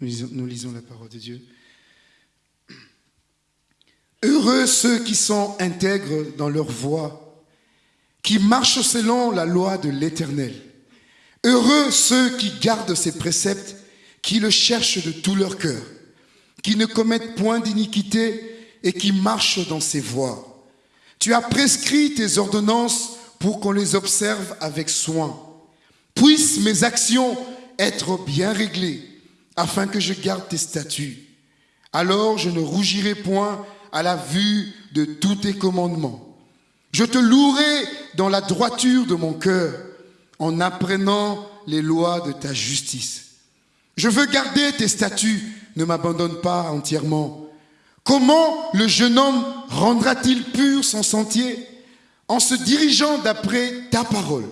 Nous lisons, la parole de Dieu. Heureux ceux qui sont intègres dans leur voie, qui marchent selon la loi de l'Éternel. Heureux ceux qui gardent ses préceptes, qui le cherchent de tout leur cœur, qui ne commettent point d'iniquité et qui marchent dans ses voies. Tu as prescrit tes ordonnances pour qu'on les observe avec soin. Puissent mes actions être bien réglées, afin que je garde tes statuts. Alors je ne rougirai point à la vue de tous tes commandements. Je te louerai dans la droiture de mon cœur, en apprenant les lois de ta justice. Je veux garder tes statuts, ne m'abandonne pas entièrement. Comment le jeune homme rendra-t-il pur son sentier En se dirigeant d'après ta parole?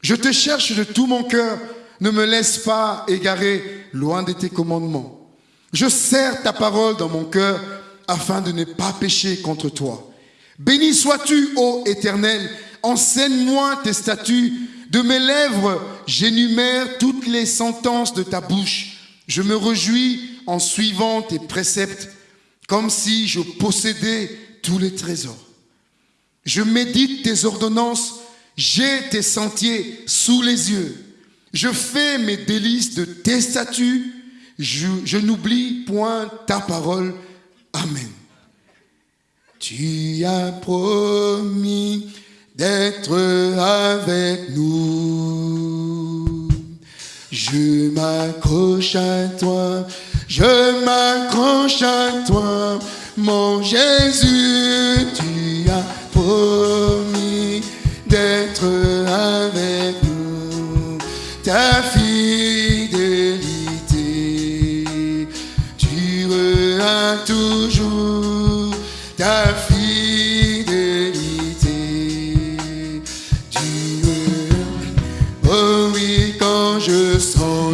Je te cherche de tout mon cœur, ne me laisse pas égarer loin de tes commandements. Je serre ta parole dans mon cœur afin de ne pas pécher contre toi. Béni sois-tu, ô Éternel, enseigne-moi tes statuts. De mes lèvres, j'énumère toutes les sentences de ta bouche. Je me réjouis en suivant tes préceptes, comme si je possédais tous les trésors. Je médite tes ordonnances, j'ai tes sentiers sous les yeux. Je fais mes délices de tes statuts, je, n'oublie point ta parole. Amen. Tu as promis d'être avec nous. Je m'accroche à toi, je m'accroche à toi, mon Jésus, tu as promis d'être avec nous. Ta fidélité durera toujours. Ta fidélité durera. Oh oui, quand je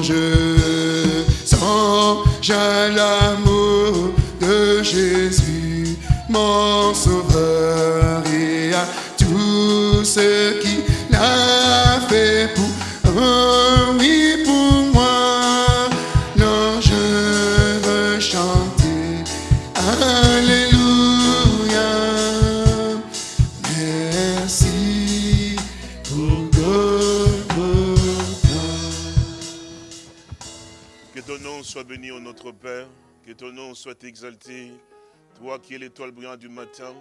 je sens, j'ai l'amour de Jésus, mon sauveur, et à tout ce qu'il a fait pour oui pour moi. Non, je veux chanter Alléluia. Merci pour Golgotha. Que ton nom soit béni, ô notre Père. Que ton nom soit exalté. Toi qui es l'étoile brillante du matin.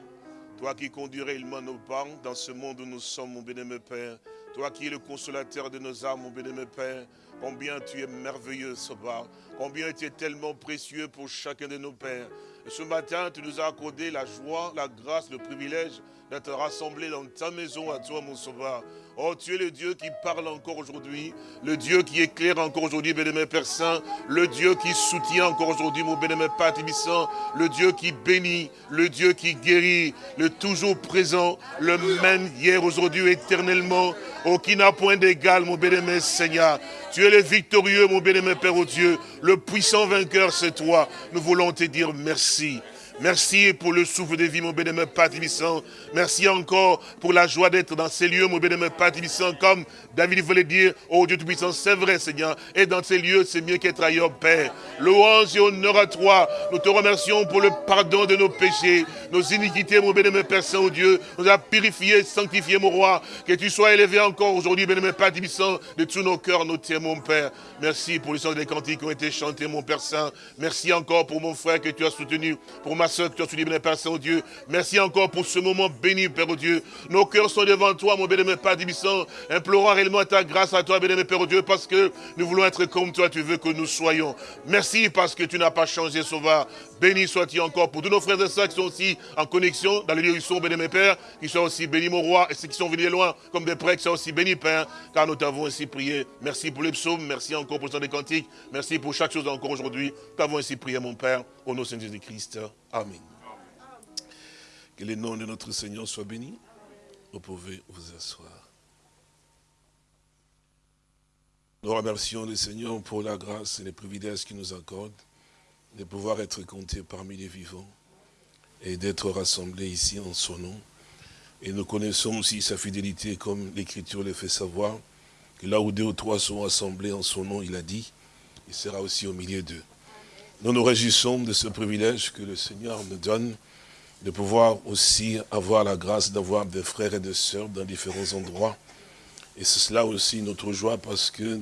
Toi qui conduis réellement nos pas dans ce monde où nous sommes, mon bénémoine Père. Toi qui es le consolateur de nos âmes, mon bénémoine Père. Combien tu es merveilleux, Soba. Combien tu es tellement précieux pour chacun de nos pères. Et ce matin, tu nous as accordé la joie, la grâce, le privilège d'être rassemblés dans ta maison à toi, mon sauveur. Oh, tu es le Dieu qui parle encore aujourd'hui, le Dieu qui éclaire encore aujourd'hui, bénémoine Père Saint, le Dieu qui soutient encore aujourd'hui, mon bénémoine Père Tibissant, le Dieu qui bénit, le Dieu qui guérit, le toujours présent, le même hier, aujourd'hui, éternellement, oh, qui n'a point d'égal, mon bénémoine Seigneur. Tu es le victorieux, mon bénémoine Père, oh Dieu, le puissant vainqueur, c'est toi. Nous voulons te dire merci. Merci pour le souffle de vie, mon bénémoine Père Tibissant. Merci encore pour la joie d'être dans ces lieux, mon bénémoine Père Tibissant, comme David voulait dire, oh Dieu Tout-Puissant, c'est vrai, Seigneur. Et dans ces lieux, c'est mieux qu'être ailleurs, Père. Louange et honneur à toi. Nous te remercions pour le pardon de nos péchés, nos iniquités, mon bénémoine Père Saint, oh Dieu. Nous a purifiés, sanctifiés, mon roi. Que tu sois élevé encore aujourd'hui, bénémoine Père Tibissant, de tous nos cœurs, nos tiens, mon Père. Merci pour les sons des cantiques qui ont été chantés, mon Père Saint. Merci encore pour mon frère que tu as soutenu, pour ma tu Père Saint, oh. Merci encore pour ce moment béni, Père, oh Dieu. Nos cœurs sont devant toi, mon bénémoine Père Tibissant, implorant réellement ta grâce à toi, bénémoine Père, oh Dieu, parce que nous voulons être comme toi, tu veux que nous soyons. Merci parce que tu n'as pas changé, Sauveur. Béni sois-tu encore pour tous nos frères et sœurs qui sont aussi en connexion dans les lieux où ils sont, bénémoine Père, qui soient aussi bénis, mon roi, et ceux qui sont venus loin, comme des prêts, qui soient aussi bénis, Père, car nous t'avons ainsi prié. Merci pour les psaumes, merci encore pour le temps des cantiques, merci pour chaque chose encore aujourd'hui. Nous t'avons ainsi prié, mon Père, au nom de Jésus-Christ. Amen. Que le nom de notre Seigneur soit béni. Vous pouvez vous asseoir. Nous remercions le Seigneur pour la grâce et les privilèges qu'il nous accorde de pouvoir être comptés parmi les vivants et d'être rassemblés ici en son nom. Et nous connaissons aussi sa fidélité comme l'Écriture le fait savoir, que là où deux ou trois sont assemblés en son nom, il a dit, il sera aussi au milieu d'eux. Nous nous réjouissons de ce privilège que le Seigneur nous donne de pouvoir aussi avoir la grâce d'avoir des frères et des sœurs dans différents endroits. Et c'est cela aussi notre joie parce que,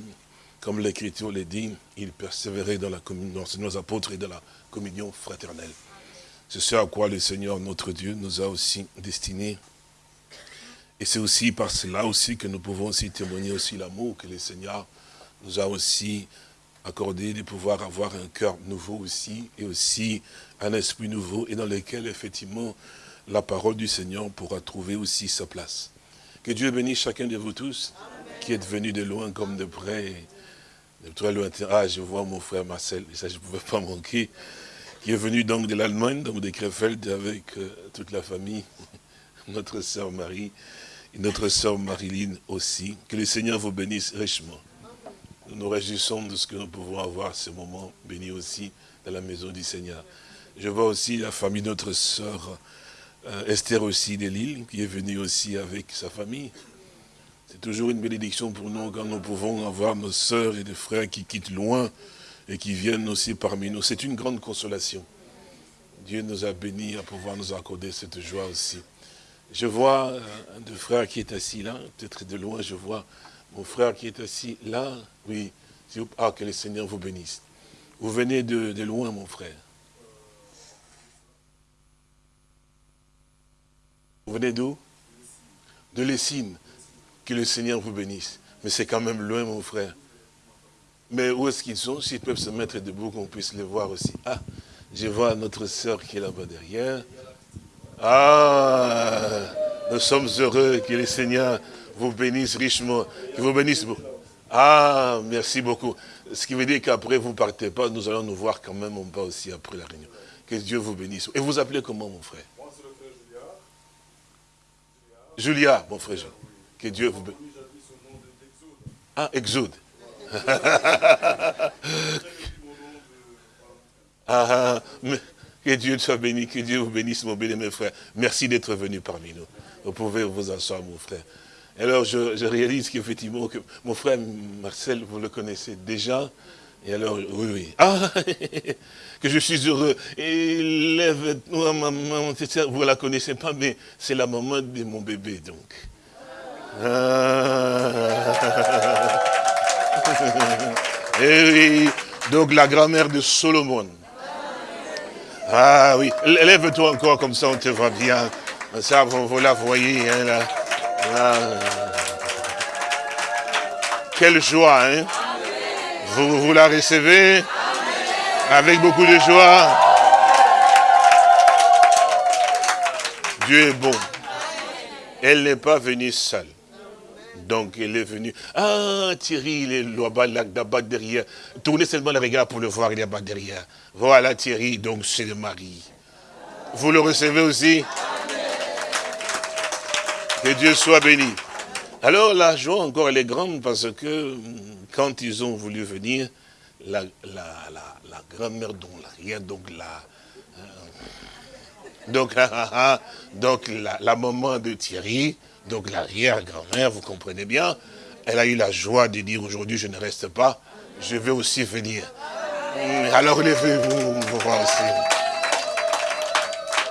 comme l'Écriture le dit, ils persévéraient dans la communion, nos apôtres et dans la communion fraternelle. C'est ce à quoi le Seigneur, notre Dieu, nous a aussi destinés. Et c'est aussi par cela aussi que nous pouvons aussi témoigner aussi l'amour que le Seigneur nous a aussi accordé de pouvoir avoir un cœur nouveau aussi, et aussi un esprit nouveau, et dans lequel, effectivement, la parole du Seigneur pourra trouver aussi sa place. Que Dieu bénisse chacun de vous tous, qui êtes venus de loin comme de près, Ah, je vois mon frère Marcel, ça je ne pouvais pas manquer, qui est venu donc de l'Allemagne, donc de Krefeld, avec euh, toute la famille, notre sœur Marie, et notre sœur Marilyn aussi. Que le Seigneur vous bénisse richement. Nous nous réjouissons de ce que nous pouvons avoir ce moment béni aussi dans la maison du Seigneur. Je vois aussi la famille de notre sœur euh, Esther aussi de Lille, qui est venue aussi avec sa famille. C'est toujours une bénédiction pour nous quand nous pouvons avoir nos sœurs et des frères qui quittent loin et qui viennent aussi parmi nous. C'est une grande consolation. Dieu nous a bénis à pouvoir nous accorder cette joie aussi. Je vois euh, un de frères qui est assis là, peut-être de loin, je vois mon frère qui est assis là, oui. Ah, que le Seigneur vous bénisse. Vous venez de, loin, mon frère. Vous venez d'où? De Lessine. Que le Seigneur vous bénisse. Mais c'est quand même loin, mon frère. Mais où est-ce qu'ils sont? S'ils peuvent se mettre debout, qu'on puisse les voir aussi. Ah, je vois notre sœur qui est là-bas derrière. Ah, nous sommes heureux que le Seigneur vous bénisse richement, qu'il vous bénisse beaucoup. Ah, merci beaucoup. Ce qui veut dire qu'après, vous ne partez pas, nous allons nous voir quand même, on va aussi après la réunion. Que Dieu vous bénisse. Et vous appelez comment, mon frère? Moi, c'est le frère Julia. Julia, mon frère. Que Dieu vous. Ah, Exode. ah, mais, que Dieu soit béni, que Dieu vous bénisse, mon béni, mes frères. Merci d'être venu parmi nous. Vous pouvez vous asseoir, mon frère. Alors je, réalise qu'effectivement, que mon frère Marcel, vous le connaissez déjà. Et alors, oui, oui. Ah, que je suis heureux. Et lève, maman, vous ne la connaissez pas, mais c'est la maman de mon bébé, donc. Ah. Et eh oui, donc la grand-mère de Solomon. Ah oui, lève-toi encore comme ça, on te voit bien. Ça, vous, la voyez, hein, là. Quelle joie, hein vous la recevez avec beaucoup de joie. Dieu est bon. Elle n'est pas venue seule. Donc elle est venue. Ah, Thierry, il est là-bas derrière. Tournez seulement le regard pour le voir, il est là-bas derrière. Voilà Thierry, donc c'est le mari. Vous le recevez aussi? Que Dieu soit béni. Alors la joie encore elle est grande parce que hum, quand ils ont voulu venir, la, grand-mère dont l'arrière, donc la, euh, donc, donc la, la, maman de Thierry, donc l'arrière-grand-mère, vous comprenez bien, elle a eu la joie de dire aujourd'hui je ne reste pas, je vais aussi venir. Alors levez-vous, vous voir aussi.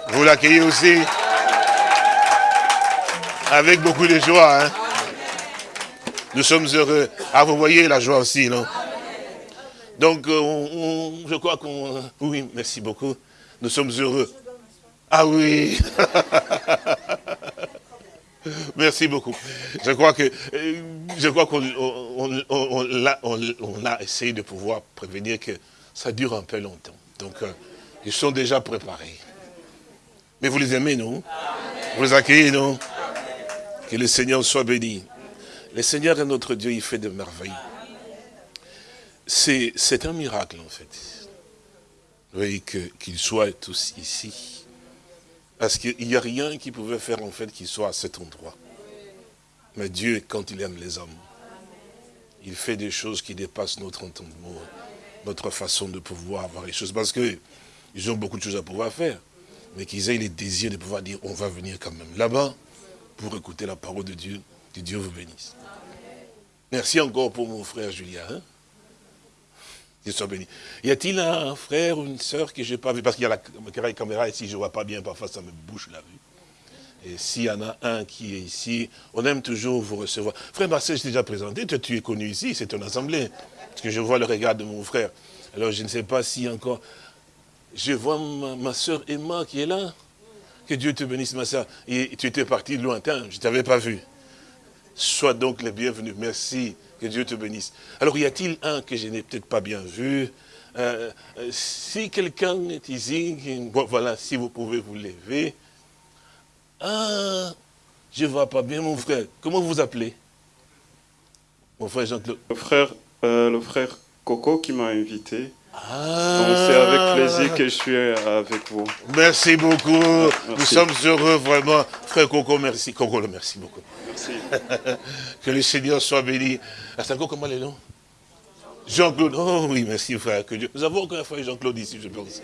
Vous l'accueillez aussi avec beaucoup de joie. Hein. Nous sommes heureux. Ah, vous voyez la joie aussi, non? Donc, euh, je crois qu'on... Oui, merci beaucoup. Nous sommes heureux. Ah oui Merci beaucoup. Je crois que euh, je crois qu'on on, a, essayé de pouvoir prévenir que ça dure un peu longtemps. Donc, euh, ils sont déjà préparés. Mais vous les aimez, non? Vous les accueillez, non? Que le Seigneur soit béni. Le Seigneur est notre Dieu, il fait de merveilles. C'est un miracle, en fait. Oui, qu'il soit tous ici. Parce qu'il n'y a rien qui pouvait faire, en fait, qu'il soit à cet endroit. Mais Dieu, quand il aime les hommes, il fait des choses qui dépassent notre entendement, notre façon de pouvoir avoir les choses. Parce qu'ils ont beaucoup de choses à pouvoir faire. Mais qu'ils aient les désirs de pouvoir dire, on va venir quand même. Là-bas, pour écouter la parole de Dieu. Que Dieu vous bénisse. Merci encore pour mon frère Julien. Hein. Dieu soit béni. Y a-t-il un frère ou une sœur que je n'ai pas vu? Parce qu'il y a la caméra ici, je ne vois pas bien, parfois ça me bouche la vue. Et s'il y en a un qui est ici, on aime toujours vous recevoir. Frère Marcel, je t'ai déjà présenté, tu es connu ici, c'est ton assemblée. Parce que je vois le regard de mon frère. Alors je ne sais pas si encore... Je vois ma, ma soeur Emma qui est là. Que Dieu te bénisse, ma soeur. Et tu étais parti lointain, je ne t'avais pas vu. Sois donc le bienvenu. Merci. Que Dieu te bénisse. Alors, y a-t-il un que je n'ai peut-être pas bien vu? Euh, euh, Si quelqu'un est ici, voilà, si vous pouvez vous lever. Ah, je ne vois pas bien mon frère. Comment vous appelez? Mon frère Jean-Claude. Le frère, euh, le frère Coco qui m'a invité. Ah. c'est avec plaisir que je suis avec vous. Merci beaucoup. Nous sommes heureux, vraiment. Frère Coco, merci. Coco, merci beaucoup. Que le Seigneur soit béni. encore comment les noms? Jean-Claude. Oh oui, merci frère. Que Dieu... Nous avons encore un frère Jean-Claude ici, je pense.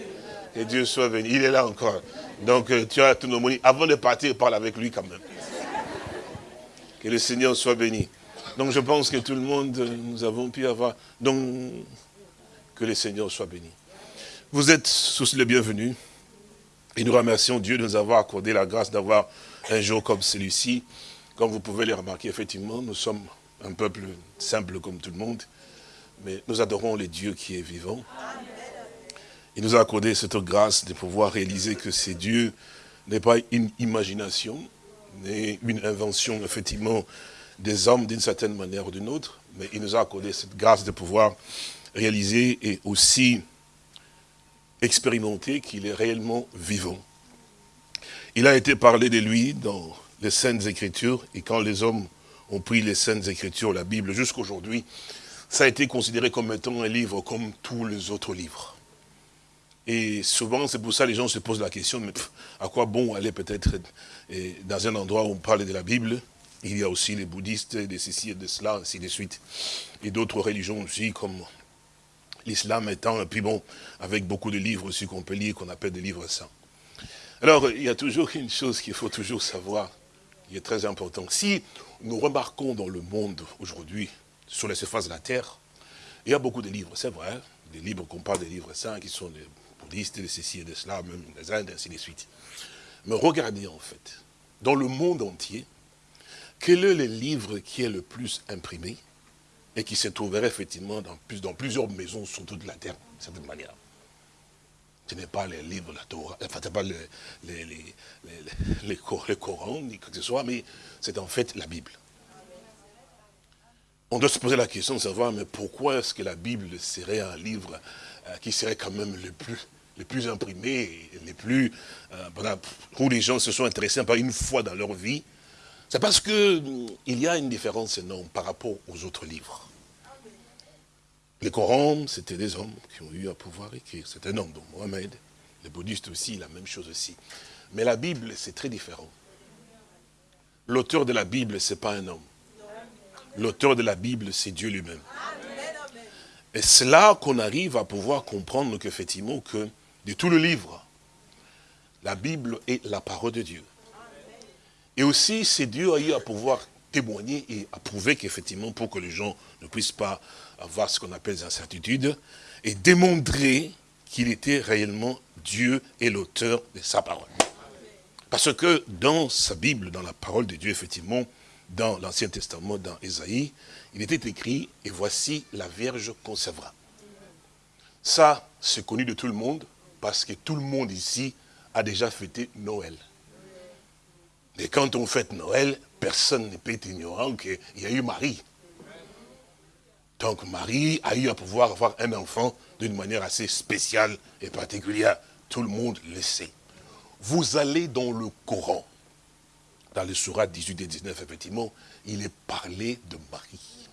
Que Dieu soit béni. Il est là encore. Donc euh, tu as tout nos monies. Avant de partir, parle avec lui quand même. Que le Seigneur soit béni. Donc je pense que tout le monde, euh, nous avons pu avoir... Donc que le Seigneur soit béni. Vous êtes tous les bienvenus. Et nous remercions Dieu de nous avoir accordé la grâce d'avoir un jour comme celui-ci. Comme vous pouvez le remarquer, effectivement, nous sommes un peuple simple comme tout le monde. Mais nous adorons le Dieu qui est vivant. Il nous a accordé cette grâce de pouvoir réaliser que ce Dieu n'est pas une imagination, mais une invention, effectivement, des hommes d'une certaine manière ou d'une autre. Mais il nous a accordé cette grâce de pouvoir réaliser et aussi expérimenter qu'il est réellement vivant. Il a été parlé de lui dans les Saintes Écritures, et quand les hommes ont pris les Saintes Écritures, la Bible, jusqu'aujourd'hui, ça a été considéré comme étant un livre comme tous les autres livres. Et souvent, c'est pour ça que les gens se posent la question, mais à quoi bon aller peut-être dans un endroit où on parle de la Bible? Il y a aussi les bouddhistes, des ceci et de cela, ainsi de suite. Et d'autres religions aussi, comme l'islam étant, et puis bon, avec beaucoup de livres aussi qu'on peut lire, qu'on appelle des livres saints. Alors, il y a toujours une chose qu'il faut toujours savoir, qui est très important. Si nous remarquons dans le monde aujourd'hui, sur la surface de la terre, il y a beaucoup de livres, c'est vrai, des livres qu'on parle des livres saints, qui sont des bouddhistes, des ceci et de cela, même des Indes, ainsi de suite. Mais regardez en fait, dans le monde entier, quel est le livre qui est le plus imprimé et qui se trouverait effectivement dans, dans plusieurs maisons sur toute la terre, de cette manière? Ce n'est pas les livres, la Torah, enfin, ce n'est pas les, les, Coran, ni quoi que ce soit, mais c'est en fait la Bible. On doit se poser la question de savoir, mais pourquoi est-ce que la Bible serait un livre euh, qui serait quand même le plus, le imprimé, les plus, euh, où les gens se sont intéressés par une fois dans leur vie? C'est parce qu'il y a une différence énorme par rapport aux autres livres. Les Corans, c'était des hommes qui ont eu à pouvoir écrire. C'est un homme, donc Mohamed. Les bouddhistes aussi, la même chose aussi. Mais la Bible, c'est très différent. L'auteur de la Bible, ce n'est pas un homme. L'auteur de la Bible, c'est Dieu lui-même. Et c'est là qu'on arrive à pouvoir comprendre qu'effectivement, que de tout le livre, la Bible est la parole de Dieu. Et aussi, c'est Dieu a eu à pouvoir témoigner et à prouver qu'effectivement, pour que les gens ne puissent pas avoir ce qu'on appelle des incertitudes, et démontrer qu'il était réellement Dieu et l'auteur de sa parole. Parce que dans sa Bible, dans la parole de Dieu, effectivement, dans l'Ancien Testament, dans Ésaïe, il était écrit, et voici la Vierge concevra. Ça, c'est connu de tout le monde, parce que tout le monde ici a déjà fêté Noël. Et quand on fête Noël, personne ne peut être ignorant qu'il y a eu Marie. Donc Marie a eu à pouvoir avoir un enfant d'une manière assez spéciale et particulière. Tout le monde le sait. Vous allez dans le Coran, dans le Surat 18 et 19, effectivement, il est parlé de Marie.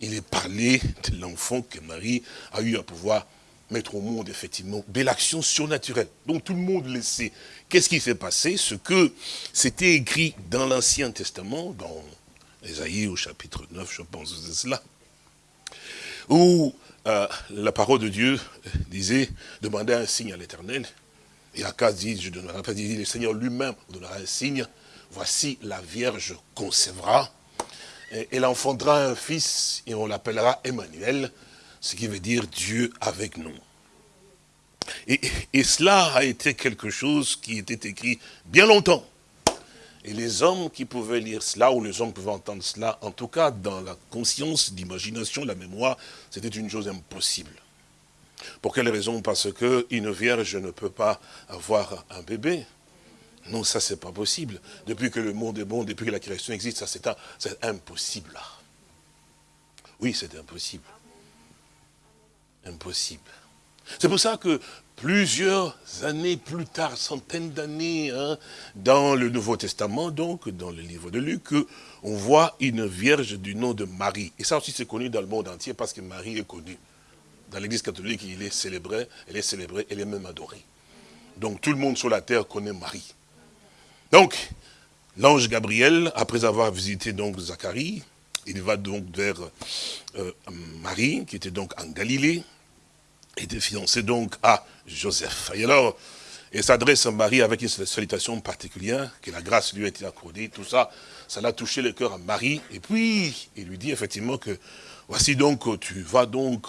Il est parlé de l'enfant que Marie a eu à pouvoir mettre au monde, effectivement, belle action surnaturelle. Donc tout le monde le sait. Qu'est-ce qui s'est passé? Ce que c'était écrit dans l'Ancien Testament, dans Esaïe au chapitre 9, je pense c'est cela, où euh, la parole de Dieu disait, demandez un signe à l'éternel. Et Akaz dit, je donnerai pas, dit, le Seigneur lui-même donnera un signe. Voici la Vierge concevra, et elle enfantera un fils, et on l'appellera Emmanuel, ce qui veut dire Dieu avec nous. Et, et, cela a été quelque chose qui était écrit bien longtemps. Et les hommes qui pouvaient lire cela, ou les hommes pouvaient entendre cela, en tout cas dans la conscience, l'imagination, la mémoire, c'était une chose impossible. Pour quelle raison? Parce qu'une vierge ne peut pas avoir un bébé. Non, ça c'est pas possible. Depuis que le monde est bon, depuis que la création existe, ça c'est impossible. Oui, c'est impossible. Impossible. C'est pour ça que plusieurs années plus tard, centaines d'années, hein, dans le Nouveau Testament, donc dans le livre de Luc, on voit une vierge du nom de Marie. Et ça aussi c'est connu dans le monde entier parce que Marie est connue. Dans l'église catholique, il est célébré, elle est célébrée, elle est même adorée. Donc tout le monde sur la terre connaît Marie. Donc, l'ange Gabriel, après avoir visité donc Zacharie, il va donc vers euh, Marie, qui était donc en Galilée, était fiancé donc à Joseph. Et alors, il s'adresse à Marie avec une salutation particulière, que la grâce lui a été accordée, tout ça, ça l'a touché le cœur à Marie. Et puis, il lui dit effectivement que, voici donc, tu vas donc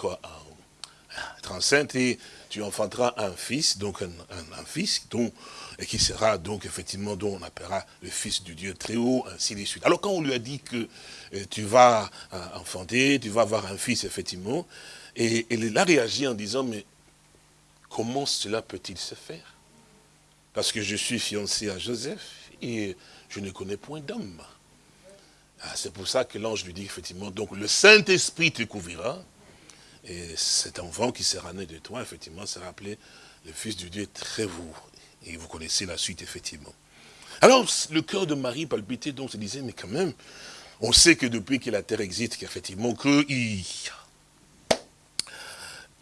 être enceinte et tu enfanteras un fils, donc un, fils dont, et qui sera donc effectivement, dont on appellera le fils du Dieu très haut, ainsi de suite. Alors quand on lui a dit que euh, tu vas euh, enfanter, tu vas avoir un fils effectivement, et, il a réagi en disant, mais comment cela peut-il se faire? Parce que je suis fiancé à Joseph et je ne connais point d'homme. Ah, c'est pour ça que l'ange lui dit effectivement, donc le Saint-Esprit te couvrira, et cet enfant qui sera né de toi, effectivement, sera appelé le Fils du Dieu très vous. Et vous connaissez la suite, effectivement. Alors, le cœur de Marie palpitait, donc se disait, mais quand même, on sait que depuis que la terre existe, qu'effectivement, que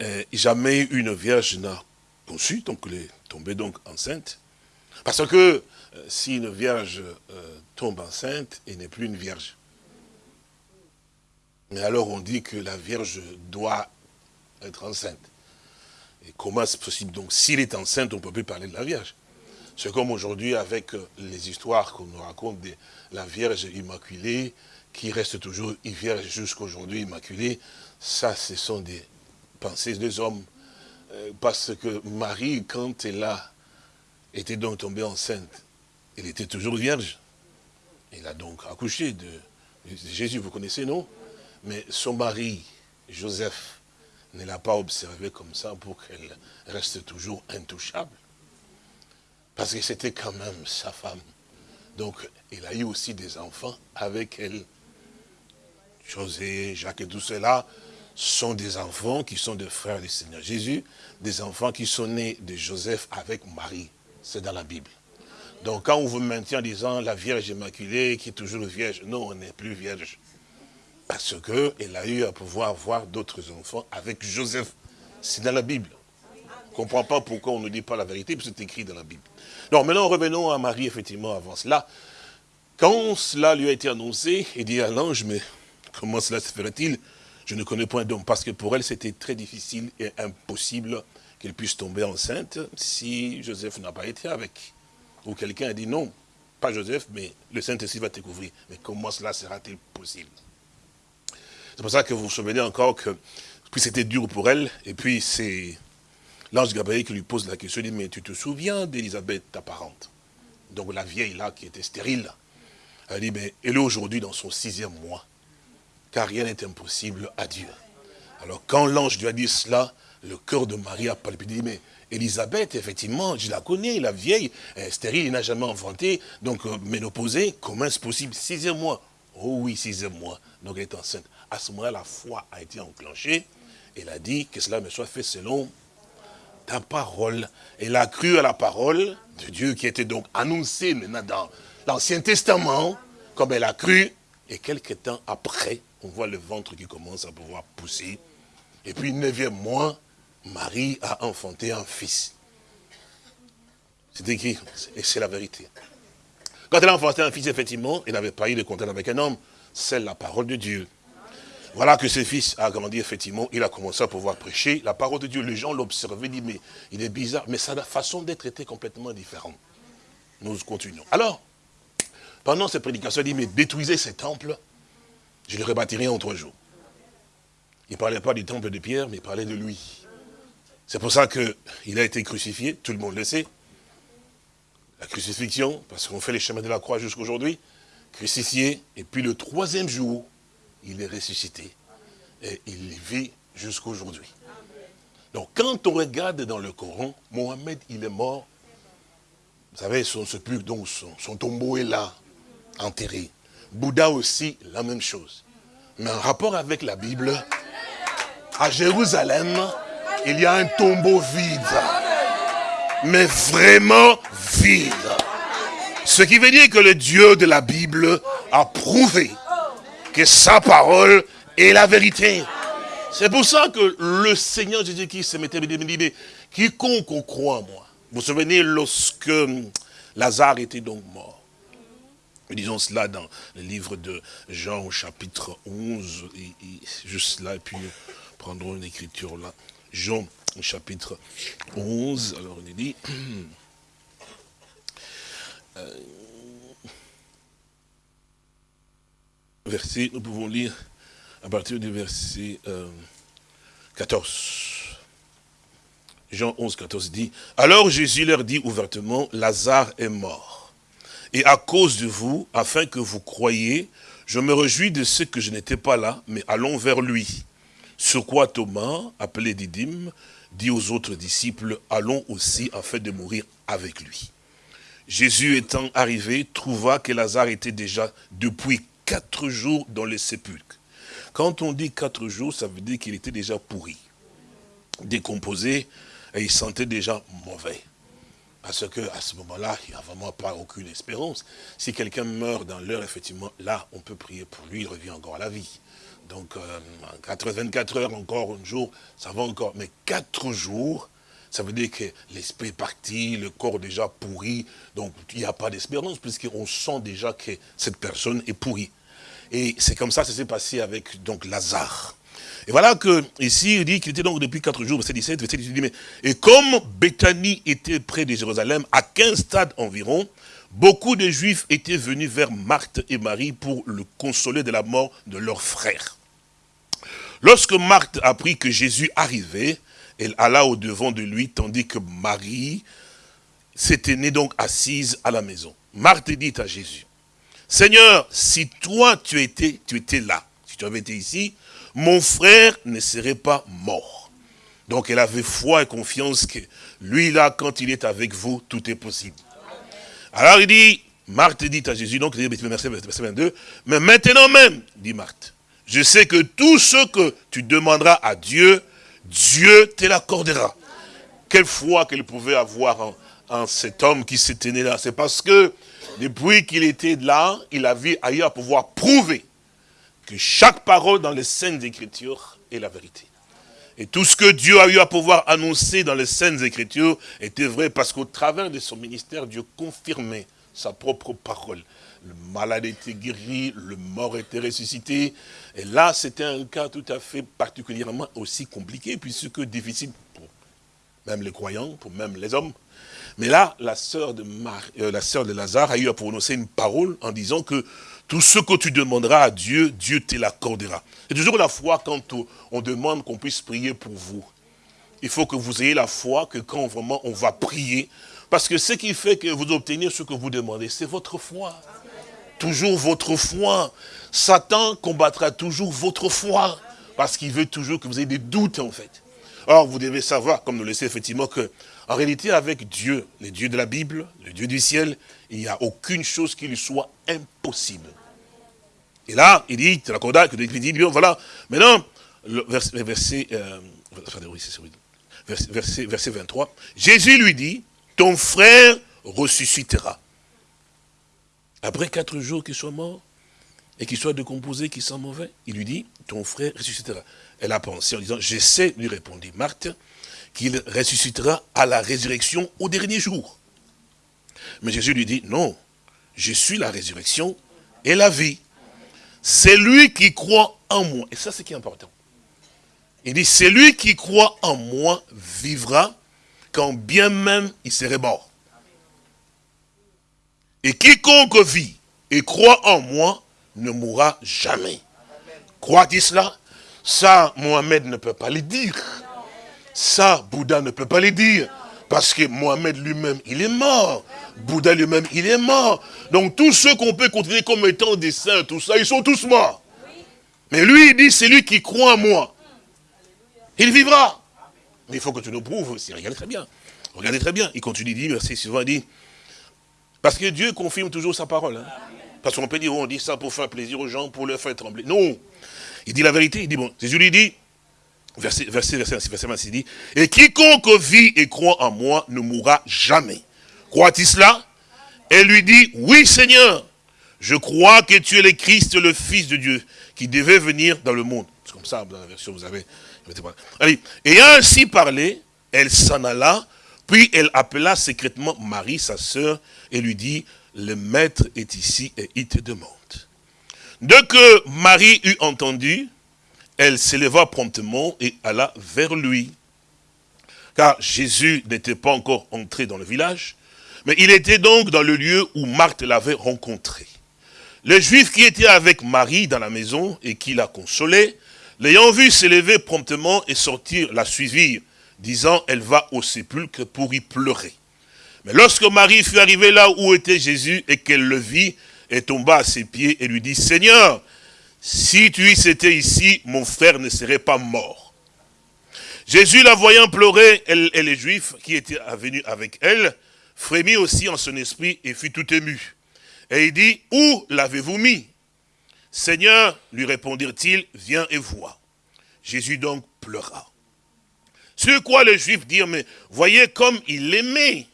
euh, jamais une vierge n'a conçu, donc elle est tombée donc enceinte. Parce que euh, si une vierge euh, tombe enceinte, elle n'est plus une vierge. Mais alors on dit que la vierge doit être enceinte. Et comment c'est possible? Donc s'il est enceinte, on ne peut plus parler de la vierge. C'est comme aujourd'hui avec les histoires qu'on nous raconte de la Vierge Immaculée, qui reste toujours vierge jusqu'à aujourd'hui immaculée. Ça, ce sont des pensées des hommes. Euh, parce que Marie, quand elle a été donc tombée enceinte, elle était toujours vierge. Elle a donc accouché de, Jésus, vous connaissez, non? Mais son mari, Joseph, ne l'a pas observé comme ça pour qu'elle reste toujours intouchable. Parce que c'était quand même sa femme. Donc, il a eu aussi des enfants avec elle. José, Jacques et tout cela, sont des enfants qui sont des frères du Seigneur Jésus, des enfants qui sont nés de Joseph avec Marie. C'est dans la Bible. Donc quand on vous maintient en disant la Vierge Immaculée qui est toujours vierge, non, on n'est plus vierge. Parce qu'elle a eu à pouvoir avoir d'autres enfants avec Joseph. C'est dans la Bible. On ne comprend pas pourquoi on ne dit pas la vérité, que c'est écrit dans la Bible. Donc maintenant revenons à Marie, effectivement, avant cela. Quand cela lui a été annoncé, il dit à l'ange, mais comment cela se ferait-il je ne connais point d'homme, parce que pour elle, c'était très difficile et impossible qu'elle puisse tomber enceinte si Joseph n'a pas été avec. Ou quelqu'un a dit non, pas Joseph, mais le Saint-Esprit va te couvrir. Mais comment cela sera-t-il possible? C'est pour ça que vous vous souvenez encore que puis c'était dur pour elle, et puis c'est l'ange Gabriel qui lui pose la question, il dit, mais tu te souviens d'Élisabeth, ta parente? Donc la vieille là, qui était stérile, elle dit, mais elle est aujourd'hui dans son sixième mois car rien n'est impossible à Dieu. Alors quand l'ange lui a dit cela, le cœur de Marie a palpité, mais Elisabeth, effectivement, je la connais, la vieille, stérile, il n'a jamais enfanté, donc euh, ménopausée, comment est-ce possible? Sixième mois. Oh oui, sixième mois, donc elle est enceinte. À ce moment-là, la foi a été enclenchée, elle a dit que cela me soit fait selon ta parole. Elle a cru à la parole de Dieu qui était donc annoncée maintenant dans l'Ancien Testament, comme elle a cru, et quelques temps après, on voit le ventre qui commence à pouvoir pousser. Et puis, neuvième mois, Marie a enfanté un fils. C'est écrit, et c'est la vérité. Quand elle a enfanté un fils, effectivement, elle n'avait pas eu de contact avec un homme. C'est la parole de Dieu. Voilà que ce fils a grandi, effectivement, il a commencé à pouvoir prêcher la parole de Dieu. Les gens l'observaient, disent, mais il est bizarre, mais sa façon d'être était complètement différente. Nous continuons. Alors, pendant cette prédication, il dit, mais détruisez ces temples, je le rebâtirai en trois jours. Il ne parlait pas du temple de Pierre, mais il parlait de lui. C'est pour ça qu'il a été crucifié, tout le monde le sait. La crucifixion, parce qu'on fait les chemins de la croix jusqu'aujourd'hui, crucifié, et puis le troisième jour, il est ressuscité. Et il vit jusqu'aujourd'hui. Donc quand on regarde dans le Coran, Mohamed, il est mort. Vous savez, son, donc son tombeau est là, enterré. Bouddha aussi, la même chose. Mais en rapport avec la Bible, à Jérusalem, il y a un tombeau vide. Mais vraiment vide. Ce qui veut dire que le Dieu de la Bible a prouvé que sa parole est la vérité. C'est pour ça que le Seigneur Jésus-Christ se mettait dit, quiconque croit en moi. Vous vous souvenez lorsque Lazare était donc mort. Nous disons cela dans le livre de Jean au chapitre 11, juste là, et puis nous prendrons une écriture là. Jean au chapitre 11, alors il dit, euh, verset, nous pouvons lire à partir du verset 14. Euh, Jean 11, 14 dit, Alors Jésus leur dit ouvertement, Lazare est mort et à cause de vous, afin que vous croyiez, je me réjouis de ce que je n'étais pas là, mais allons vers lui. Sur quoi Thomas, appelé Didyme, dit aux autres disciples, allons aussi afin de mourir avec lui. Jésus étant arrivé, trouva que Lazare était déjà depuis quatre jours dans le sépulcre. Quand on dit quatre jours, ça veut dire qu'il était déjà pourri, décomposé, et il sentait déjà mauvais. Parce qu'à ce moment-là, il n'y a vraiment pas aucune espérance. Si quelqu'un meurt dans l'heure, effectivement, là, on peut prier pour lui, il revient encore à la vie. Donc, euh, 24 heures, encore un jour, ça va encore. Mais 4 jours, ça veut dire que l'esprit est parti, le corps déjà pourri. Donc, il n'y a pas d'espérance, puisqu'on sent déjà que cette personne est pourrie. Et c'est comme ça que ça s'est passé avec donc Lazare. Et voilà que ici, il dit qu'il était donc depuis quatre jours, verset 17, verset 18, mais, et comme Bethanie était près de Jérusalem, à 15 stades environ, beaucoup de Juifs étaient venus vers Marthe et Marie pour le consoler de la mort de leur frère. Lorsque Marthe apprit que Jésus arrivait, elle alla au devant de lui, tandis que Marie s'était née donc assise à la maison. Marthe dit à Jésus, Seigneur, si toi tu étais, tu étais là, si tu avais été ici, mon frère ne serait pas mort. Donc elle avait foi et confiance que lui là, quand il est avec vous, tout est possible. Alors il dit, Marthe dit à Jésus, donc verset 22, mais maintenant même, dit Marthe, je sais que tout ce que tu demanderas à Dieu, Dieu te l'accordera. Quelle foi qu'elle pouvait avoir en, cet homme qui s'était né là. C'est parce que depuis qu'il était là, il avait ailleurs à pouvoir prouver que chaque parole dans les Saintes Écritures est la vérité. Et tout ce que Dieu a eu à pouvoir annoncer dans les Saintes Écritures était vrai parce qu'au travers de son ministère, Dieu confirmait sa propre parole. Le malade était guéri, le mort était ressuscité. Et là, c'était un cas tout à fait particulièrement aussi compliqué, puisque difficile pour même les croyants, pour même les hommes. Mais là, la sœur de, euh, la sœur de Lazare a eu à prononcer une parole en disant que tout ce que tu demanderas à Dieu, Dieu te l'accordera. C'est toujours la foi quand on demande qu'on puisse prier pour vous. Il faut que vous ayez la foi que quand vraiment on va prier, parce que ce qui fait que vous obtenez ce que vous demandez, c'est votre foi. Toujours votre foi. Satan combattra toujours votre foi, parce qu'il veut toujours que vous ayez des doutes en fait. Or, vous devez savoir, comme nous le sait effectivement, que en réalité, avec Dieu, le Dieu de la Bible, le Dieu du ciel, il n'y a aucune chose qui lui soit impossible. Et là, il dit, il dit, voilà, maintenant, verset, euh, verset, verset 23, Jésus lui dit, ton frère ressuscitera. Après quatre jours qu'il soit mort, et qu'il soit décomposé, qu'il sent mauvais, il lui dit, ton frère ressuscitera. Elle a pensé en disant, je sais, lui répondit Marthe, qu'il ressuscitera à la résurrection au dernier jour. Mais Jésus lui dit, non, je suis la résurrection et la vie. C'est lui qui croit en moi. Et ça, c'est qui est important. Il dit, c'est lui qui croit en moi vivra quand bien même il serait mort. Et quiconque vit et croit en moi ne mourra jamais. Crois-tu cela? Ça, Mohamed ne peut pas le dire. Ça, Bouddha ne peut pas le dire. Parce que Mohamed lui-même, il est mort. Bouddha lui-même, il est mort. Donc tous ceux qu'on peut considérer comme étant des saints, tout ça, ils sont tous morts. Mais lui, il dit, c'est lui qui croit en moi. Il vivra. Mais il faut que tu nous prouves. Regardez très bien. Regardez très bien. Il continue, il dit, merci souvent, il dit, parce que Dieu confirme toujours sa parole. Hein. Parce qu'on peut dire, on dit ça pour faire plaisir aux gens, pour leur faire trembler. Non. Il dit la vérité. Il dit, bon, Jésus lui dit, verset, verset, verset, verset, il dit, et quiconque vit et croit en moi ne mourra jamais. Crois-tu cela? Elle lui dit, oui Seigneur, je crois que tu es le Christ, le Fils de Dieu, qui devait venir dans le monde. C'est comme ça, dans la version, vous avez. Allez, ayant ainsi parlé, elle s'en alla, puis elle appela secrètement Marie, sa sœur, et lui dit, le maître est ici et il te demande. Dès que Marie eut entendu, elle s'éleva promptement et alla vers lui. Car Jésus n'était pas encore entré dans le village, mais il était donc dans le lieu où Marthe l'avait rencontré. Les Juifs qui étaient avec Marie dans la maison et qui la consolaient, l'ayant vu s'élever promptement et sortir, la suivirent, disant, elle va au sépulcre pour y pleurer. Mais lorsque Marie fut arrivée là où était Jésus et qu'elle le vit, elle tomba à ses pieds et lui dit, Seigneur, si tu y étais ici, mon frère ne serait pas mort. Jésus, la voyant pleurer, elle et les Juifs qui étaient venus avec elle, frémit aussi en son esprit et fut tout ému. Et il dit, où l'avez-vous mis? Seigneur, lui répondirent-ils, viens et vois. Jésus donc pleura. Sur quoi les Juifs dirent, mais voyez comme il l'aimait.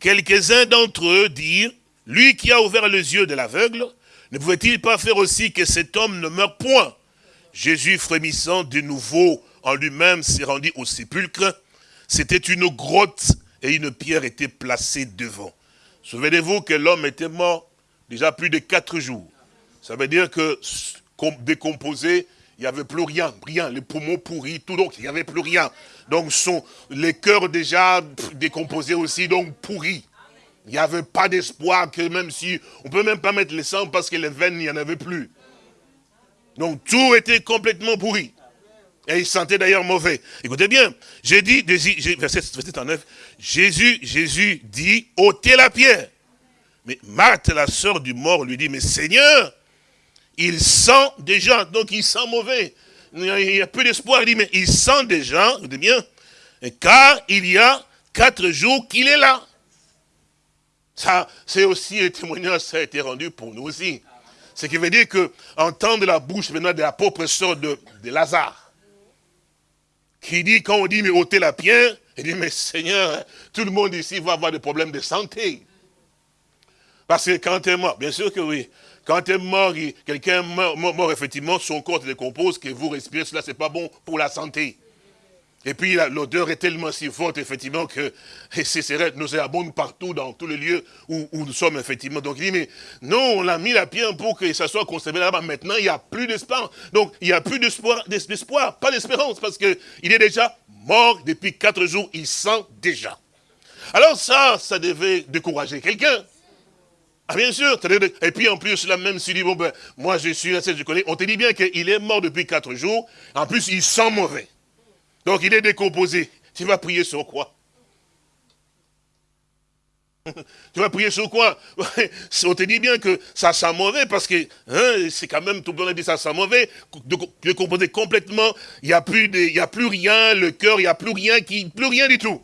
Quelques-uns d'entre eux dirent, lui qui a ouvert les yeux de l'aveugle, ne pouvait-il pas faire aussi que cet homme ne meure point? Jésus, frémissant de nouveau en lui-même, s'est rendu au sépulcre. C'était une grotte et une pierre était placée devant. Souvenez-vous que l'homme était mort déjà plus de quatre jours. Ça veut dire que décomposé, il n'y avait plus rien, rien, les poumons pourris, tout, donc il n'y avait plus rien. Donc son, les cœurs déjà décomposés aussi, donc pourris. Il n'y avait pas d'espoir que même si, on ne peut même pas mettre le sang parce que les veines, il n'y en avait plus. Donc tout était complètement pourri. Et il sentait d'ailleurs mauvais. Écoutez bien, j'ai dit, verset, verset 39, Jésus, Jésus dit, ôtez la pierre. Mais Marthe, la sœur du mort, lui dit, mais Seigneur, il sent déjà, donc il sent mauvais. Il y a peu d'espoir. Il dit, mais il sent déjà, écoutez bien, car il y a quatre jours qu'il est là. Ça, c'est aussi un témoignage, ça a été rendu pour nous aussi. Ce qui veut dire que, entendre la bouche maintenant de la pauvre sœur de, de Lazare, qui dit, quand on dit, mais ôtez la pierre, il dit, mais Seigneur, tout le monde ici va avoir des problèmes de santé. Parce que quand tu es mort, bien sûr que oui, quand tu es mort, quelqu'un mort, mort, effectivement, son corps se décompose, que vous respirez, cela, c'est pas bon pour la santé. Et puis l'odeur est tellement si forte, effectivement, que ces nous nauséabonde partout, dans tous les lieux où, nous sommes, effectivement. Donc il dit, mais non, on a mis la pierre pour que ça soit conservé là-bas. Maintenant, il n'y a plus d'espoir. Donc il n'y a plus d'espoir, pas d'espérance, parce qu'il est déjà mort depuis quatre jours, il sent déjà. Alors ça, ça devait décourager quelqu'un. Ah bien sûr, et puis en plus, là même s'il dit, bon ben, moi je suis je connais, on te dit bien qu'il est mort depuis quatre jours, en plus il sent mauvais. Donc il est décomposé. Tu vas prier sur quoi? Tu vas prier sur quoi? On te dit bien que ça sent mauvais parce que hein, c'est quand même, tout le monde dit ça sent mauvais, décomposé complètement, il n'y a, plus a plus rien, le cœur, il n'y a plus rien, qui, plus rien du tout.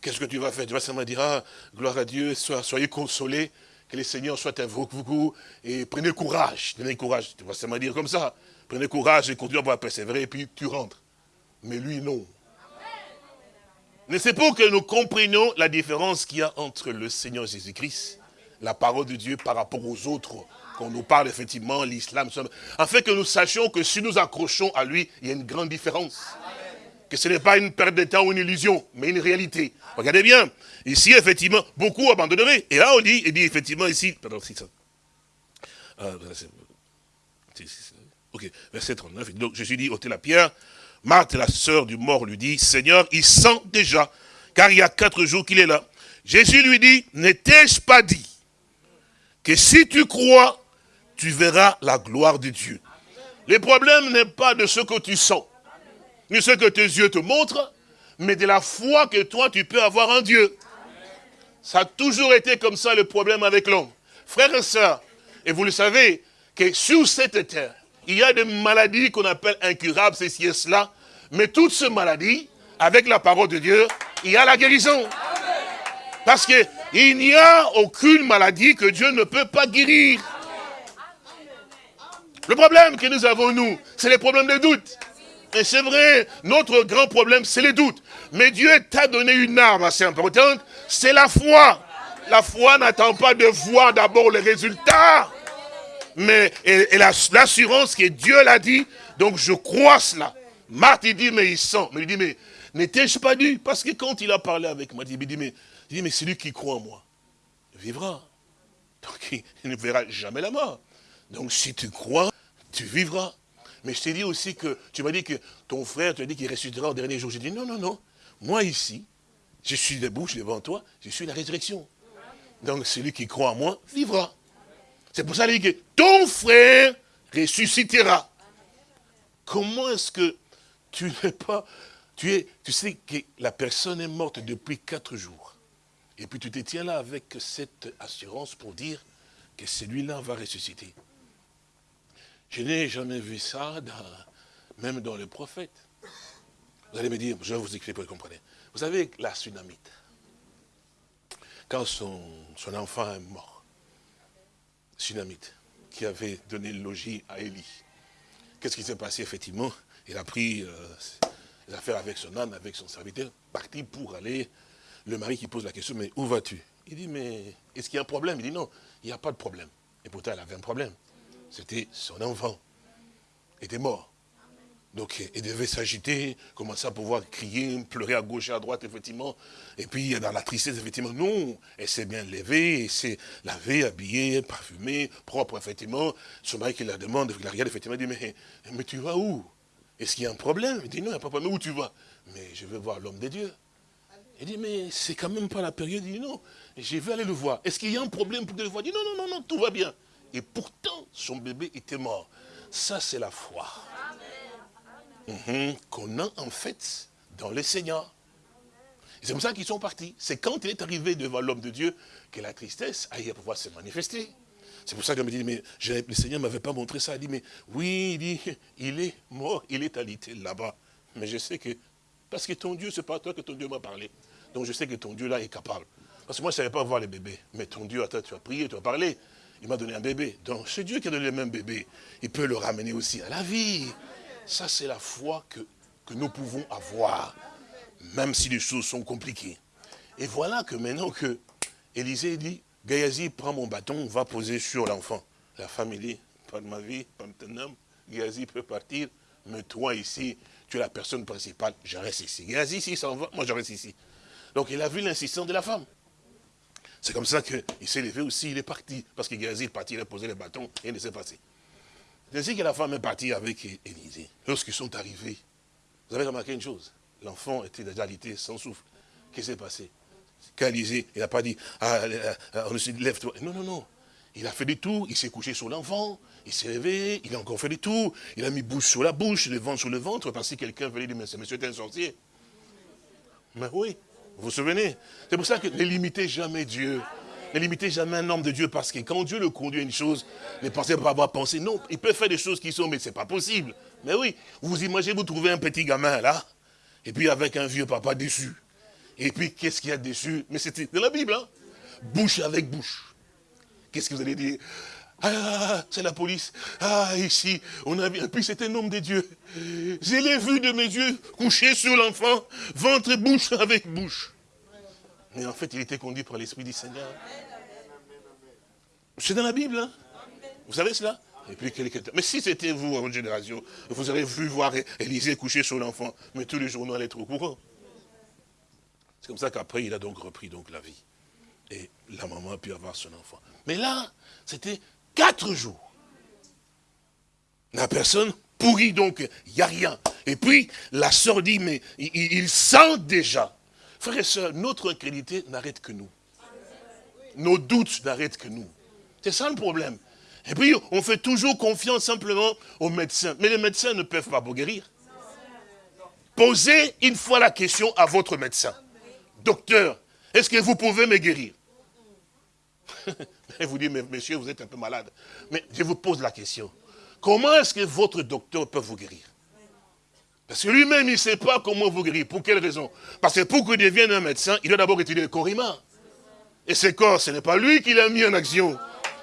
Qu'est-ce que tu vas faire? Tu vas seulement dire, ah, gloire à Dieu, soyez consolés, que le Seigneur soit avec vous, et prenez courage, prenez courage. Tu vas seulement dire comme ça, prenez courage et continuez à persévérer, et puis tu rentres. Mais lui, non. Mais c'est pour que nous comprenions la différence qu'il y a entre le Seigneur Jésus-Christ, la parole de Dieu par rapport aux autres, qu'on nous parle effectivement, l'islam, afin que nous sachions que si nous accrochons à lui, il y a une grande différence. Que ce n'est pas une perte de temps ou une illusion, mais une réalité. Regardez bien, ici, effectivement, beaucoup abandonneraient. Et là, on dit, il dit effectivement ici, pardon, c'est ça. Ok, verset 39, donc je suis dit, ôtez la pierre, Marthe, la sœur du mort, lui dit, Seigneur, il sent déjà, car il y a quatre jours qu'il est là. Jésus lui dit, n'étais-je pas dit que si tu crois, tu verras la gloire de Dieu? Le problème n'est pas de ce que tu sens, ni ce que tes yeux te montrent, mais de la foi que toi tu peux avoir en Dieu. Ça a toujours été comme ça le problème avec l'homme. Frères et sœurs, et vous le savez, que sur cette terre, il y a des maladies qu'on appelle incurables, ceci et cela, mais toutes ces maladies, avec la parole de Dieu, il y a la guérison. Parce qu'il n'y a aucune maladie que Dieu ne peut pas guérir. Le problème que nous avons, nous, c'est les problèmes de doute. Et c'est vrai, notre grand problème, c'est les doutes. Mais Dieu t'a donné une arme assez importante, c'est la foi. La foi n'attend pas de voir d'abord les résultats, mais l'assurance que Dieu l'a dit, donc je crois cela. Marthe, dit, mais il sent. Mais il dit, mais n'étais-je pas dû Parce que quand il a parlé avec moi, il dit, mais, il dit, mais celui qui croit en moi vivra. Donc il ne verra jamais la mort. Donc si tu crois, tu vivras. Mais je t'ai dit aussi que, tu m'as dit que ton frère, tu as dit qu'il ressuscitera au dernier jour. J'ai dit, non, non, non. Moi ici, je suis debout, je suis devant toi, je suis la résurrection. Donc celui qui croit en moi vivra. C'est pour ça qu'il dit que ton frère ressuscitera. Comment est-ce que tu n'es pas... Tu, sais que la personne est morte depuis quatre jours. Et puis tu te tiens là avec cette assurance pour dire que celui-là va ressusciter. Je n'ai jamais vu ça, même dans les prophètes. Vous allez me dire, je vais vous expliquer pour que vous compreniez. Vous savez, la tsunamite, quand son, enfant est mort, tsunamite, qui avait donné le logis à Élie, qu'est-ce qui s'est passé effectivement? Il a pris euh, les affaires avec son âne, avec son serviteur, parti pour aller, le mari qui pose la question, mais où vas-tu? Il dit, mais est-ce qu'il y a un problème? Il dit, non, il n'y a pas de problème. Et pourtant, elle avait un problème. C'était son enfant. Il était mort. Donc, il devait s'agiter, commencer à pouvoir crier, pleurer à gauche et à droite, effectivement. Et puis, dans la tristesse, effectivement, non. Elle s'est bien levée, elle s'est lavée, habillée, parfumée, propre, effectivement. Son mari qui la demande, il la regarde, effectivement, dit, mais, mais tu vas où? Est-ce qu'il y a un problème? Il dit, non, il n'y a pas de problème. Mais où tu vas? Mais je veux voir l'homme de Dieu. Il dit, mais c'est quand même pas la période. Il dit, non, je vais aller le voir. Est-ce qu'il y a un problème pour que le voir Il dit, non, non, non, non, tout va bien. Et pourtant, son bébé était mort. Ça, c'est la foi. Mhm. Qu'on a en fait dans le Seigneur. C'est comme ça qu'ils sont partis. C'est quand il est arrivé devant l'homme de Dieu que la tristesse a eu à pouvoir se manifester. C'est pour ça qu'il me dit, mais le Seigneur ne m'avait pas montré ça. Il dit, mais oui, il est mort, il est alité là-bas. Mais je sais que, parce que ton Dieu, c'est pas toi que ton Dieu m'a parlé. Donc je sais que ton Dieu là est capable. Parce que moi, je ne savais pas voir les bébés. Mais ton Dieu, attends, tu as prié, tu as parlé. Il m'a donné un bébé. Donc c'est Dieu qui a donné le même bébé. Il peut le ramener aussi à la vie. Ça, c'est la foi que, que nous pouvons avoir, même si les choses sont compliquées. Et voilà que maintenant que Élisée dit, Gayazi, prends mon bâton, va poser sur l'enfant. La famille pas de ma vie, pas de ton homme, Gayazi peut partir, mais toi ici, tu es la personne principale, je reste ici. Gayazi, s'il s'en va, moi je reste ici. Donc il a vu l'insistance de la femme. C'est comme ça qu'il s'est levé aussi, il est parti. Parce que Géasi est parti, il a posé les bâtons et il s'est passé. C'est ainsi que la femme est partie avec Élisée. Lorsqu'ils sont arrivés, vous avez remarqué une chose? L'enfant était déjà alité sans souffle. Qu'est-ce qui s'est passé? Quand Élisée, il n'a pas dit, ah, euh, euh, lève-toi. Non, non, non. Il a fait du tout, il s'est couché sur l'enfant, il s'est levé, il a encore fait du tout, il a mis bouche sur la bouche, le ventre sur le ventre, parce que quelqu'un venait dire, mais ce monsieur est un sorcier. Mais oui, vous vous souvenez? C'est pour ça que ne limitez jamais Dieu. Ne limitez jamais un homme de Dieu parce que quand Dieu le conduit à une chose, ne pensez pas avoir pensé. Non, il peut faire des choses qui sont, mais ce n'est pas possible. Mais oui, vous imaginez, vous trouvez un petit gamin là, et puis avec un vieux papa déçu. Et puis, qu'est-ce qu'il y a dessus? Mais c'était de la Bible, hein Bouche avec bouche. Qu'est-ce que vous allez dire? Ah, c'est la police. Ah, ici, on a vu. Et puis c'est un homme de Dieu. Je l'ai vu de mes yeux couché sur l'enfant, ventre et bouche avec bouche. Mais en fait, il était conduit par l'Esprit du Seigneur. C'est dans la Bible, hein Vous savez cela? Mais si c'était vous, en génération, vous auriez vu voir Élisée coucher sur l'enfant, mais tous les journaux allaient être au courant. C'est comme ça qu'après, il a donc repris donc la vie. Et la maman a pu avoir son enfant. Mais là, c'était Quatre jours. La personne pourrit donc, il n'y a rien. Et puis, la sœur dit, mais il, sent déjà. Frères et sœurs, notre incrédulité n'arrête que nous. Nos doutes n'arrêtent que nous. C'est ça le problème. Et puis, on fait toujours confiance simplement aux médecins. Mais les médecins ne peuvent pas vous guérir. Posez une fois la question à votre médecin. Docteur, est-ce que vous pouvez me guérir? Et vous dites, mais monsieur, vous êtes un peu malade. Mais je vous pose la question. Comment est-ce que votre docteur peut vous guérir? Parce que lui-même, il ne sait pas comment vous guérir. Pour quelle raison? Parce que pour qu'il devienne un médecin, il doit d'abord étudier le corps humain. Et ce corps, ce n'est pas lui qui l'a mis en action.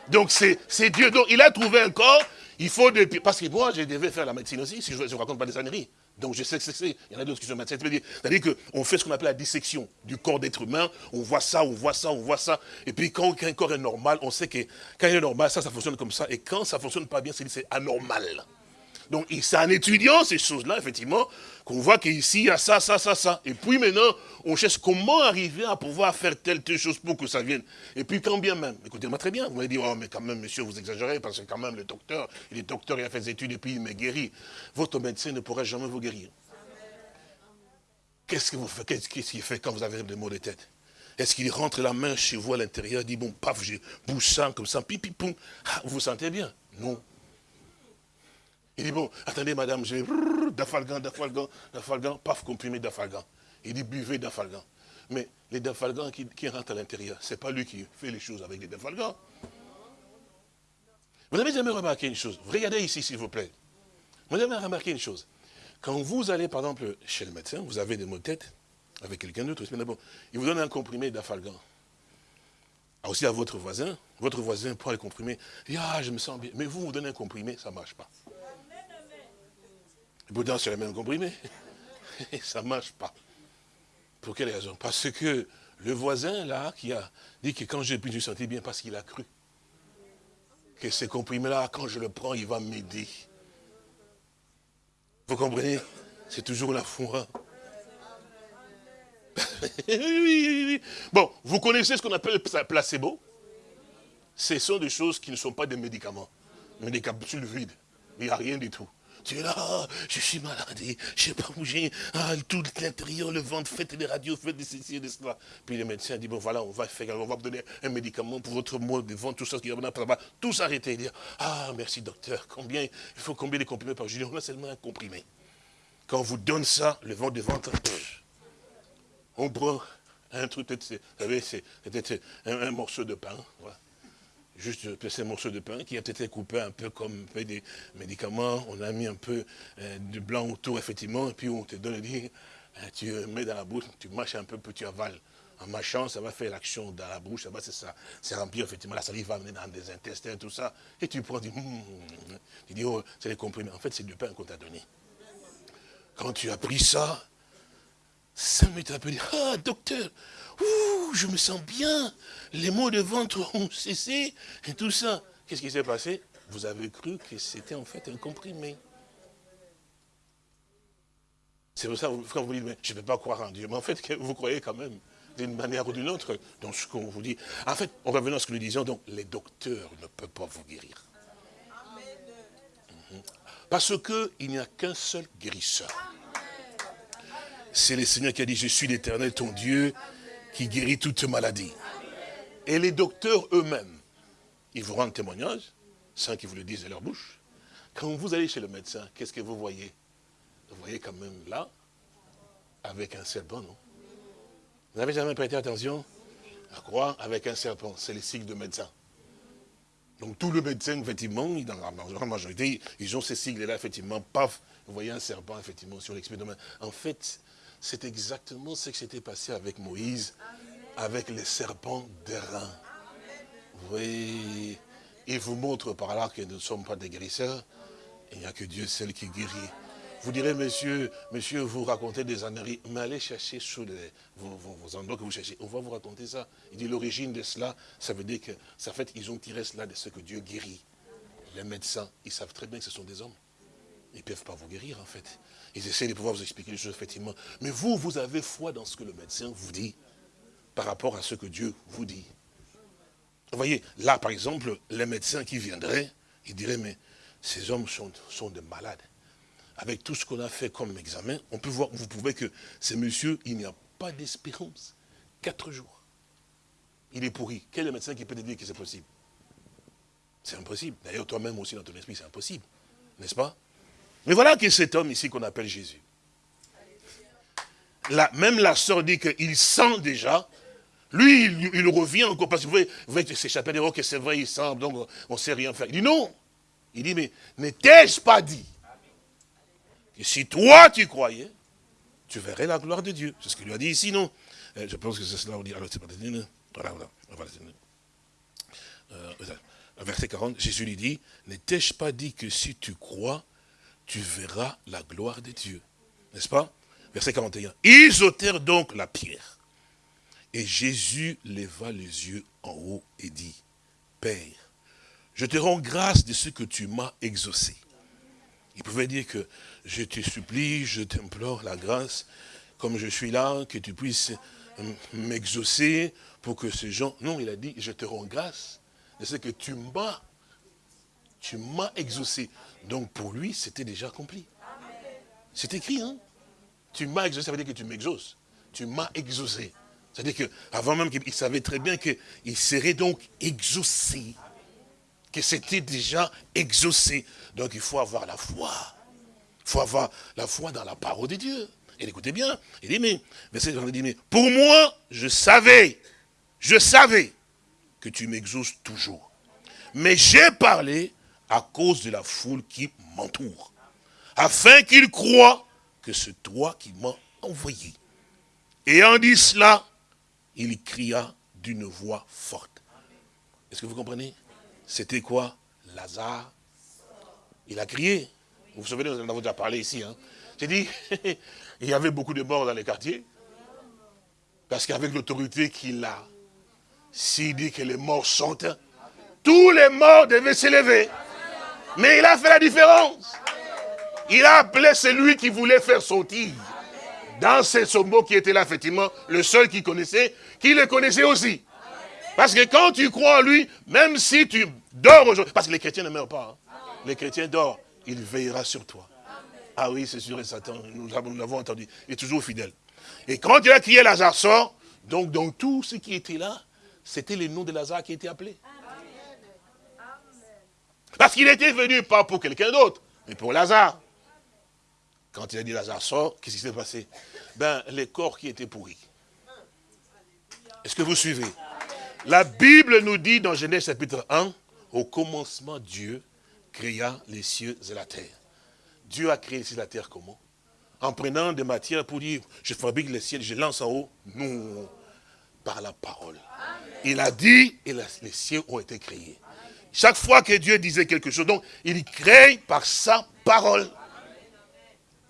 Donc c'est Dieu. Donc il a trouvé un corps, il faut. Parce que moi, je devais faire la médecine aussi, si je ne raconte pas des âneries. Donc je sais que c'est. Il y en a d'autres qui sont médecins. C'est-à-dire qu'on fait ce qu'on appelle la dissection du corps d'être humain. On voit ça, on voit ça, on voit ça. Et puis quand un corps est normal, on sait que quand il est normal, ça, ça fonctionne comme ça. Et quand ça ne fonctionne pas bien, c'est anormal. Donc c'est en étudiant ces choses-là, effectivement, qu'on voit qu'ici, il y a ça, ça, ça, ça. Et puis maintenant, on cherche comment arriver à pouvoir faire telle, telle chose pour que ça vienne. Et puis quand bien même, écoutez-moi très bien, vous m'avez dit, oh mais quand même, monsieur, vous exagérez, parce que quand même, le docteur, il est docteur, il a fait des études et puis il m'a guéri. Votre médecin ne pourra jamais vous guérir. Qu'est-ce que vous faites? Qu'est-ce qu'il fait quand vous avez des maux de tête? Est-ce qu'il rentre la main chez vous à l'intérieur, dit, bon, paf, je bouge ça, comme ça, pipi, poum, ah, vous vous sentez bien? Non. Il dit, bon, attendez madame, j'ai dafalgan, dafalgan, dafalgan, paf, comprimé dafalgan. Il dit, buvez dafalgan. Mais les dafalgan qui, rentrent à l'intérieur, ce n'est pas lui qui fait les choses avec les dafalgan. Vous avez jamais remarqué une chose? Regardez ici, s'il vous plaît. Vous avez remarqué une chose? Quand vous allez, par exemple, chez le médecin, vous avez des maux de tête, avec quelqu'un d'autre, il vous donne un comprimé dafalgan. Ah, aussi à votre voisin, votre voisin prend le comprimé, dit, ah, je me sens bien. Mais vous, vous donnez un comprimé, ça ne marche pas. Pourtant, c'est le même comprimé. ça ne marche pas. Pour quelle raison? Parce que le voisin, là, qui a dit que quand j'ai pu me sentir bien, parce qu'il a cru que ce comprimé-là, quand je le prends, il va m'aider. Vous comprenez? C'est toujours la foi. bon, vous connaissez ce qu'on appelle placebo? Ce sont des choses qui ne sont pas des médicaments. Mais des capsules vides. Il n'y a rien du tout. Tu es là, je suis malade, je ne sais pas bouger, tout l'intérieur, le ventre, faites des radios, faites des ceci et de cela. Puis le médecin dit, bon voilà, on va faire, vous donner un médicament pour votre mal de ventre, tout ça, qui va tout s'arrêter. Dire, ah merci docteur, combien, il faut combien de comprimés par jour? On a seulement un comprimé. Quand on vous donne ça, le ventre de ventre, on prend un truc, vous savez, c'est un, morceau de pain, voilà juste ces morceau de pain qui a été coupé un peu comme des médicaments. On a mis un peu euh, de blanc autour, effectivement, et puis on te donne, dit, euh, tu mets dans la bouche, tu mâches un peu, puis tu avales. En mâchant, ça va faire l'action dans la bouche, ça va, c'est ça. C'est remplir, effectivement, la salive va amener dans des intestins, tout ça. Et tu prends, tu dis, hum, tu dis oh, c'est les comprimés. En fait, c'est du pain qu'on t'a donné. Quand tu as pris ça, ça m'est appelé, ah, docteur, Ouh, je me sens bien. Les maux de ventre ont cessé et tout ça. Qu'est-ce qui s'est passé? Vous avez cru que c'était en fait un comprimé. C'est pour ça que quand vous dites, mais je ne peux pas croire en Dieu. Mais en fait, vous croyez quand même, d'une manière ou d'une autre, dans ce qu'on vous dit. En fait, on revenant à ce que nous disions, donc, les docteurs ne peuvent pas vous guérir. Mhm. Parce qu'il n'y a qu'un seul guérisseur. C'est le Seigneur qui a dit, je suis l'éternel, ton Dieu, qui guérit toute maladie. Et les docteurs eux-mêmes, ils vous rendent témoignage, sans qu'ils vous le disent de leur bouche. Quand vous allez chez le médecin, qu'est-ce que vous voyez? Vous voyez quand même là, avec un serpent, non? Vous n'avez jamais prêté attention à croire avec un serpent, c'est le signe de médecin. Donc tout le médecin, effectivement, dans la majorité, ils ont ces sigles-là, effectivement, paf, vous voyez un serpent, effectivement, sur l'expédiment. En fait, c'est exactement ce qui s'était passé avec Moïse, avec les serpents d'airain. Oui, il vous montre par là que nous ne sommes pas des guérisseurs. Il n'y a que Dieu seul qui guérit. Vous direz, monsieur, monsieur, vous racontez des âneries, mais allez chercher sous vos, endroits que vous cherchez. On va vous raconter ça. Il dit l'origine de cela, ça veut dire que, ça fait, ils ont tiré cela de ce que Dieu guérit. Les médecins, ils savent très bien que ce sont des hommes. Ils ne peuvent pas vous guérir, en fait. Ils essaient de pouvoir vous expliquer les choses, effectivement. Mais vous, vous avez foi dans ce que le médecin vous dit par rapport à ce que Dieu vous dit. Vous voyez, là, par exemple, les médecins qui viendraient, ils diraient, mais ces hommes sont, sont des malades. Avec tout ce qu'on a fait comme examen, on peut voir, vous pouvez que ces messieurs, il n'y a pas d'espérance. Quatre jours. Il est pourri. Quel est le médecin qui peut te dire que c'est possible? C'est impossible. D'ailleurs, toi-même aussi, dans ton esprit, c'est impossible. N'est-ce pas? Mais voilà que cet homme ici qu'on appelle Jésus. même la sœur dit qu'il sent déjà. Lui, il, revient encore, parce que vous voyez, s'échapper des que c'est vrai, il sent, donc on ne sait rien faire. Il dit non. Il dit, mais n'étais-je pas dit que si toi tu croyais, tu verrais la gloire de Dieu? C'est ce qu'il lui a dit ici, non? Euh, Je pense que c'est cela, on dit, alors pas voilà, voilà. Euh, verset 40, Jésus lui dit, n'étais-je pas dit que si tu crois, tu verras la gloire de Dieu N'est-ce pas? Verset 41. Ils ôtèrent donc la pierre. Et Jésus leva les yeux en haut et dit, Père, je te rends grâce de ce que tu m'as exaucé. Il pouvait dire que je te supplie, je t'implore la grâce, comme je suis là, que tu puisses m'exaucer pour que ces gens... Non, il a dit, je te rends grâce de ce que tu m'as, tu m'as exaucé. Donc pour lui, c'était déjà accompli. C'est écrit, hein Tu m'as exaucé, ça veut dire que tu m'exauces. Tu m'as exaucé. C'est-à-dire qu'avant même qu'il savait très bien qu'il serait donc exaucé que c'était déjà exaucé. Donc il faut avoir la foi. Il faut avoir la foi dans la parole de Dieu. Et écoutez bien, il dit, mais, dit, mais pour moi, je savais, je savais que tu m'exauces toujours. Mais j'ai parlé à cause de la foule qui m'entoure, afin qu'ils croient que c'est toi qui m'as envoyé. Et en dit cela, il cria d'une voix forte. Est-ce que vous comprenez? C'était quoi? Lazare. Il a crié. Vous vous souvenez, nous en avons déjà parlé ici. Hein. J'ai dit, il y avait beaucoup de morts dans les quartiers. Parce qu'avec l'autorité qu'il a, s'il dit que les morts sont, tous les morts devaient s'élever. Mais il a fait la différence. Il a appelé celui qui voulait faire sortir. Dans ces sombos qui était là, effectivement, le seul qui connaissait, qui le connaissait aussi. Parce que quand tu crois en lui, même si tu dors aujourd'hui, parce que les chrétiens ne meurent pas, hein. les chrétiens dorment, il veillera sur toi. Ah oui, c'est sûr et Satan, nous l'avons entendu, il est toujours fidèle. Et quand il a crié Lazare sort, donc dans tout ce qui était là, c'était le nom de Lazare qui était appelé. Parce qu'il était venu pas pour quelqu'un d'autre, mais pour Lazare. Quand il a dit Lazare sort, qu'est-ce qui s'est passé? Ben, les corps qui étaient pourris. Est-ce que vous suivez? La Bible nous dit dans Genèse chapitre 1, au commencement Dieu créa les cieux et la terre. Dieu a créé les cieux et la terre comment? En prenant des matières pour dire, je fabrique les cieux, je lance en haut. Non, par la parole. Il a dit et les cieux ont été créés. Chaque fois que Dieu disait quelque chose, donc il crée par sa parole.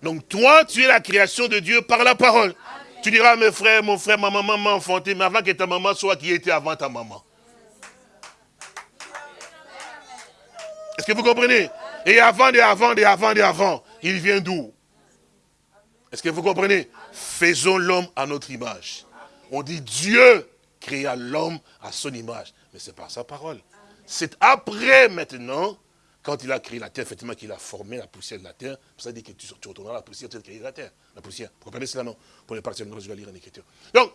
Donc toi, tu es la création de Dieu par la parole. Tu diras, mes frères, mon frère, ma maman m'a enfanté, mais avant que ta maman soit qui était avant ta maman. Est-ce que vous comprenez? Et avant, et avant, et avant, et avant, il vient d'où? Est-ce que vous comprenez? Faisons l'homme à notre image. On dit Dieu créa l'homme à son image. Mais c'est pas sa parole. C'est après maintenant quand il a créé la terre, effectivement, qu'il a formé la poussière de la terre, ça dit que tu, retourneras à la poussière, tu as créé la terre, la poussière. Vous comprenez cela, non Pour les parties, je vais lire en écriture. Donc,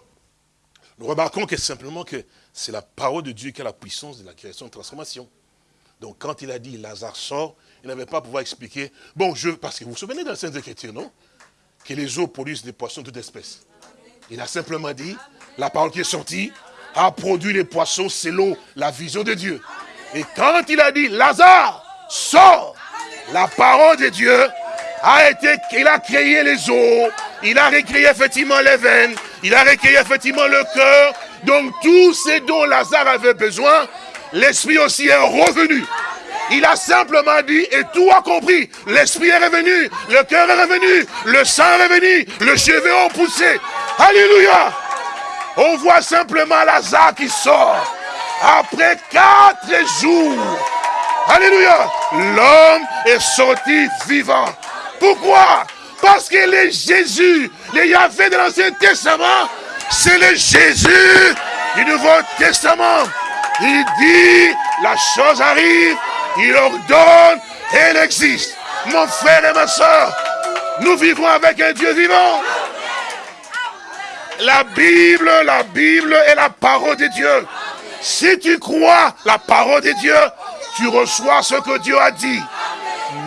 nous remarquons que simplement que c'est la parole de Dieu qui a la puissance de la création de transformation. Donc, quand il a dit Lazare sort, il n'avait pas pouvoir expliquer, bon, je, parce que vous vous souvenez dans la Sainte Écriture, non Que les eaux produisent des poissons de toute espèce. Il a simplement dit, la parole qui est sortie a produit les poissons selon la vision de Dieu. Et quand il a dit Lazare, sort. La parole de Dieu a été, il a créé les os, il a recréé effectivement les veines, il a recréé effectivement le cœur. Donc tout ce dont Lazare avait besoin, l'esprit aussi est revenu. Il a simplement dit et tout a compris. L'esprit est revenu, le cœur est revenu, le sang est revenu, le cheveu ont poussé. Alléluia. On voit simplement Lazare qui sort après quatre jours. Alléluia. L'homme est sorti vivant. Pourquoi? Parce que le Jésus, le Yahvé de l'Ancien Testament, c'est le Jésus du Nouveau Testament. Il dit, la chose arrive, il ordonne, elle existe. Mon frère et ma soeur, nous vivons avec un Dieu vivant. La Bible, la Bible est la parole de Dieu. Si tu crois la parole de Dieu, tu reçois ce que Dieu a dit.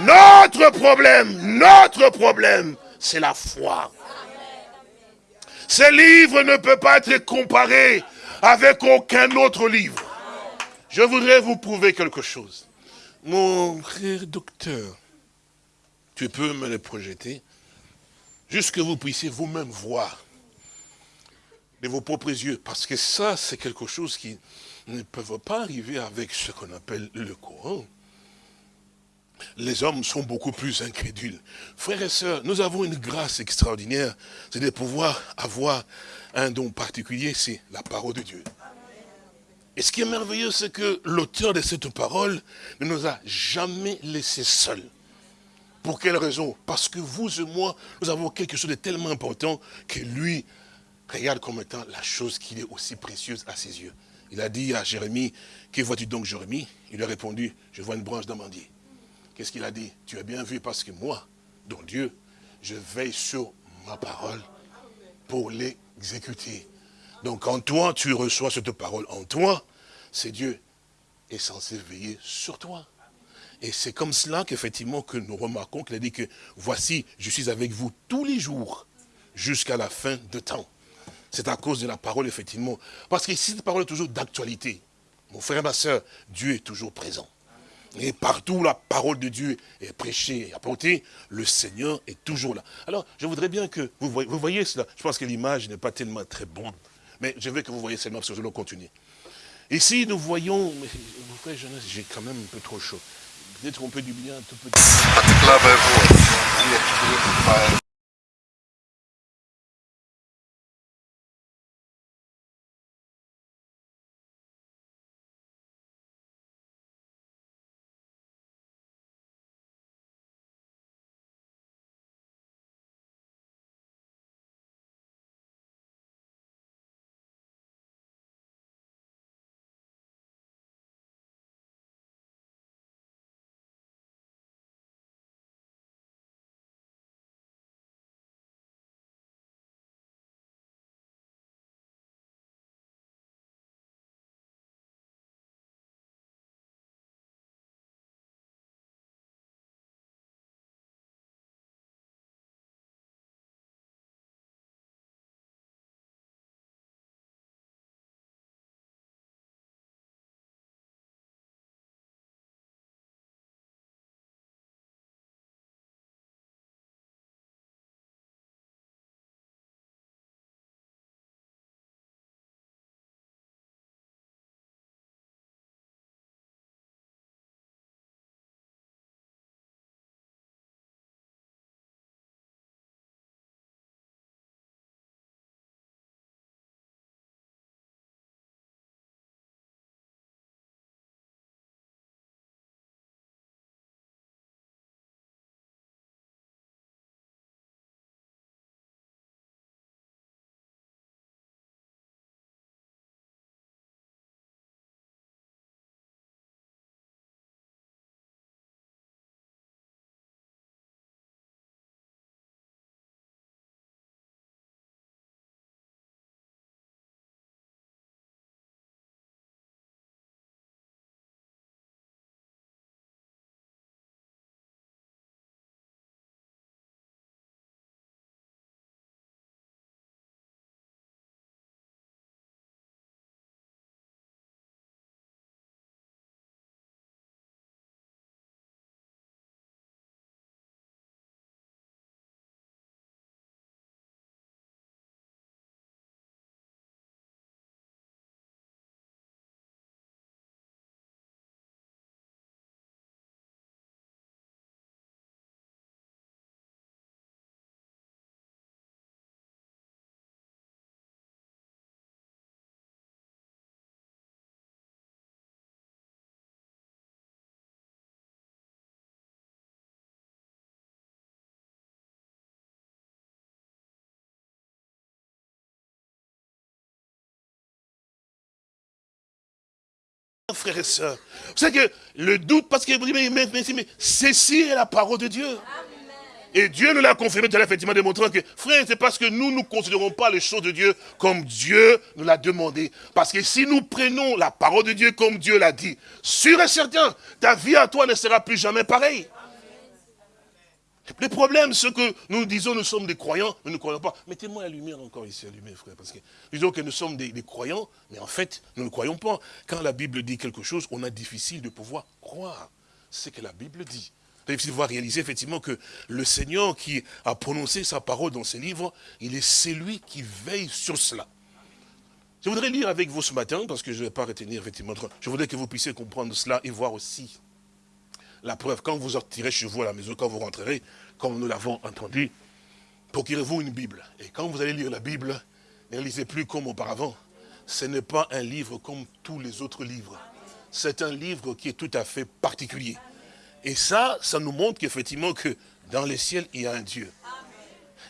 Notre problème, notre problème, c'est la foi. Ce livre ne peut pas être comparé avec aucun autre livre. Je voudrais vous prouver quelque chose. Mon frère docteur, tu peux me le projeter, juste que vous puissiez vous-même voir de vos propres yeux, parce que ça, c'est quelque chose qui ne peut pas arriver avec ce qu'on appelle le Coran. Les hommes sont beaucoup plus incrédules. Frères et sœurs, nous avons une grâce extraordinaire, c'est de pouvoir avoir un don particulier, c'est la parole de Dieu. Et ce qui est merveilleux, c'est que l'auteur de cette parole ne nous a jamais laissés seuls. Pour quelle raison? Parce que vous et moi, nous avons quelque chose de tellement important que lui regarde comme étant la chose qui est aussi précieuse à ses yeux. Il a dit à Jérémie, que vois-tu donc Jérémie? Il lui a répondu, je vois une branche d'amandier. Qu'est-ce qu'il a dit Tu as bien vu parce que moi, dont Dieu, je veille sur ma parole pour l'exécuter. Donc en toi, tu reçois cette parole. En toi, c'est Dieu est censé veiller sur toi. Et c'est comme cela qu'effectivement que nous remarquons qu'il a dit que voici, je suis avec vous tous les jours jusqu'à la fin de temps. C'est à cause de la parole, effectivement. Parce que cette parole est toujours d'actualité. Mon frère et ma soeur, Dieu est toujours présent. Et partout la parole de Dieu est prêchée et apportée, le Seigneur est toujours là. Alors, je voudrais bien que vous voyez, vous voyez cela. Je pense que l'image n'est pas tellement très bonne. Mais je veux que vous voyez seulement, parce que je vais continuer. Ici, nous voyons, mon frère j'ai quand même un peu trop chaud. Peut-être qu'on peut du bien un tout petit. Frères et sœurs. Vous savez que le doute, parce que vous dites, mais, mais, mais, ceci est la parole de Dieu. Et Dieu nous l'a confirmé, tout effectivement démontrant que, frère, c'est parce que nous ne considérons pas les choses de Dieu comme Dieu nous l'a demandé. Parce que si nous prenons la parole de Dieu comme Dieu l'a dit, sûr et certain, ta vie à toi ne sera plus jamais pareille. Le problème, c'est que nous disons nous sommes des croyants, mais nous ne croyons pas. Mettez-moi la lumière encore ici, allumée, frère, parce que disons que nous sommes des, croyants, mais en fait, nous ne croyons pas. Quand la Bible dit quelque chose, on a difficile de pouvoir croire ce que la Bible dit. C'est difficile de pouvoir réaliser effectivement que le Seigneur qui a prononcé sa parole dans ses livres, il est celui qui veille sur cela. Je voudrais lire avec vous ce matin, parce que je ne vais pas retenir effectivement, je voudrais que vous puissiez comprendre cela et voir aussi la preuve, quand vous sortirez chez vous à la maison, quand vous rentrerez, comme nous l'avons entendu, procurez-vous une Bible. Et quand vous allez lire la Bible, ne lisez plus comme auparavant. Ce n'est pas un livre comme tous les autres livres. C'est un livre qui est tout à fait particulier. Et ça, ça nous montre qu'effectivement que dans les ciels, il y a un Dieu.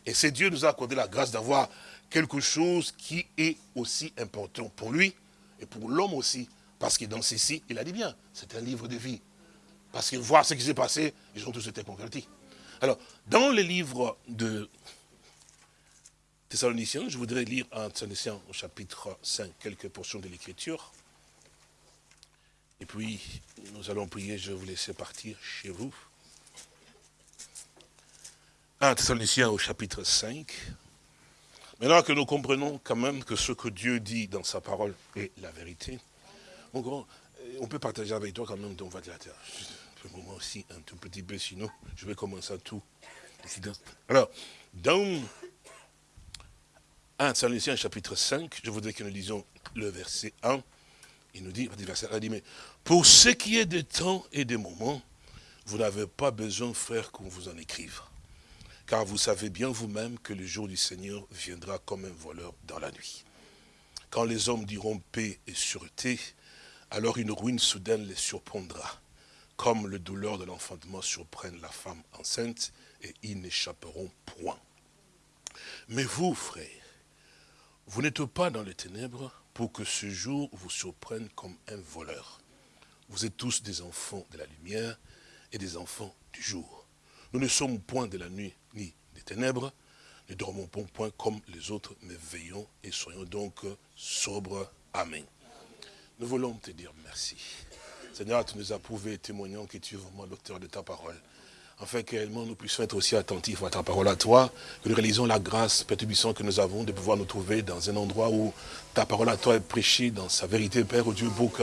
Et c'est Dieu nous a accordé la grâce d'avoir quelque chose qui est aussi important pour lui et pour l'homme aussi. Parce que dans ceci, il a dit bien, c'est un livre de vie. Parce que voir ce qui s'est passé, ils ont tous été convertis. Alors, dans le livre de Thessaloniciens, je voudrais lire en Thessaloniciens au chapitre 5 quelques portions de l'Écriture. Et puis, nous allons prier, je vous laisser partir chez vous. 1 Thessaloniciens au chapitre 5. Maintenant que nous comprenons quand même que ce que Dieu dit dans sa parole est la vérité, on peut partager avec toi quand même ton terre moment aussi un tout petit peu, sinon je vais commencer à tout. Alors, dans 1 Thessaloniciens chapitre 5, je voudrais que nous lisions le verset 1. Il nous dit, verset 1, dit, mais pour ce qui est des temps et des moments, vous n'avez pas besoin, frère, qu'on vous en écrive. Car vous savez bien vous-même que le jour du Seigneur viendra comme un voleur dans la nuit. Quand les hommes diront paix et sûreté, alors une ruine soudaine les surprendra comme le douleur de l'enfantement surprenne la femme enceinte, et ils n'échapperont point. Mais vous, frères, vous n'êtes pas dans les ténèbres pour que ce jour vous surprenne comme un voleur. Vous êtes tous des enfants de la lumière et des enfants du jour. Nous ne sommes point de la nuit ni des ténèbres, ne dormons point comme les autres, mais veillons et soyons donc sobres. Amen. Nous voulons te dire merci. Seigneur, tu nous as prouvé, témoignant que tu es vraiment l'auteur de ta parole. Afin que nous puissions être aussi attentifs à ta parole à toi, que nous réalisons la grâce, Père que nous avons de pouvoir nous trouver dans un endroit où ta parole à toi est prêchée dans sa vérité, Père, au Dieu, pour que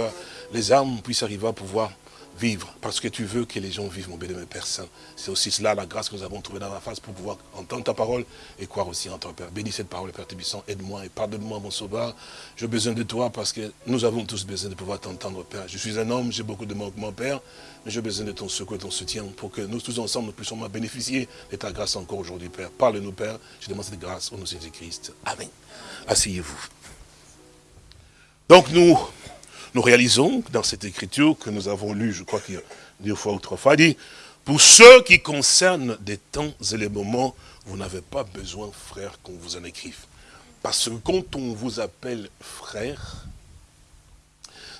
les âmes puissent arriver à pouvoir vivre, parce que tu veux que les gens vivent, mon bénémoine Père Saint. C'est aussi cela la grâce que nous avons trouvée dans la face pour pouvoir entendre ta parole et croire aussi en ton Père. Bénis cette parole, Père Tébissant, aide-moi et pardonne-moi, mon sauveur. J'ai besoin de toi parce que nous avons tous besoin de pouvoir t'entendre, Père. Je suis un homme, j'ai beaucoup de manquements, Père, mais j'ai besoin de ton secours, de ton soutien pour que nous tous ensemble nous puissions bénéficier de ta grâce encore aujourd'hui, Père. Parle-nous, Père. Je demande cette grâce au nom de Jésus-Christ. Amen. Asseyez-vous. Donc nous nous réalisons dans cette écriture que nous avons lue, je crois qu'il y a deux fois ou trois fois, dit, pour ceux qui concernent des temps et les moments, vous n'avez pas besoin, frère, qu'on vous en écrive. Parce que quand on vous appelle frère,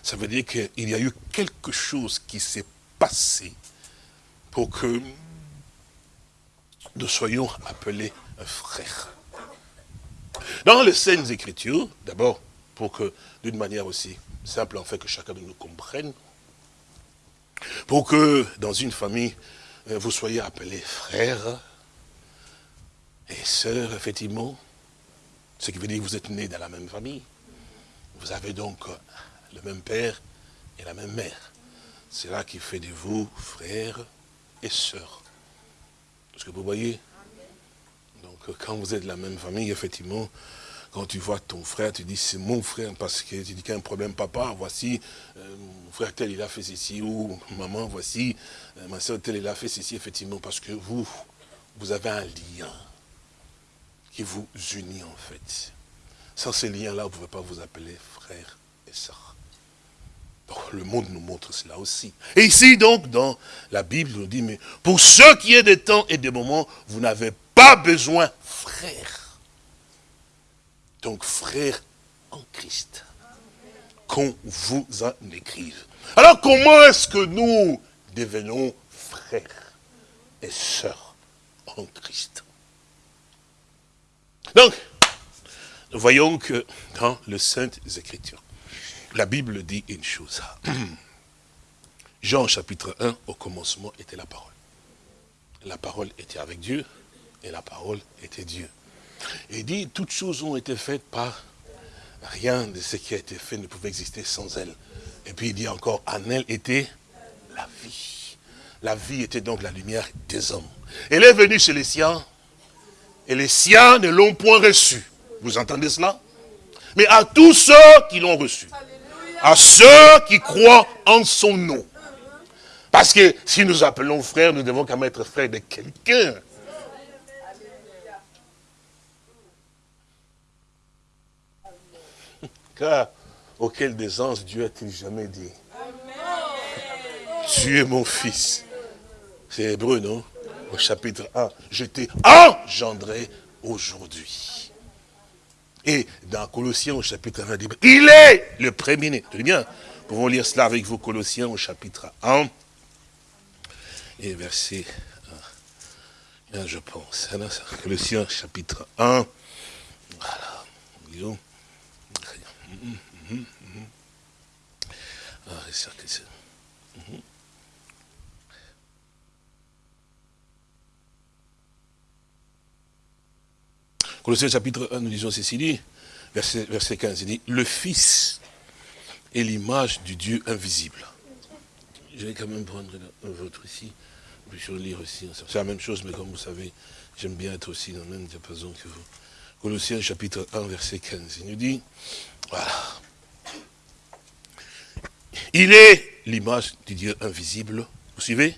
ça veut dire qu'il y a eu quelque chose qui s'est passé pour que nous soyons appelés frères. Dans les scènes écritures, d'abord, pour que, d'une manière aussi simple en fait que chacun de nous comprenne, pour que dans une famille, euh, vous soyez appelés frères et sœurs, effectivement, ce qui veut dire que vous êtes nés dans la même famille. Vous avez donc euh, le même père et la même mère. C'est là qui fait de vous frères et sœurs. Est-ce que vous voyez? Donc quand vous êtes de la même famille, effectivement, quand tu vois ton frère, tu dis c'est mon frère parce que tu dis qu'il y a un problème, papa, voici, euh, mon frère tel il a fait ceci, ou maman, voici, euh, ma soeur tel il a fait ceci, effectivement, parce que vous, vous avez un lien qui vous unit en fait. Sans ce lien-là, vous ne pouvez pas vous appeler frère et soeur. le monde nous montre cela aussi. Et ici, donc, dans la Bible, on dit, mais pour ceux qui est des temps et des moments, vous n'avez pas besoin, frère donc frère en Christ, qu'on vous en écrive. Alors comment est-ce que nous devenons frères et sœurs en Christ? Donc, nous voyons que dans le Saintes Écritures, la Bible dit une chose. Jean chapitre 1, au commencement était la parole. La parole était avec Dieu et la parole était Dieu. Et il dit, toutes choses ont été faites par rien de ce qui a été fait ne pouvait exister sans elle. Et puis il dit encore, en elle était la vie. La vie était donc la lumière des hommes. Elle est venue chez les siens, et les siens ne l'ont point reçue. Vous entendez cela? Mais à tous ceux qui l'ont reçu, à ceux qui croient en son nom. Parce que si nous appelons frère, nous devons quand même être frères de quelqu'un. Auquel des anges Dieu a-t-il jamais dit? Tu es mon fils. C'est hébreu, non? Au chapitre 1. Je t'ai engendré aujourd'hui. Et dans Colossiens au chapitre 1, il est le premier-né. Tenez bien, nous pouvons lire cela avec vous, Colossiens au chapitre 1 et verset 1, je pense. Colossiens chapitre 1. Voilà. Ah, mhm. Colossiens chapitre 1, nous disons ceci, verset, verset 15, il dit, le Fils est l'image du Dieu invisible. Je vais quand même prendre votre ici, puis je vais lire aussi. C'est la même chose, mais comme vous savez, j'aime bien être aussi dans le même diapason que vous. Colossiens chapitre 1, verset 15, il nous dit, voilà. Il est l'image du Dieu invisible, vous suivez?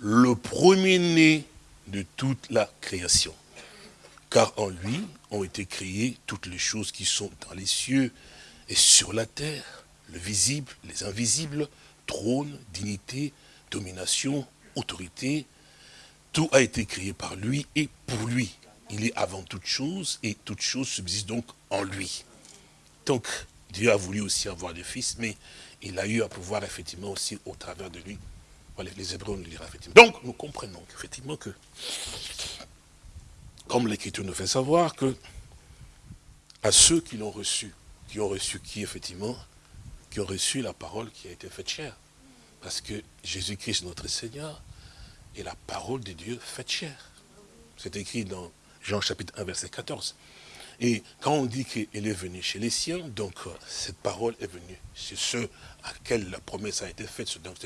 Le premier-né de toute la création. Car en lui ont été créées toutes les choses qui sont dans les cieux et sur la terre, le visible, les invisibles, trône, dignité, domination, autorité. Tout a été créé par lui et pour lui. Il est avant toute chose et toute chose subsiste donc en lui. Donc, Dieu a voulu aussi avoir des fils, mais il a eu à pouvoir effectivement aussi au travers de lui. Les Hébreux nous dira effectivement. Donc, nous comprenons effectivement que, comme l'Écriture nous fait savoir, que à ceux qui l'ont reçu, qui ont reçu qui effectivement Qui ont reçu la parole qui a été faite chair. Parce que Jésus-Christ, notre Seigneur, est la parole de Dieu faite chair. C'est écrit dans Jean chapitre 1, verset 14. Et quand on dit qu'elle est venue chez les siens, donc euh, cette parole est venue chez ceux à quels la promesse a été faite, donc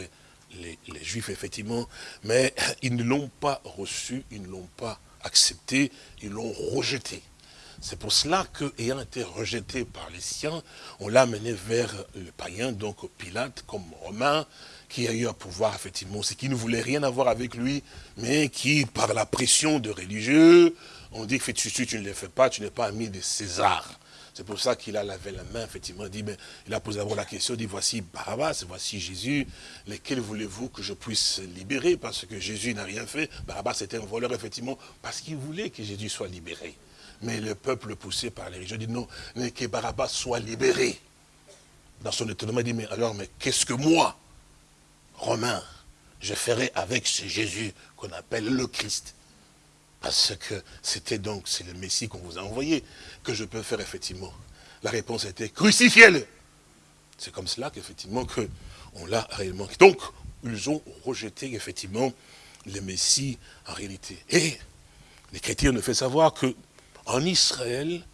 les, les Juifs effectivement, mais ils ne l'ont pas reçu, ils ne l'ont pas accepté, ils l'ont rejeté. C'est pour cela qu'ayant été rejeté par les siens, on l'a amené vers le païen, donc Pilate, comme Romain, qui a eu à pouvoir, effectivement, c'est qui ne voulait rien avoir avec lui, mais qui, par la pression de religieux, on dit que tu, tu ne le fais pas, tu n'es pas ami de César. C'est pour ça qu'il a lavé la main, effectivement, il, dit, mais, il a posé d'abord la question, dit, voici Barabbas, voici Jésus, lesquels voulez-vous que je puisse libérer? Parce que Jésus n'a rien fait, Barabbas était un voleur, effectivement, parce qu'il voulait que Jésus soit libéré. Mais le peuple poussé par les religieux dit, non, mais que Barabbas soit libéré. Dans son étonnement, il dit, mais alors, mais qu'est-ce que moi, Romain, je ferai avec ce Jésus qu'on appelle le Christ? Parce que c'était donc, c'est le Messie qu'on vous a envoyé, que je peux faire effectivement. La réponse était, crucifiez-le. C'est comme cela qu'effectivement, que on l'a réellement. Donc, ils ont rejeté effectivement le Messie en réalité. Et les chrétiens nous fait savoir que en Israël,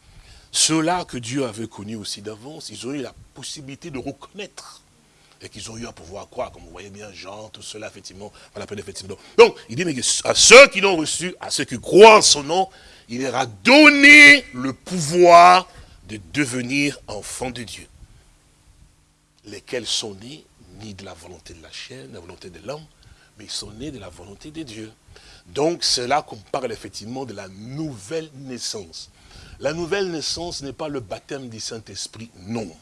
ceux-là que Dieu avait connus aussi d'avance, ils ont eu la possibilité de reconnaître et qu'ils ont eu à pouvoir croire, comme vous voyez bien, Jean, tout cela, effectivement, à effectivement. Donc, il dit, mais à ceux qui l'ont reçu, à ceux qui croient en son nom, il leur a donné le pouvoir de devenir enfants de Dieu. Lesquels sont nés, ni de la volonté de la chair, de la volonté de l'homme, mais ils sont nés de la volonté de Dieu. Donc, c'est là qu'on parle effectivement de la nouvelle naissance. La nouvelle naissance n'est pas le baptême du Saint-Esprit, non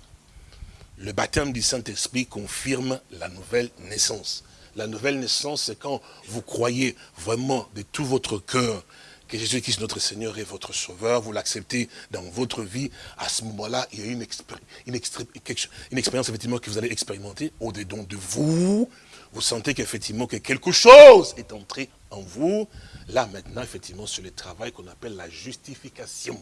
le baptême du Saint-Esprit confirme la nouvelle naissance. La nouvelle naissance, c'est quand vous croyez vraiment de tout votre cœur que Jésus-Christ, notre Seigneur, est votre Sauveur, vous l'acceptez dans votre vie, à ce moment-là, il y a une, expérience que vous allez expérimenter au-dedans de vous, vous sentez qu'effectivement que quelque chose est entré en vous, là maintenant, effectivement, sur le travail qu'on appelle la justification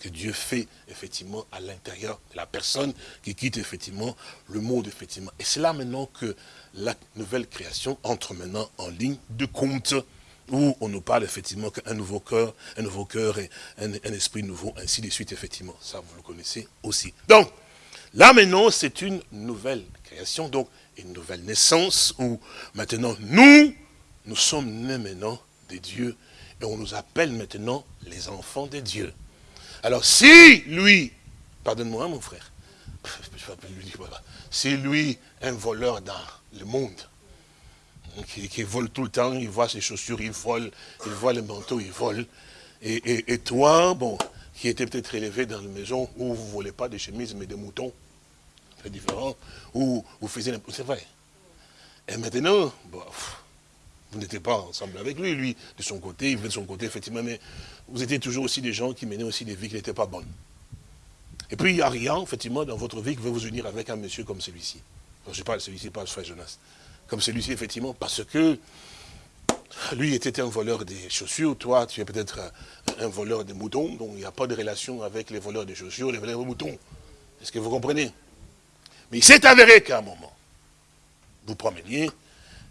que Dieu fait effectivement à l'intérieur de la personne qui quitte effectivement le monde effectivement. Et c'est là maintenant que la nouvelle création entre maintenant en ligne de compte où on nous parle effectivement qu'un nouveau cœur, un nouveau cœur et un, un, esprit nouveau, ainsi de suite effectivement. Ça vous le connaissez aussi. Donc, là maintenant c'est une nouvelle création, donc une nouvelle naissance où maintenant nous, nous sommes nés maintenant des dieux et on nous appelle maintenant les enfants des dieux. Alors si lui, pardonne-moi mon frère, si lui, un voleur dans le monde, qui, vole tout le temps, il voit ses chaussures, il vole, il voit les manteaux, il vole, et, toi, bon, qui était peut-être élevé dans une maison où vous ne volez pas des chemises mais des moutons, c'est différent, où vous faisiez, c'est vrai. Et maintenant, bon, vous n'étiez pas ensemble avec lui, lui, de son côté, il venait de son côté, effectivement, mais vous étiez toujours aussi des gens qui menaient aussi des vies qui n'étaient pas bonnes. Et puis, il n'y a rien, effectivement, dans votre vie qui veut vous unir avec un monsieur comme celui-ci. Je parle de celui-ci, pas frère Jonas. Comme celui-ci, effectivement, parce que lui était un voleur des chaussures, toi, tu es peut-être un, voleur des moutons, donc il n'y a pas de relation avec les voleurs des chaussures, les voleurs des moutons. Est-ce que vous comprenez? Mais il s'est avéré qu'à un moment, vous promeniez,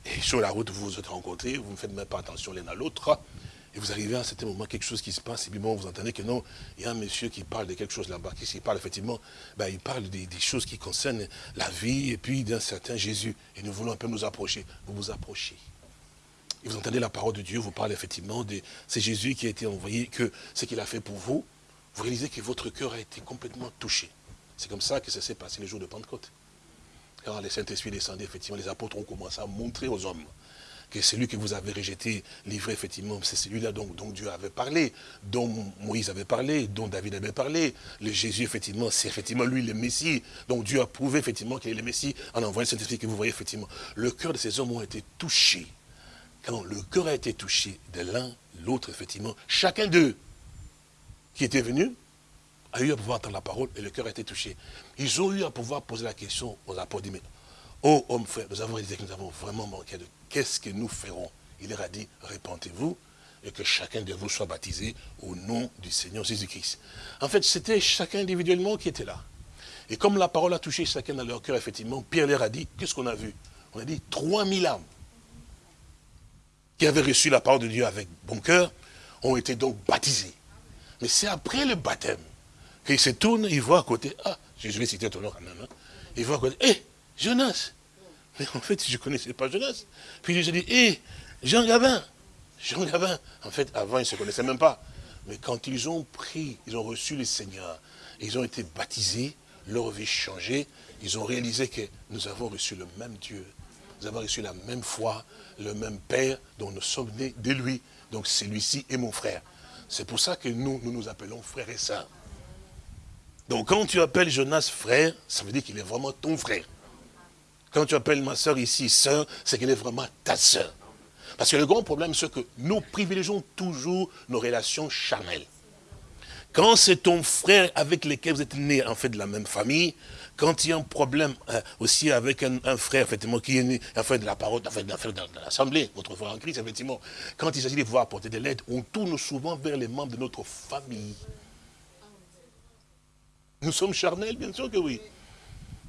et sur la route, vous vous êtes rencontrés, vous ne faites même pas attention l'un à l'autre. Et vous arrivez à un certain moment, quelque chose qui se passe, et puis bon, vous entendez que non, il y a un monsieur qui parle de quelque chose là-bas, qui parle effectivement, ben, il parle des, choses qui concernent la vie, et puis d'un certain Jésus. Et nous voulons un peu nous approcher. Vous vous approchez. Et vous entendez la parole de Dieu, vous parlez effectivement de c'est Jésus qui a été envoyé, que ce qu'il a fait pour vous, vous réalisez que votre cœur a été complètement touché. C'est comme ça que ça s'est passé le jour de Pentecôte. Quand les Saint-Esprit descendaient, effectivement, les apôtres ont commencé à montrer aux hommes que celui que vous avez rejeté, livré, effectivement, c'est celui-là dont, Dieu avait parlé, dont Moïse avait parlé, dont David avait parlé. Le Jésus, effectivement, c'est effectivement lui le Messie. Donc Dieu a prouvé, effectivement, qu'il est le Messie en envoyant le Saint-Esprit que vous voyez, effectivement. Le cœur de ces hommes ont été touchés. Quand le cœur a été touché de l'un, l'autre, effectivement, chacun d'eux qui était venu a eu à pouvoir entendre la parole et le cœur a été touché. Ils ont eu à pouvoir poser la question aux apôtres, mais, oh homme frère, nous avons dit que nous avons vraiment manqué de qu'est-ce que nous ferons Il leur a dit, répentez-vous et que chacun de vous soit baptisé au nom du Seigneur Jésus-Christ. En fait, c'était chacun individuellement qui était là. Et comme la parole a touché chacun dans leur cœur, effectivement, Pierre leur a dit, qu'est-ce qu'on a vu? On a dit 3000 âmes qui avaient reçu la parole de Dieu avec bon cœur, ont été donc baptisés. Mais c'est après le baptême qu'il se tourne, il voit à côté, ah, je vais citer ton nom quand même, hein. il voit à côté, hé, Jonas, mais en fait, je ne connaissais pas Jonas. Puis je dis, hé, Jean Gabin, Jean Gabin. En fait, avant, ils ne se connaissaient même pas. Mais quand ils ont pris, ils ont reçu le Seigneur, ils ont été baptisés, leur vie changé, ils ont réalisé que nous avons reçu le même Dieu. Nous avons reçu la même foi, le même Père dont nous sommes nés de lui. Donc celui-ci est mon frère. C'est pour ça que nous, nous nous appelons frères et sœurs. Donc quand tu appelles Jonas frère, ça veut dire qu'il est vraiment ton frère. Quand tu appelles ma soeur ici soeur, c'est qu'elle est vraiment ta soeur. Parce que le grand problème, c'est que nous privilégions toujours nos relations charnelles. Quand c'est ton frère avec lequel vous êtes nés en fait de la même famille, quand il y a un problème euh, aussi avec un, frère effectivement qui est né en fait de la parole, en fait, de l'assemblée, votre frère en Christ, effectivement, quand il s'agit de pouvoir apporter de l'aide, on tourne souvent vers les membres de notre famille. Nous sommes charnels, bien sûr que oui.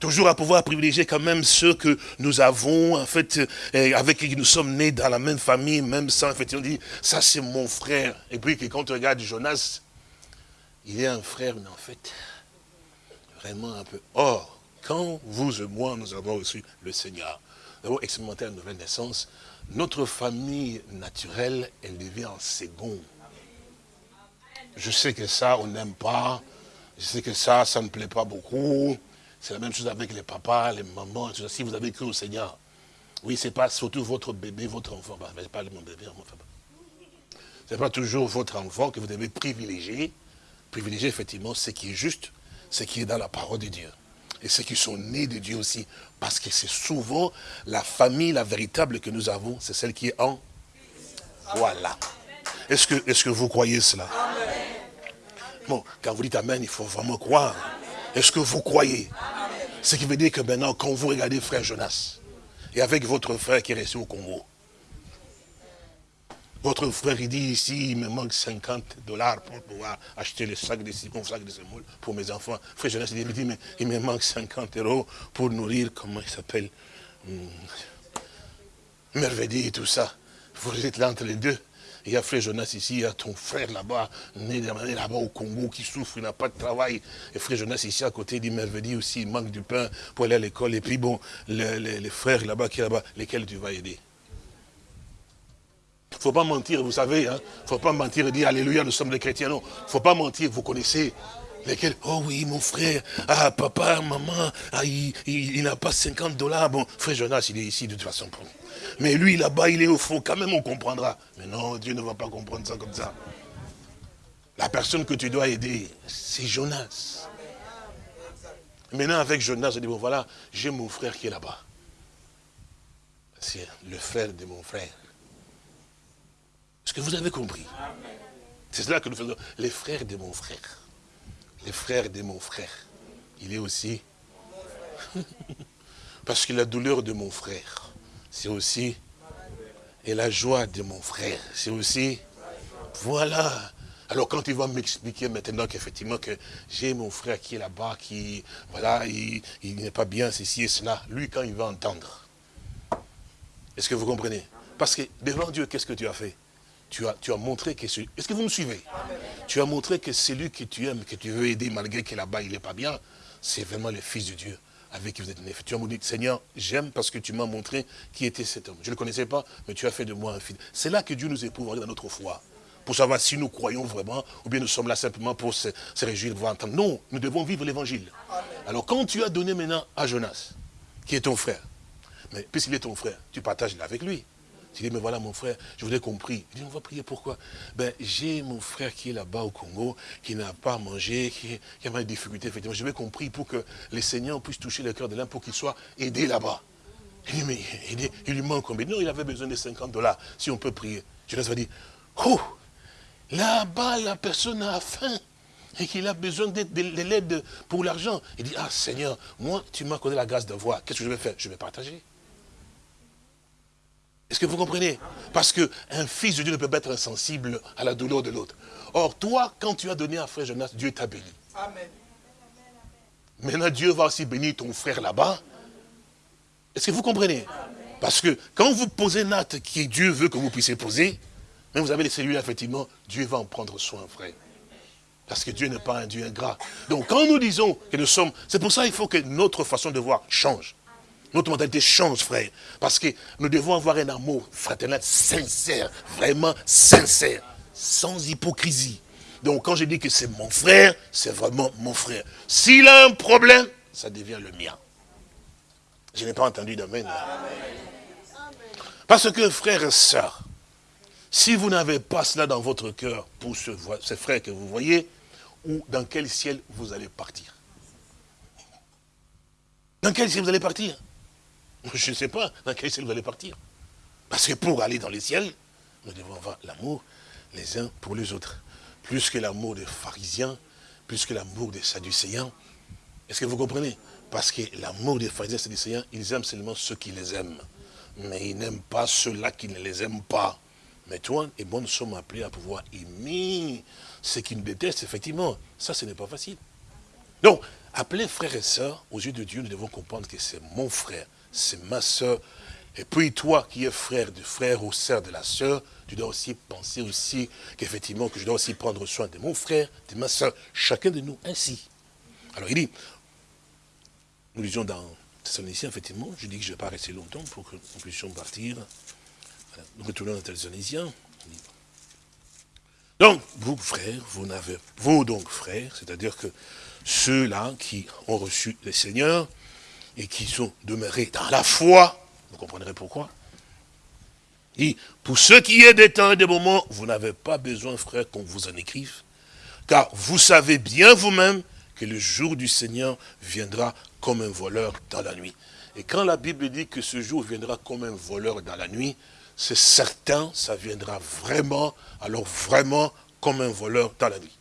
Toujours à pouvoir privilégier quand même ceux que nous avons, en fait, euh, avec qui nous sommes nés dans la même famille, même sans, en fait, on dit, ça c'est mon frère. Et puis quand on regarde Jonas, il est un frère, mais en fait, vraiment un peu. Or, quand vous et moi, nous avons reçu le Seigneur, nous avons expérimenté la nouvelle naissance, notre famille naturelle, elle devient en second. Je sais que ça, on n'aime pas. Je sais que ça, ça ne plaît pas beaucoup. C'est la même chose avec les papas, les mamans, si vous avez cru au Seigneur. Oui, ce n'est pas surtout votre bébé, votre enfant. Bah, ce n'est pas mon bébé, mon Ce n'est pas toujours votre enfant que vous devez privilégier. Privilégier, effectivement, ce qui est juste, ce qui est dans la parole de Dieu. Et ceux qui sont nés de Dieu aussi. Parce que c'est souvent la famille, la véritable que nous avons, c'est celle qui est en... Voilà. Est-ce que, est que vous croyez cela? Quand vous dites Amen, il faut vraiment croire. Est-ce que vous croyez? Ce qui veut dire que maintenant, quand vous regardez frère Jonas, et avec votre frère qui est resté au Congo. Votre frère, il dit ici, il me manque 50 dollars pour pouvoir acheter le sac de citron, sac de semoule pour mes enfants. Frère Jonas, il dit, mais il me manque 50 euros pour nourrir, comment il s'appelle, hum, et tout ça. Vous êtes là entre les deux. Il y a frère Jonas ici, il y a ton frère là-bas, né là-bas au Congo, qui souffre, il n'a pas de travail. Et frère Jonas ici à côté, dit Merveille aussi, il manque du pain pour aller à l'école. Et puis bon, les, frères là-bas qui là-bas, lesquels tu vas aider? Il ne faut pas mentir, vous savez. Il hein. ne faut pas mentir et dire Alléluia, nous sommes des chrétiens. Non, il ne faut pas mentir, vous connaissez. Oh oui, mon frère, ah papa, maman, ah, il, n'a pas 50 dollars. Bon, frère Jonas, il est ici de toute façon. Mais lui, là-bas, il est au fond, quand même on comprendra. Mais non, Dieu ne va pas comprendre ça comme ça. La personne que tu dois aider, c'est Jonas. Maintenant, avec Jonas, je dis, bon voilà, j'ai mon frère qui est là-bas. C'est le frère de mon frère. Est-ce que vous avez compris? C'est cela que nous faisons. Les frères de mon frère. Les frères de mon frère. Il est aussi... Parce que la douleur de mon frère, c'est aussi... Et la joie de mon frère, c'est aussi... Voilà. Alors quand il va m'expliquer maintenant qu'effectivement que j'ai mon frère qui est là-bas, qui, voilà, il, il n'est pas bien, ceci et cela, lui quand il va entendre, est-ce que vous comprenez? Parce que devant Dieu, qu'est-ce que tu as fait? Tu as, tu as montré que celui... Est-ce que vous me suivez? Tu as montré que celui que tu aimes, que tu veux aider, malgré que là-bas, il n'est pas bien, c'est vraiment le Fils de Dieu avec qui vous êtes né. Tu as dit, Seigneur, j'aime parce que tu m'as montré qui était cet homme. Je ne le connaissais pas, mais tu as fait de moi un fils. C'est là que Dieu nous éprouve dans notre foi. Pour savoir si nous croyons vraiment, ou bien nous sommes là simplement pour se, réjouir voir entendre. Non, nous devons vivre l'évangile. Alors quand tu as donné maintenant à Jonas, qui est ton frère, mais puisqu'il est ton frère, tu partages avec lui. Tu dis, mais voilà mon frère, je vous ai compris. Il dit, on va prier pourquoi? Ben, j'ai mon frère qui est là-bas au Congo, qui n'a pas mangé, qui, qui a des difficultés, effectivement. Je vais compris pour que les seigneurs puissent toucher le cœur de l'homme pour qu'il soit aidé là-bas. Il dit, mais il, lui manque combien? Non, il avait besoin de 50 dollars, si on peut prier. Je va dire, oh, là-bas, la personne a faim et qu'il a besoin de, l'aide pour l'argent. Il dit, ah Seigneur, moi, tu m'as accordé la grâce de voir. Qu'est-ce que je vais faire? Je vais partager. Est-ce que vous comprenez? Parce qu'un fils de Dieu ne peut pas être insensible à la douleur de l'autre. Or, toi, quand tu as donné à frère Jonas, Dieu t'a béni. Amen. Maintenant, Dieu va aussi bénir ton frère là-bas. Est-ce que vous comprenez? Parce que quand vous posez un acte qui Dieu veut que vous puissiez poser, mais vous avez les cellules, effectivement, Dieu va en prendre soin, frère. Parce que Dieu n'est pas un Dieu ingrat. Donc, quand nous disons que nous sommes... C'est pour ça qu'il faut que notre façon de voir change. Notre mentalité change, frère. Parce que nous devons avoir un amour fraternel sincère, vraiment sincère, sans hypocrisie. Donc quand je dis que c'est mon frère, c'est vraiment mon frère. S'il a un problème, ça devient le mien. Je n'ai pas entendu d'amen. Parce que frère et sœur, si vous n'avez pas cela dans votre cœur pour ce, ce frère que vous voyez, ou dans quel ciel vous allez partir? Dans quel ciel vous allez partir? je ne sais pas dans quel ciel vous allez partir. Parce que pour aller dans les ciels, nous devons avoir l'amour les uns pour les autres. Plus que l'amour des pharisiens, plus que l'amour des sadducéens. Est-ce que vous comprenez? Parce que l'amour des pharisiens et des sadducéens, ils aiment seulement ceux qui les aiment. Mais ils n'aiment pas ceux-là qui ne les aiment pas. Mais toi et moi, nous sommes appelés à pouvoir aimer ceux qui nous détestent, effectivement. Ça, ce n'est pas facile. Donc, appeler frères et sœurs, aux yeux de Dieu, nous devons comprendre que c'est mon frère, c'est ma soeur. Et puis toi qui es frère du frère ou sœur de la sœur, tu dois aussi penser aussi qu'effectivement, que je dois aussi prendre soin de mon frère, de ma soeur, chacun de nous ainsi. Alors il dit, nous lisions dans Thessaloniciens, effectivement, je dis que je ne vais pas rester longtemps pour que nous puissions partir. Nous retournons dans Thessaloniciens. Donc, vous, frères, vous n'avez, vous donc, frères, c'est-à-dire que ceux-là qui ont reçu le Seigneur, et qui sont demeurés dans la foi, vous comprendrez pourquoi. Et pour ceux qui est des temps et des moments, vous n'avez pas besoin, frère, qu'on vous en écrive, car vous savez bien vous-même que le jour du Seigneur viendra comme un voleur dans la nuit. Et quand la Bible dit que ce jour viendra comme un voleur dans la nuit, c'est certain, ça viendra vraiment, alors vraiment comme un voleur dans la nuit.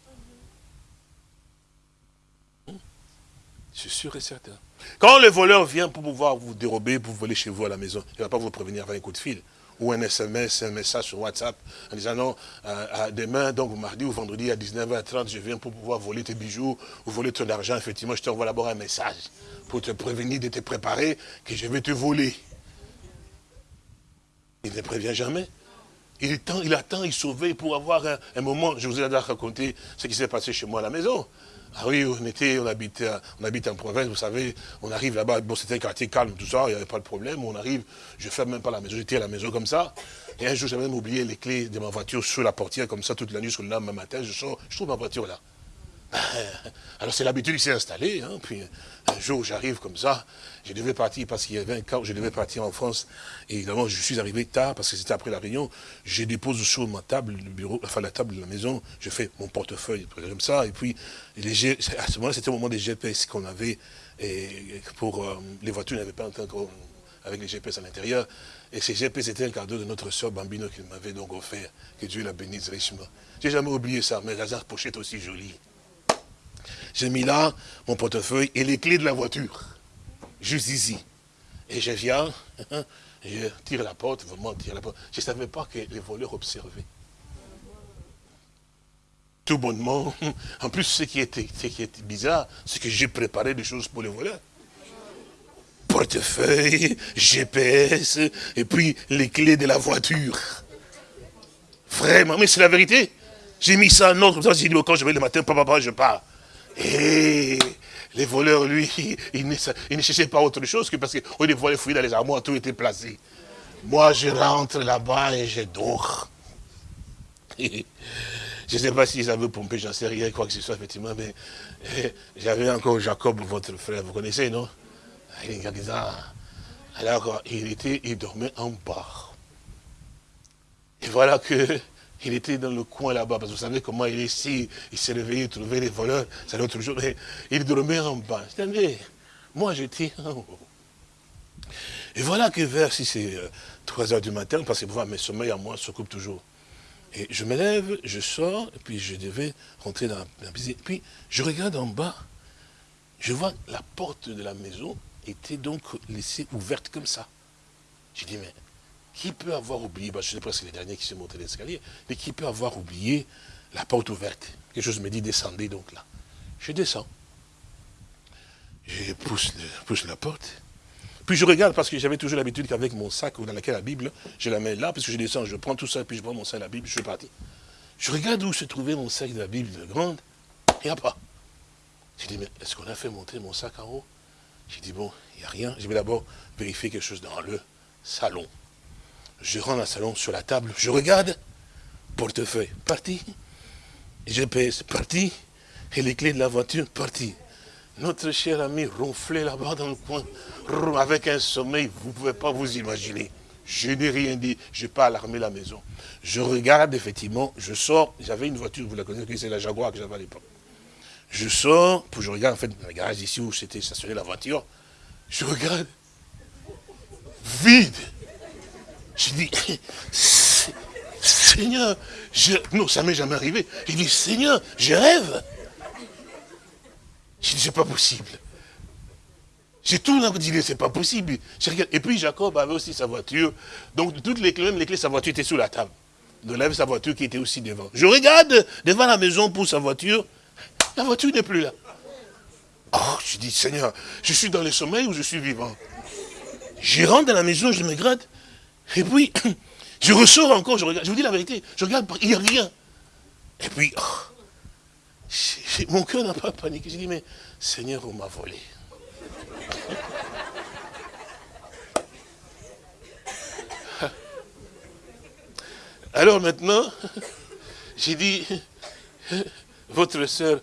C'est sûr et certain. Quand le voleur vient pour pouvoir vous dérober, pour voler chez vous à la maison, il ne va pas vous prévenir avec un coup de fil ou un SMS, un message sur WhatsApp en disant non, euh, demain, donc mardi ou vendredi à 19h30, je viens pour pouvoir voler tes bijoux ou voler ton argent. Effectivement, je t'envoie d'abord un message pour te prévenir de te préparer que je vais te voler. Il ne prévient jamais. Il attend, il attend, il sauve pour avoir un, moment. Je vous ai déjà raconté ce qui s'est passé chez moi à la maison. Ah oui, on était, on habite, en province, vous savez, on arrive là-bas, bon c'était un quartier calme, tout ça, il n'y avait pas de problème, on arrive, je ferme même pas la maison, j'étais à la maison comme ça, et un jour j'avais même oublié les clés de ma voiture sur la portière, comme ça, toute la nuit, sur le lendemain matin, je sors, je trouve ma voiture là. Alors c'est l'habitude qui s'est installée. Hein, puis un jour j'arrive comme ça, je devais partir parce qu'il y avait un cas où je devais partir en France. Et évidemment je suis arrivé tard parce que c'était après la réunion. Je dépose sur ma table, le bureau, enfin la table de la maison, je fais mon portefeuille comme ça. Et puis les, à ce moment-là c'était au moment des GPS qu'on avait et pour euh, les voitures n'avaient pas encore avec les GPS à l'intérieur. Et ces GPS étaient un cadeau de notre soeur Bambino qu'il m'avait donc offert. Que Dieu la bénisse richement. J'ai jamais oublié ça, mais la pochette aussi jolie. J'ai mis là mon portefeuille et les clés de la voiture. Juste ici. Et je viens, je tire la porte, vraiment tire la porte. Je ne savais pas que les voleurs observaient. Tout bonnement. En plus, ce qui était, ce qui était bizarre, c'est que j'ai préparé des choses pour les voleurs. Portefeuille, GPS, et puis les clés de la voiture. Vraiment, mais c'est la vérité. J'ai mis ça en ordre, comme ça, j'ai dit, quand je vais le matin, papa, je pars. Et les voleurs, lui, ils ne, cherchaient pas autre chose que parce que les voleurs fouiller dans les armoires, tout était placé. Moi, je rentre là-bas et je dors. Je ne sais pas s'ils avaient pompé, j'en sais rien, quoi que ce soit, effectivement, mais eh, j'avais encore Jacob, votre frère, vous connaissez, non? Alors, il était, il dormait en bas. Et voilà que il était dans le coin là-bas, parce que vous savez comment il est ici, il s'est réveillé, il trouvait les voleurs, c'est l'autre jour, mais il dormait en bas. Moi j'étais en haut. Et voilà que vers, si c'est 3 euh, heures du matin, parce que vous voyez, mes sommeils à moi se coupent toujours. Et je me lève, je sors, et puis je devais rentrer dans la piscine. Puis je regarde en bas, je vois la porte de la maison était donc laissée ouverte comme ça. Je dis, mais qui peut avoir oublié, je pas si c'est les derniers qui sont montés l'escalier, mais qui peut avoir oublié la porte ouverte? Quelque chose me dit, descendez donc là. Je descends. Je pousse, la porte. Puis je regarde, parce que j'avais toujours l'habitude qu'avec mon sac dans lequel la Bible, je la mets là, parce que je descends, je prends tout ça, puis je prends mon sac, la Bible, je suis parti. Je regarde où se trouvait mon sac de la Bible de grande, il n'y a pas. J'ai dit, mais est-ce qu'on a fait monter mon sac en haut? J'ai dit, bon, il n'y a rien. Je vais d'abord vérifier quelque chose dans le salon. Je rentre dans le salon sur la table, je regarde, portefeuille, parti. GPS, parti. Et les clés de la voiture, parti. Notre cher ami ronflait là-bas dans le coin, avec un sommeil, vous ne pouvez pas vous imaginer. Je n'ai rien dit, je n'ai pas alarmé la maison. Je regarde, effectivement, je sors, j'avais une voiture, vous la connaissez, c'est la Jaguar que j'avais à l'époque. Je sors, puis je regarde, en fait, dans le garage ici où c'était stationné la voiture, je regarde, vide. Je dis, Seigneur, je... non, ça m'est jamais arrivé. Il dit, Seigneur, je rêve. Je dis, c'est pas possible. J'ai tout dit, c'est pas possible. Et puis Jacob avait aussi sa voiture. Donc toutes les clés, même les clés sa voiture étaient sous la table. Donc il avait sa voiture qui était aussi devant. Je regarde devant la maison pour sa voiture. La voiture n'est plus là. Oh, je dis, Seigneur, je suis dans le sommeil ou je suis vivant? Je rentre dans la maison, je me gratte. Et puis, je ressors encore, je regarde, je vous dis la vérité, je regarde, il n'y a rien. Et puis, oh, mon cœur n'a pas paniqué. J'ai dit, mais Seigneur, on m'a volé. Alors maintenant, j'ai dit, votre soeur,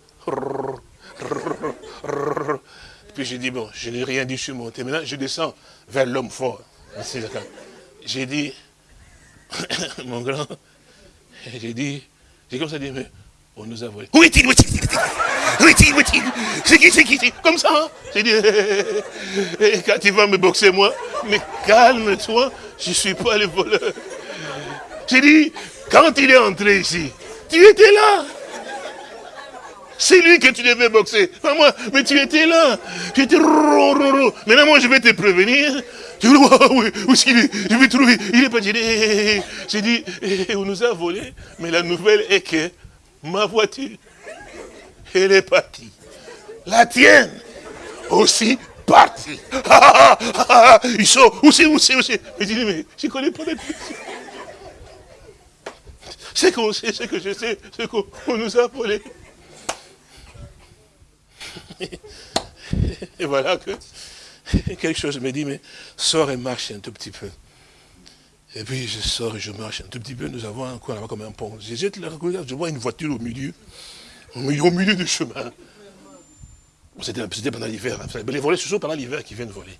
puis j'ai dit, bon, je n'ai rien dit, je suis monté. Maintenant, je descends vers l'homme fort. J'ai dit, mon grand, j'ai dit, j'ai comme ça dit, mais on nous a volé. Où est-il Où est-il Où est-il Où est-il? C'est qui C'est qui C'est comme ça hein? J'ai dit, quand il va me boxer moi, mais calme-toi, je ne suis pas le voleur. J'ai dit, quand il est entré ici, tu étais là. C'est lui que tu devais boxer. Pas moi. Mais tu étais là. Tu étais Maintenant, moi, je vais te prévenir. Tu dis, oui, oui, je vais trouver. Il est pas dit. J'ai dit, on nous a volé. Mais la nouvelle est que ma voiture, elle est partie. La tienne aussi partie. Ils sont, où c'est, où c'est, où c'est? Mais je dis, mais je ne connais pas les C'est qu'on sait, ce que je sais, c'est qu'on nous a volé. Et voilà que quelque chose me dit, mais sors et marche un tout petit peu. Et puis je sors et je marche un tout petit peu. Nous avons un coin là-bas comme un pont. Je jette je vois une voiture au milieu, au milieu, du chemin. C'était pendant l'hiver. Les volets, c'est toujours pendant l'hiver qu'ils viennent voler.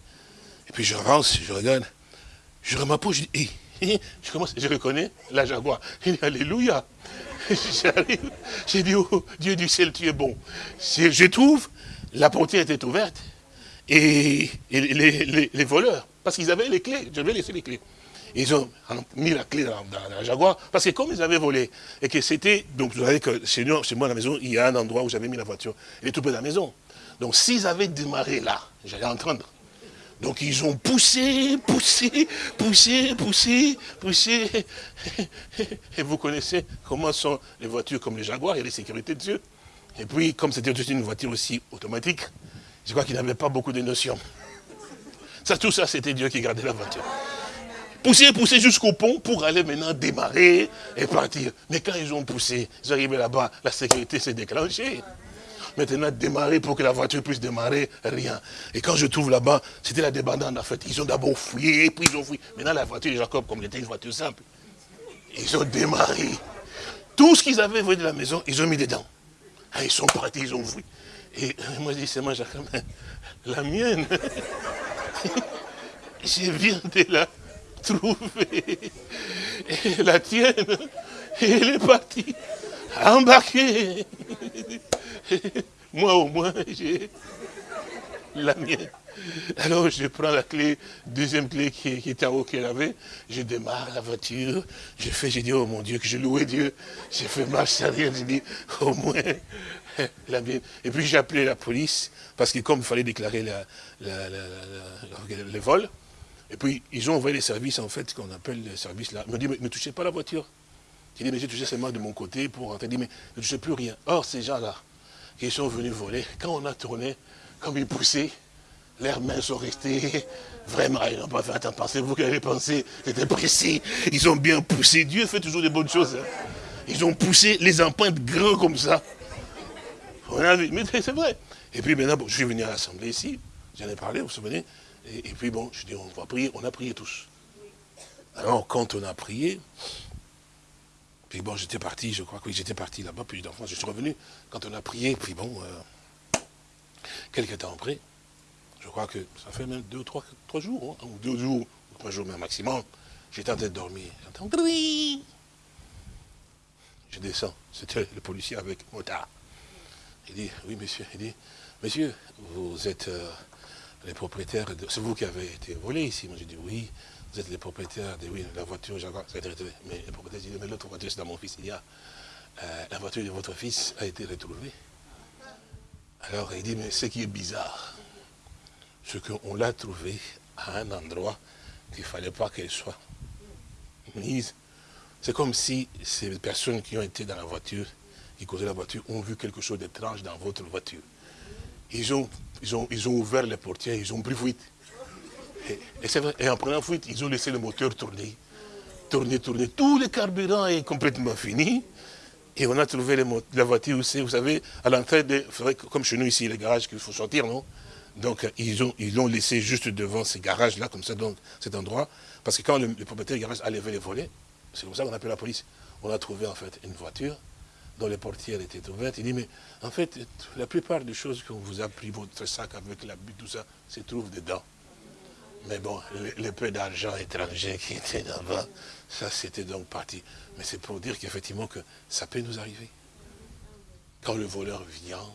Et puis je rentre, je regarde, je remarque, je dis, hé, je commence, je reconnais la jaguar. Je dis, Alléluia. J'arrive, j'ai dit, oh Dieu du ciel, tu es bon. Je trouve, la portière était ouverte, et, les, voleurs, parce qu'ils avaient les clés, je vais laisser les clés. Ils ont mis la clé dans, la Jaguar, parce que comme ils avaient volé, et que c'était, donc vous savez que chez, nous, chez moi à la maison, il y a un endroit où j'avais mis la voiture, elle est tout près de la maison. Donc s'ils avaient démarré là, j'allais entendre. Donc ils ont poussé, poussé, poussé, poussé, poussé. Et vous connaissez comment sont les voitures comme les Jaguars, il y a les sécurités de Dieu. Et puis, comme c'était une voiture aussi automatique, je crois qu'il n'avait pas beaucoup de notions. Ça, tout ça, c'était Dieu qui gardait la voiture. Pousser, pousser jusqu'au pont pour aller maintenant démarrer et partir. Mais quand ils ont poussé, ils arrivés là-bas, la sécurité s'est déclenchée. Maintenant, démarrer pour que la voiture puisse démarrer, rien. Et quand je trouve là-bas, c'était la débandade en fait. Ils ont d'abord fouillé, puis ils ont fouillé. Maintenant, la voiture de Jacob, comme était une voiture simple, ils ont démarré. Tout ce qu'ils avaient volé de la maison, ils ont mis dedans. Ah, ils sont partis, ils ont fouillé. Et moi, je dis, c'est moi, Jacob, la mienne. je viens de la trouver. La tienne, elle est partie, embarquée. Moi au moins, j'ai la mienne. Alors je prends la clé, deuxième clé qui, était en haut qu'elle avait, je démarre la voiture, je fais, j'ai dit, oh mon Dieu, que je louais Dieu. J'ai fait marche arrière, j'ai dit, au moins, Et puis j'ai appelé la police, parce que comme il fallait déclarer la, le vol, et puis ils ont envoyé les services, en fait, qu'on appelle les services là. Ils m'ont dit, mais ne touchez pas la voiture. J'ai dit, mais j'ai touché seulement de mon côté pour rentrer. dit, mais ne touchez plus rien. Or, ces gens-là, qui sont venus voler, quand on a tourné, comme ils poussaient, leurs mains sont restées, vraiment, ils n'ont pas fait attention. Pensez-vous qu'ils avaient pensé, c'était précis? Ils ont bien poussé. Dieu fait toujours des bonnes choses. Hein. Ils ont poussé les empreintes grands comme ça. Mais c'est vrai. Et puis maintenant, je suis venu à l'Assemblée ici, j'en ai parlé, vous vous souvenez et, puis bon, je dis, on va prier, on a prié tous. Alors, quand on a prié, puis bon, j'étais parti, je crois que j'étais parti là-bas, puis d'enfance, je suis revenu. Quand on a prié, puis bon, euh, quelques temps après, je crois que ça fait même deux, trois, trois jours, hein, ou deux jours, trois jours même maximum, j'étais en train de dormir. J'entends Je descends, c'était le policier avec motard. Il dit, oui monsieur, il dit, monsieur, vous êtes euh, les propriétaires, c'est vous qui avez été volé ici. Moi j'ai dit, oui, vous êtes les propriétaires de oui, la voiture, ça a été retrouvée. Mais le propriétaire dit, mais l'autre voiture, c'est dans mon fils. Il y a, euh, la voiture de votre fils a été retrouvée. Alors il dit, mais ce qui est bizarre, c'est qu'on l'a trouvée à un endroit qu'il ne fallait pas qu'elle soit. C'est comme si ces personnes qui ont été dans la voiture, qui causaient la voiture, ont vu quelque chose d'étrange dans votre voiture. Ils ont, ils, ont, ils ont ouvert les portières, ils ont pris fuite. Et, vrai, et en prenant fuite, ils ont laissé le moteur tourner. Tourner, tourner. Tout le carburant est complètement fini. Et on a trouvé la voiture aussi, vous savez, à l'entrée de... Comme chez nous ici, les garages qu'il faut sortir, non? Donc ils ont ils l'ont laissé juste devant ces garages-là, comme ça, donc cet endroit. Parce que quand le, propriétaire du garage a levé les volets, c'est comme ça qu'on appelle la police. On a trouvé en fait une voiture dont les portières étaient ouvertes. Il dit, mais en fait, la plupart des choses qu'on vous a pris, votre sac avec la butte, tout ça, se trouve dedans. Mais bon, le, peu d'argent étranger qui était là-bas, ça c'était donc parti. Mais c'est pour dire qu'effectivement que ça peut nous arriver. Quand le voleur vient,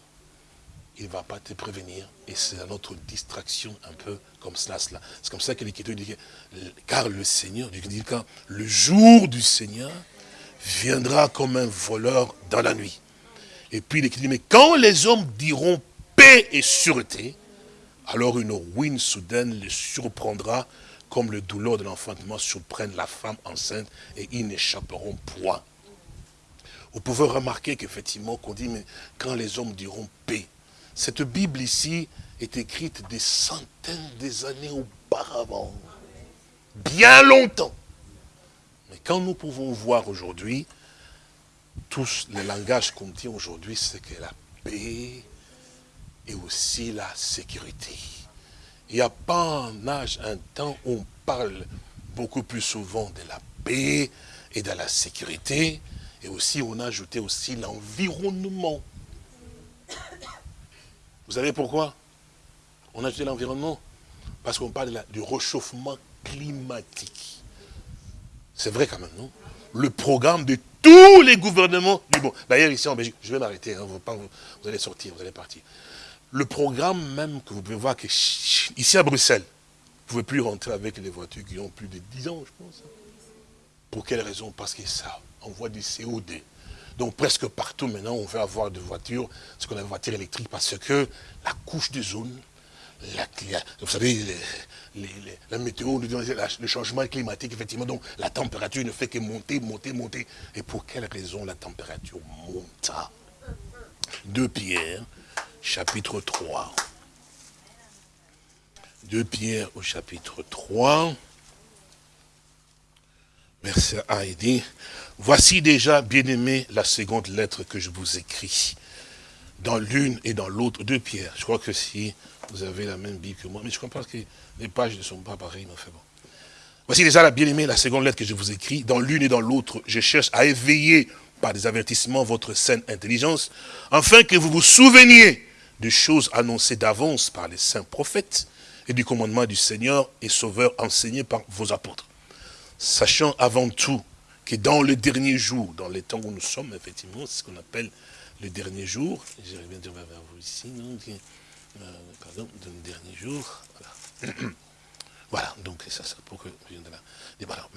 il ne va pas te prévenir. Et c'est notre distraction un peu comme cela. cela. C'est comme ça que l'Écriture dit, car le Seigneur, dit, quand le jour du Seigneur viendra comme un voleur dans la nuit. Et puis il écrit, mais quand les hommes diront paix et sûreté, alors une ruine soudaine les surprendra comme le douleur de l'enfantement surprenne la femme enceinte et ils n'échapperont point. Vous pouvez remarquer qu'effectivement, qu'on dit, mais quand les hommes diront paix, cette Bible ici est écrite des centaines des années auparavant, bien longtemps. Quand nous pouvons voir aujourd'hui, tous les langages qu'on dit aujourd'hui, c'est que la paix et aussi la sécurité. Il n'y a pas un âge, un temps où on parle beaucoup plus souvent de la paix et de la sécurité, et aussi on a ajouté aussi l'environnement. Vous savez pourquoi On a ajouté l'environnement? Parce qu'on parle du réchauffement climatique. C'est vrai quand même, non? Le programme de tous les gouvernements du monde. D'ailleurs, ici en Belgique, je vais m'arrêter, hein, vous, allez sortir, vous allez partir. Le programme même que vous pouvez voir, que ici à Bruxelles, vous ne pouvez plus rentrer avec les voitures qui ont plus de 10 ans, je pense. Pour quelle raison? Parce que ça envoie du CO2. Donc presque partout maintenant, on veut avoir des voitures, ce qu'on appelle voitures électriques, parce que la couche de zone, vous savez, la météo, le changement climatique, effectivement, donc la température ne fait que monter, monter, monter. Et pour quelle raison la température monte 2 Pierre, chapitre 3. 2 Pierre au chapitre 3, verset 1, il Voici déjà, bien-aimé, la seconde lettre que je vous écris, dans l'une et dans l'autre, 2 Pierre. Je crois que si vous avez la même Bible que moi, mais je comprends que les pages ne sont pas pareilles, mais bon. Voici déjà la bien-aimée, la seconde lettre que je vous écris. Dans l'une et dans l'autre, je cherche à éveiller par des avertissements votre saine intelligence, afin que vous vous souveniez des choses annoncées d'avance par les saints prophètes et du commandement du Seigneur et Sauveur enseigné par vos apôtres. Sachant avant tout que dans le dernier jour, dans les temps où nous sommes, effectivement, c'est ce qu'on appelle le dernier jour, bien dire vers vous ici, euh, pardon, le dernier jour, voilà. voilà, donc ça, ça pour que je vienne de là. Voilà.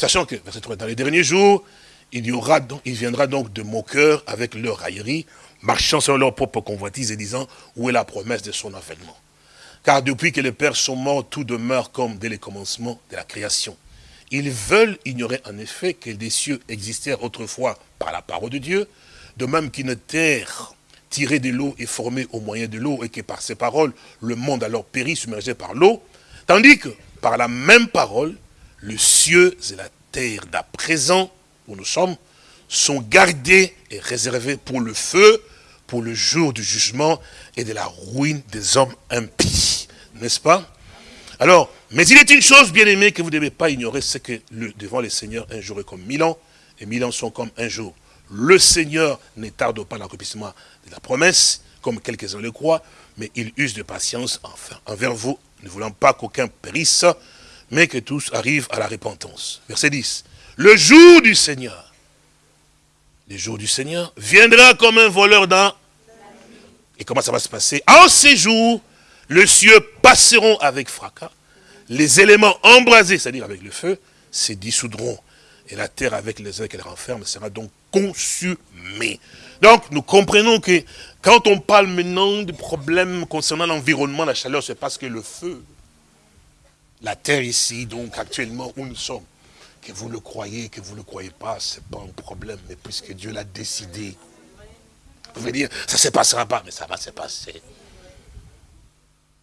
Sachant que, verset 3, dans les derniers jours, il, y aura donc, il viendra donc de moqueurs avec leur raillerie, marchant sur leur propre convoitise et disant, où est la promesse de son avènement? Car depuis que les pères sont morts, tout demeure comme dès le commencement de la création. Ils veulent ignorer en effet que des cieux existèrent autrefois par la parole de Dieu, de même qu'une terre tirée de l'eau est formée au moyen de l'eau et que par ces paroles, le monde alors périt submergé par l'eau, tandis que par la même parole, le cieux et la terre d'à présent, où nous sommes, sont gardés et réservés pour le feu, pour le jour du jugement et de la ruine des hommes impies. N'est-ce pas? Alors, mais il est une chose, bien aimée, que vous ne devez pas ignorer, c'est que devant les seigneurs, un jour est comme mille ans, et mille ans sont comme un jour. Le Seigneur ne tarde pas l'accomplissement de la promesse, comme quelques-uns le croient, mais il use de patience envers vous, ne voulant pas qu'aucun périsse, mais que tous arrivent à la repentance. Verset 10. Le jour du Seigneur, le jour du Seigneur, viendra comme un voleur dans... Et comment ça va se passer? En ces jours, les cieux passeront avec fracas, les éléments embrasés, c'est-à-dire avec le feu, se dissoudront, et la terre avec les œufs qu'elle renferme sera donc consumée. Donc, nous comprenons que quand on parle maintenant de problèmes concernant l'environnement, la chaleur, c'est parce que le feu, la terre ici, donc actuellement où nous sommes, que vous le croyez, que vous ne le croyez pas, ce n'est pas un problème, mais puisque Dieu l'a décidé, vous pouvez dire, ça ne se passera pas, mais ça va se passer.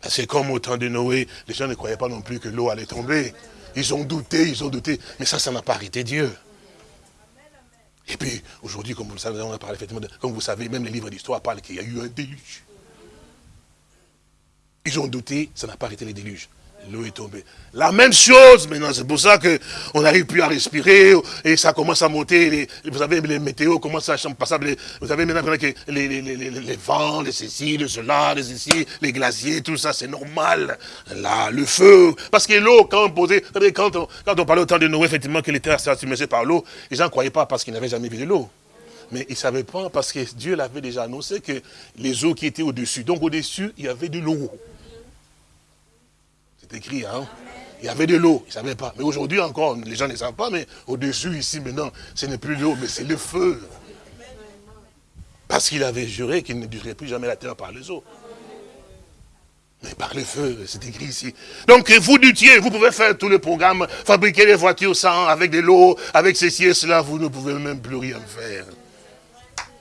C'est comme au temps de Noé, les gens ne croyaient pas non plus que l'eau allait tomber. Ils ont douté, ils ont douté, mais ça, ça n'a pas arrêté Dieu. Et puis, aujourd'hui, comme vous le savez, on a parlé effectivement, comme vous savez, même les livres d'histoire parlent qu'il y a eu un déluge. Ils ont douté, ça n'a pas arrêté les déluges l'eau est tombée. La même chose maintenant, c'est pour ça qu'on n'arrive plus à respirer et ça commence à monter. vous savez, les météos commencent à passer. Vous savez maintenant que les, les, vents, les ceci, le cela, les ceci, les glaciers, tout ça, c'est normal. Là, le feu. Parce que l'eau, quand on posait, quand on, quand on parlait au temps de Noé, effectivement, que les terres submergées par l'eau, les gens ne croyaient pas parce qu'ils n'avaient jamais vu de l'eau. Mais ils ne savaient pas parce que Dieu l'avait déjà annoncé que les eaux qui étaient au-dessus. Donc au-dessus, il y avait de l'eau. C'est écrit, hein il y avait de l'eau, ils ne savaient pas. Mais aujourd'hui encore, les gens ne savent pas, mais au-dessus, ici, maintenant, ce n'est plus l'eau, mais c'est le feu. Parce qu'il avait juré qu'il ne durerait plus jamais la terre par les eaux. Mais par le feu, c'est écrit ici. Donc vous luttiez, vous pouvez faire tout le programme, fabriquer des voitures sans, avec de l'eau, avec ceci et cela, vous ne pouvez même plus rien faire.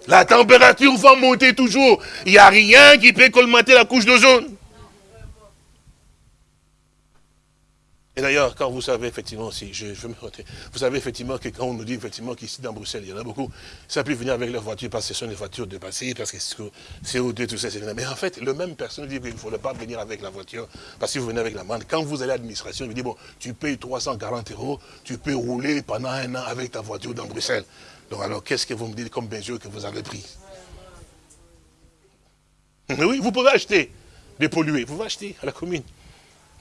La température va monter toujours. Il n'y a rien qui peut colmater la couche d'ozone. Et d'ailleurs, quand vous savez effectivement, si je, veux me vous savez effectivement que quand on nous dit effectivement qu'ici dans Bruxelles, il y en a beaucoup, ça peut venir avec leur voiture parce que ce sont des voitures de passé, parce que c'est CO2, tout ça, c'est Mais en fait, le même personne dit qu'il ne faudrait pas venir avec la voiture, parce que vous venez avec la mande. Quand vous allez à l'administration, il dit, bon, tu payes 340 euros, tu peux rouler pendant un an avec ta voiture dans Bruxelles. Donc alors, qu'est-ce que vous me dites comme mesure que vous avez pris Oui, vous pouvez acheter des pollués, vous pouvez acheter à la commune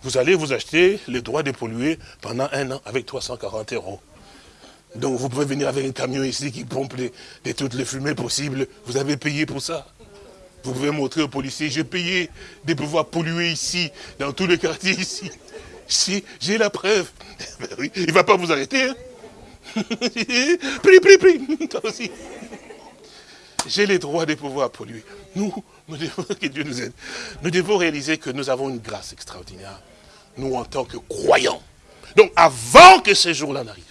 vous allez vous acheter les droits de polluer pendant un an avec 340 euros. Donc vous pouvez venir avec un camion ici qui pompe de toutes les fumées possibles. Vous avez payé pour ça. Vous pouvez montrer aux policiers, j'ai payé de pouvoir polluer ici, dans tous les quartiers ici. Si, j'ai la preuve. Ben il ne va pas vous arrêter. Hein. prie, prie, prie. Toi aussi. J'ai les droits de pouvoir polluer. Nous, nous devons, que Dieu nous aide. Nous devons réaliser que nous avons une grâce extraordinaire nous en tant que croyants. Donc avant que ces jours-là n'arrivent,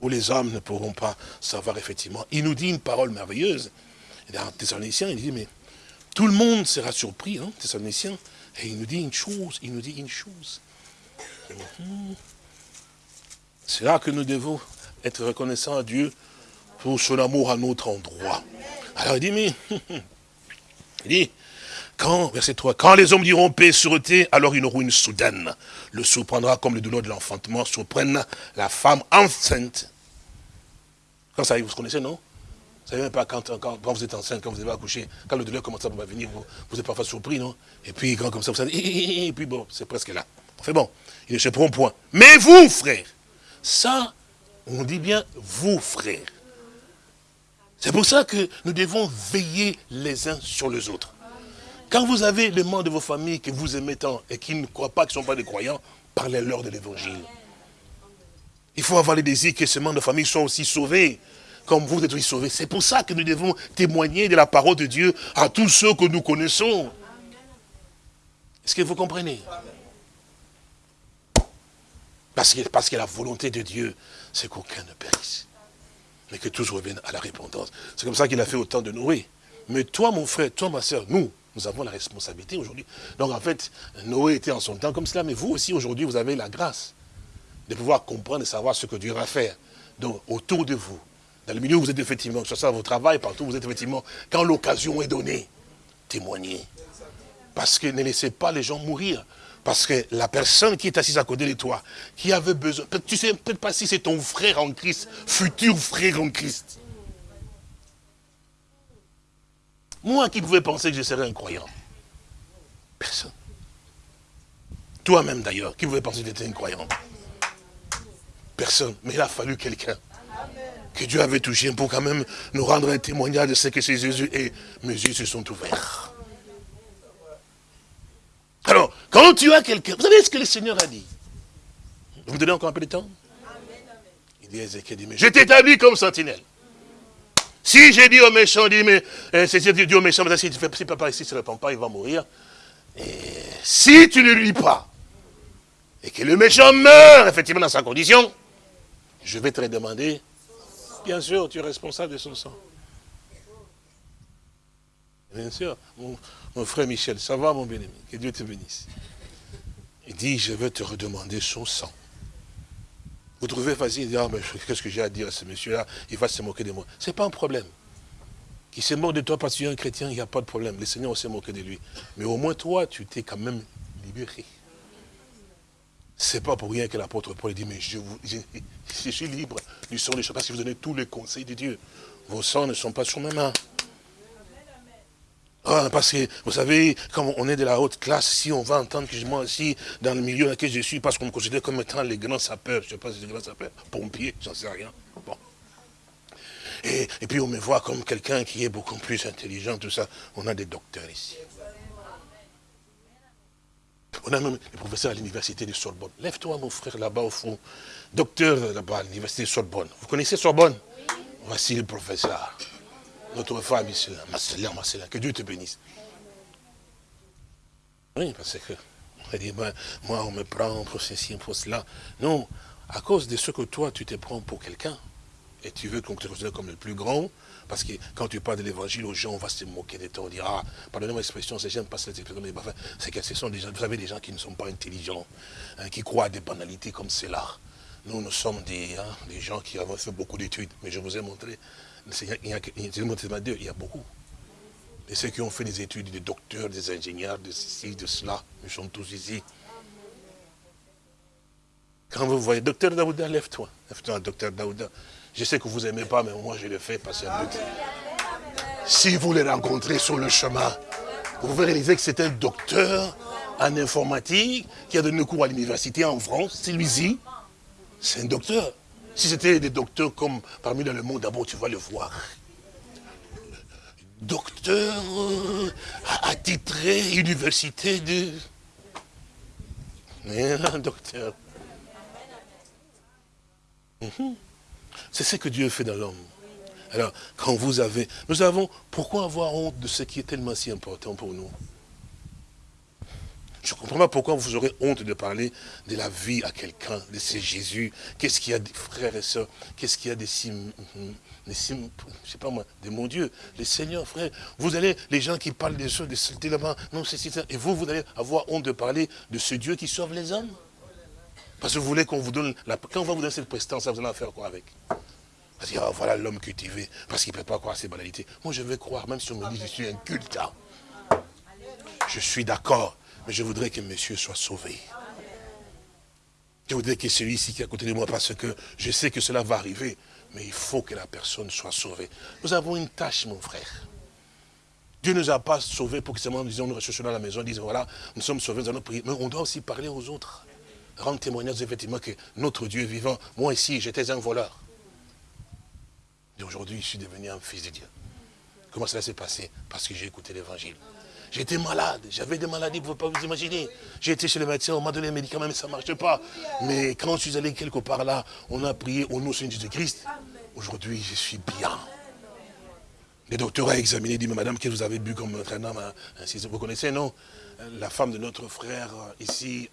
où les hommes ne pourront pas savoir effectivement, il nous dit une parole merveilleuse. Dans Thessaloniciens, il dit, mais tout le monde sera surpris, hein, Thessaloniciens, et il nous dit une chose, il nous dit une chose. C'est là que nous devons être reconnaissants à Dieu pour son amour à notre endroit. Alors il dit, mais, il dit, quand, verset 3, quand les hommes diront paix et sûreté, alors une ruine soudaine le surprendra comme les douleurs de l'enfantement surprennent la femme enceinte. Quand ça arrive, vous connaissez, non? Vous savez même pas quand, quand, vous êtes enceinte, quand vous avez accouché, quand le douleur commence à venir, vous, vous êtes parfois surpris, non? Et puis quand comme ça, vous savez, et puis bon, c'est presque là. Fait bon, il ne se prend point. Mais vous, frères, ça, on dit bien vous, frères. C'est pour ça que nous devons veiller les uns sur les autres. Quand vous avez les membres de vos familles que vous aimez tant et qui ne croient pas, qu'ils ne sont pas des croyants, parlez-leur de l'évangile. Il faut avoir le désir que ces membres de famille soient aussi sauvés, comme vous êtes aussi sauvés. C'est pour ça que nous devons témoigner de la parole de Dieu à tous ceux que nous connaissons. Est-ce que vous comprenez? Parce que, parce que la volonté de Dieu, c'est qu'aucun ne périsse, mais que tous reviennent à la répondance. C'est comme ça qu'il a fait autant de Noé. Mais toi, mon frère, toi, ma soeur, nous, nous avons la responsabilité aujourd'hui. Donc en fait, Noé était en son temps comme cela, mais vous aussi aujourd'hui, vous avez la grâce de pouvoir comprendre et savoir ce que Dieu va faire. Donc autour de vous, dans le milieu où vous êtes effectivement, que ce soit à votre travail, partout où vous êtes effectivement, quand l'occasion est donnée, témoignez. Parce que ne laissez pas les gens mourir. Parce que la personne qui est assise à côté de toi, qui avait besoin, tu sais peut-être pas si c'est ton frère en Christ, futur frère en Christ. Moi qui pouvais penser que je serais un croyant. Personne. Toi-même d'ailleurs, qui pouvait penser que tu étais un croyant. Personne. Mais il a fallu quelqu'un que Dieu avait touché pour quand même nous rendre un témoignage de ce que c'est Jésus et mes yeux se sont ouverts. Alors, quand tu as quelqu'un, vous savez ce que le Seigneur a dit? Vous me donnez encore un peu de temps? Il dit Ézéchiel, mais je t'établis comme sentinelle. Si j'ai dit au méchant, dit, mais euh, c'est dit au méchant, si tu fais si papa ici ne se répand pas, il va mourir. Et si tu ne lui pas, et que le méchant meurt effectivement dans sa condition, je vais te demander, bien sûr, tu es responsable de son sang. Bien sûr, mon, frère Michel, ça va mon bien-aimé, que Dieu te bénisse. Il dit, je vais te redemander son sang. Vous trouvez facile de ah, mais qu'est-ce que j'ai à dire à ce monsieur-là? Il va se moquer de moi. Ce n'est pas un problème. Qu'il se moque de toi parce que tu es un chrétien, il n'y a pas de problème. Le Seigneur s'est moqué de lui. Mais au moins toi, tu t'es quand même libéré. C'est pas pour rien que l'apôtre Paul dit, mais je, je, suis libre du sang des choses, parce que vous donnez tous les conseils de Dieu. Vos sangs ne sont pas sur mes mains. Ah, parce que, vous savez, comme on est de la haute classe, si on va entendre que moi aussi, dans le milieu dans lequel je suis, parce qu'on me considère comme étant les grands sapeurs, je ne sais pas si c'est les grands sapeurs, pompiers, j'en sais rien. Bon. Et, et, puis on me voit comme quelqu'un qui est beaucoup plus intelligent, tout ça. On a des docteurs ici. On a même des professeurs à l'université de Sorbonne. Lève-toi, mon frère, là-bas au fond. Docteur là-bas à l'université de Sorbonne. Vous connaissez Sorbonne? Voici le professeur. Notre Marcelin. Que Dieu te bénisse. Oui, parce que on dit, ben, moi, on me prend pour ceci, pour cela. Non, à cause de ce que toi, tu te prends pour quelqu'un, et tu veux qu'on te considère comme le plus grand, parce que quand tu parles de l'évangile aux gens, on va se moquer de toi, on dira, ah, pardonnez-moi l'expression, j'aime pas cette expression, mais enfin, c'est que ce sont des gens, vous savez, des gens qui ne sont pas intelligents, hein, qui croient à des banalités comme cela. Nous, nous sommes des, hein, des gens qui avons fait beaucoup d'études, mais je vous ai montré, il y a, beaucoup. Et ceux qui ont fait des études, des docteurs, des ingénieurs, de ceci, de cela, nous sommes tous ici. Quand vous voyez, docteur Daouda, lève-toi. Lève-toi, docteur Daouda. Je sais que vous n'aimez pas, mais moi je le fais parce que si vous les rencontrez sur le chemin, vous réaliser que c'est un docteur en informatique qui a donné cours à l'université en France, c'est lui-ci. C'est un docteur. Si c'était des docteurs comme parmi dans le monde, d'abord tu vas le voir. Docteur attitré université de... Un docteur. Mhm. C'est ce que Dieu fait dans l'homme. Alors, quand vous avez... Nous avons... Pourquoi avoir honte de ce qui est tellement si important pour nous? Je ne comprends pas pourquoi vous aurez honte de parler de la vie à quelqu'un, de ce Jésus. Qu'est-ce qu'il y a des frères et sœurs Qu'est-ce qu'il y a des sim... Des sim... Je sais pas moi, de mon Dieu, les seigneurs, frères. Vous allez, les gens qui parlent des choses, des là-bas, non, c'est ça. Et vous, vous allez avoir honte de parler de ce Dieu qui sauve les hommes parce que vous voulez qu'on vous donne, la... quand on va vous donner cette prestance, vous allez en faire quoi avec? Parce que oh, voilà l'homme cultivé, parce qu'il ne peut pas croire à ces banalités. Moi je vais croire, même si on me dit que je suis un culte. Hein. Je suis d'accord, mais je voudrais que monsieur soit sauvé. Je voudrais que celui-ci qui est à côté de moi, parce que je sais que cela va arriver, mais il faut que la personne soit sauvée. Nous avons une tâche, mon frère. Dieu ne nous a pas sauvés pour que seulement nous nous recherchons dans la maison, disons voilà, nous sommes sauvés, nous allons prier. Mais on doit aussi parler aux autres rendre témoignage effectivement que notre Dieu est vivant. Moi ici, j'étais un voleur. Et aujourd'hui, je suis devenu un fils de Dieu. Comment cela s'est passé? Parce que j'ai écouté l'évangile. J'étais malade, j'avais des maladies, vous ne pouvez pas vous imaginer. J'ai été chez le médecin, on m'a donné les médicaments, mais ça ne marchait pas. Mais quand je suis allé quelque part là, on a prié au nom de Jésus-Christ. Aujourd'hui, je suis bien. Le docteur a examiné, dit, mais madame, qu'est-ce que vous avez bu comme entraînement hein? Vous connaissez, non? La femme de notre frère ici,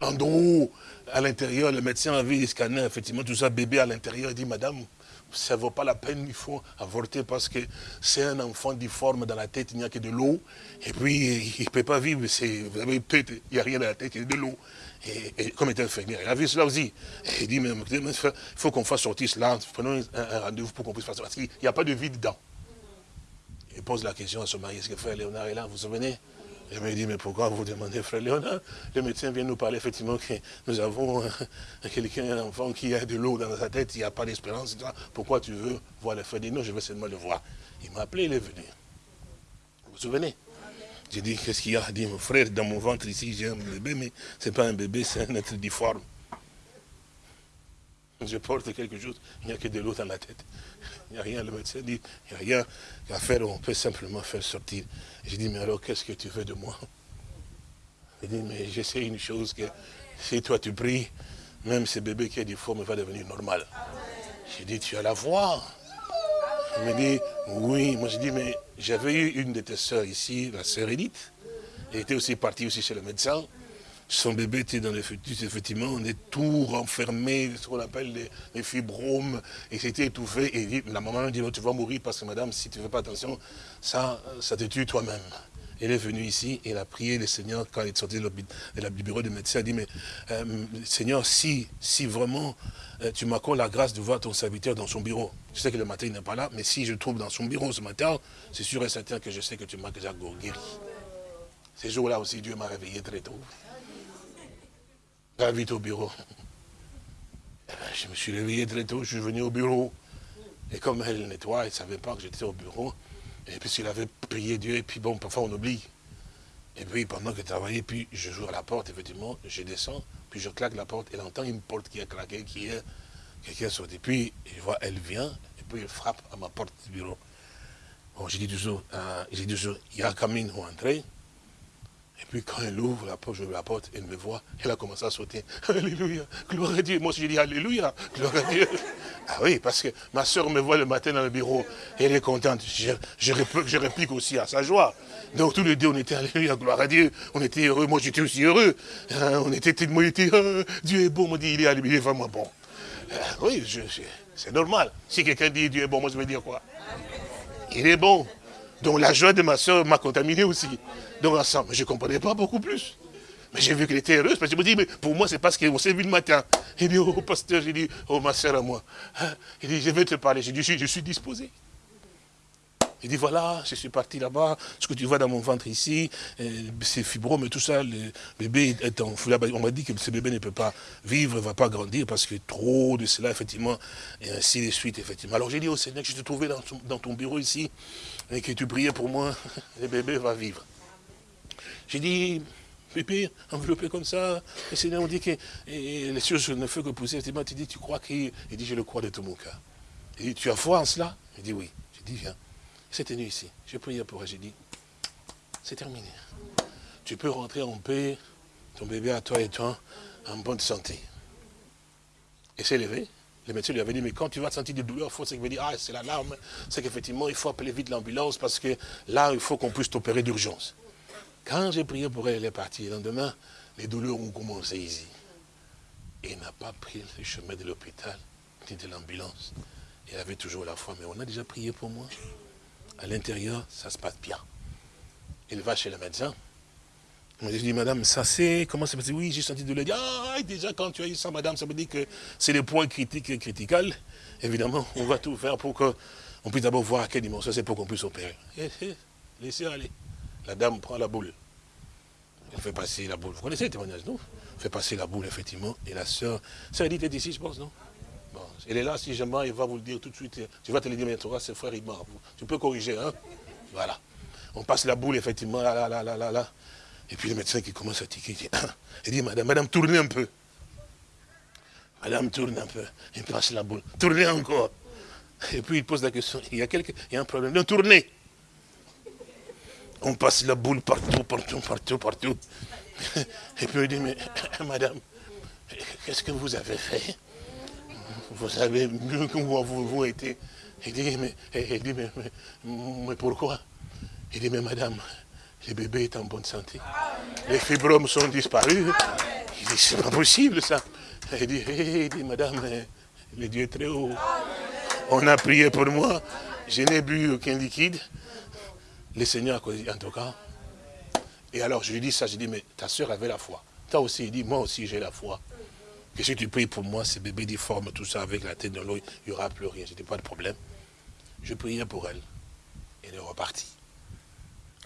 en dos, à l'intérieur, le médecin a vu scanner, effectivement, tout ça, bébé à l'intérieur, il dit, madame, ça ne vaut pas la peine, il faut avorter parce que c'est un enfant difforme dans la tête, il n'y a que de l'eau. Et puis, il ne peut pas vivre, vous avez il n'y a rien dans la tête, il y a de l'eau. Et, comme était infirmière, il a vu cela aussi. Et il dit, mais il faut qu'on fasse sortir cela, prenons un, rendez-vous pour qu'on puisse faire ça, parce qu'il n'y a pas de vie dedans. Il pose la question à son mari, est-ce que frère Léonard est là, vous vous souvenez? Je me dis, mais pourquoi vous demandez, frère Léonard? Le médecin vient nous parler effectivement que nous avons quelqu'un, un enfant qui a de l'eau dans sa tête, il n'y a pas d'espérance. Pourquoi tu veux voir le frère Il dit, non, je veux seulement le voir. Il m'a appelé, il est venu. Vous vous souvenez? J'ai dit, qu'est-ce qu'il y a? Il dit, mon frère, dans mon ventre ici, j'ai un bébé, mais ce n'est pas un bébé, c'est un être difforme. Je porte quelque chose, il n'y a que de l'eau dans la tête. Il n'y a rien, le médecin dit, il n'y a rien à faire, on peut simplement faire sortir. J'ai dit, mais alors qu'est-ce que tu veux de moi? Il dit, mais je sais une chose, que si toi tu pries, même ce bébé qui est difforme va devenir normal. J'ai dit, tu as la voix. Il me dit, oui. Moi j'ai dit, mais j'avais eu une de tes soeurs ici, la sœur Edith. Elle était aussi partie aussi chez le médecin. Son bébé était dans les fœtus, effectivement, on est tout renfermé, ce qu'on appelle les, fibromes, et c'était étouffé. Et la maman dit, tu vas mourir parce que madame, si tu ne fais pas attention, ça, ça te tue toi-même. Elle est venue ici, elle a prié le Seigneur, quand elle est sortie du bureau du médecin, elle a dit, mais euh, Seigneur, si, si vraiment euh, tu m'accordes la grâce de voir ton serviteur dans son bureau, je sais que le matin il n'est pas là, mais si je trouve dans son bureau ce matin, c'est sûr et certain que je sais que tu m'as déjà guéri. Ces jours-là aussi, Dieu m'a réveillé très tôt vite au bureau. Eh ben, je me suis réveillé très tôt, je suis venu au bureau. Et comme elle nettoie, elle ne savait pas que j'étais au bureau. Et puis il avait prié Dieu, et puis bon, parfois on oublie. Et puis pendant que je puis je joue à la porte, effectivement, je descends, puis je claque la porte, elle entend une porte qui a claqué, qui est quelqu'un sorti. Puis je vois, elle vient, et puis elle frappe à ma porte du bureau. Bon, j'ai dit toujours, euh, j'ai dit toujours, il y a Camille ou entrer. Et puis quand elle ouvre la porte, je la porte, elle me voit, elle a commencé à sauter. Alléluia, gloire à Dieu. Moi je dis Alléluia, gloire à Dieu. Ah oui, parce que ma soeur me voit le matin dans le bureau, elle est contente. Je, réplique, aussi à sa joie. Donc tous les deux, on était Alléluia, gloire à Dieu. On était heureux, moi j'étais aussi heureux. Hein, on était, j'étais, oh, Dieu est bon, on dit, il est, il est vraiment bon. Euh, oui, c'est normal. Si quelqu'un dit Dieu est bon, moi je vais dire quoi? Il est bon. Donc la joie de ma soeur m'a contaminé aussi. Donc ensemble, je ne comprenais pas beaucoup plus. Mais j'ai vu qu'elle était heureuse, parce que je me dis, mais pour moi, c'est parce qu'on s'est vu le matin. Il dit, oh pasteur, j'ai dit, oh ma soeur à moi. Hein? Il dit, je vais te parler. J'ai dit, je, suis disposé. Il dit, voilà, je suis parti là-bas, ce que tu vois dans mon ventre ici, euh, c'est fibrome et tout ça, le bébé est en On m'a dit que ce bébé ne peut pas vivre, ne va pas grandir, parce que trop de cela, effectivement, et ainsi de suite, effectivement. Alors j'ai dit au Seigneur que je te trouvais dans dans ton bureau ici, et que tu priais pour moi, le bébé va vivre. J'ai dit, bébé, enveloppé comme ça, le Seigneur me dit que les choses ne font que pousser. Effectivement, tu dis, tu crois qu'il... Il dit, je le crois de tout mon cœur. Il dit, tu as foi en cela? Il dit, oui. J'ai dit, viens. C'était nuit ici. J'ai prié pour elle. J'ai dit, c'est terminé. Tu peux rentrer en paix, ton bébé à toi et toi, en bonne santé. Et s'est levé. Le médecin lui avait dit, mais quand tu vas sentir des douleurs, il faut dire, ah, c'est l'alarme. C'est qu'effectivement, il faut appeler vite l'ambulance parce que là, il faut qu'on puisse t'opérer d'urgence. Quand j'ai prié pour elle, elle est partie. Le lendemain, les douleurs ont commencé ici. Et n'a pas pris le chemin de l'hôpital, ni de l'ambulance. Elle avait toujours la foi, mais on a déjà prié pour moi. À l'intérieur, ça se passe bien. Il va chez le médecin. Je dit, madame, ça c'est, comment ça se passe? Oui, j'ai senti de le dire. Ah, déjà, quand tu as eu ça, madame, ça veut dire que c'est le point critique et critical. Évidemment, on va tout faire pour qu'on puisse d'abord voir à quelle dimension c'est pour qu'on puisse opérer. Eh, eh, laissez aller. La dame prend la boule. Elle fait passer la boule. Vous connaissez le témoignage, non? Elle fait passer la boule, effectivement. Et la sœur, ça dit, est ici, je pense, non? Bon, Elle est là, si jamais, elle va vous le dire tout de suite. Tu vas te le dire, mais tu c'est frère Igmar. Tu peux corriger, hein? Voilà. On passe la boule, effectivement, là, là, là, là, là. Et puis le médecin qui commence à tiquer, il dit, madame, madame, tournez un peu. Madame tourne un peu. Il passe la boule. Tournez encore. Et puis il pose la question, il y a, il y a un problème. Non, tournez. On passe la boule partout, partout, partout, partout. Et puis il dit, mais madame, qu'est-ce que vous avez fait? Vous savez mieux que moi, vous, vous été. Il dit, mais, il dit, mais, mais, pourquoi? Il dit, mais madame, le bébé est en bonne santé. Les fibromes sont disparus. Il dit, c'est pas possible ça. Il dit, il dit madame, le Dieu est très haut. On a prié pour moi. Je n'ai bu aucun liquide. Le Seigneur en tout cas. Et alors je lui dis ça, je dis, mais ta soeur avait la foi. Toi aussi, il dit, moi aussi j'ai la foi. Que si tu pries pour moi, ces bébés difformes, tout ça, avec la tête dans l'eau, il n'y aura plus rien, c'était pas de problème. Je priais pour elle. Elle est repartie.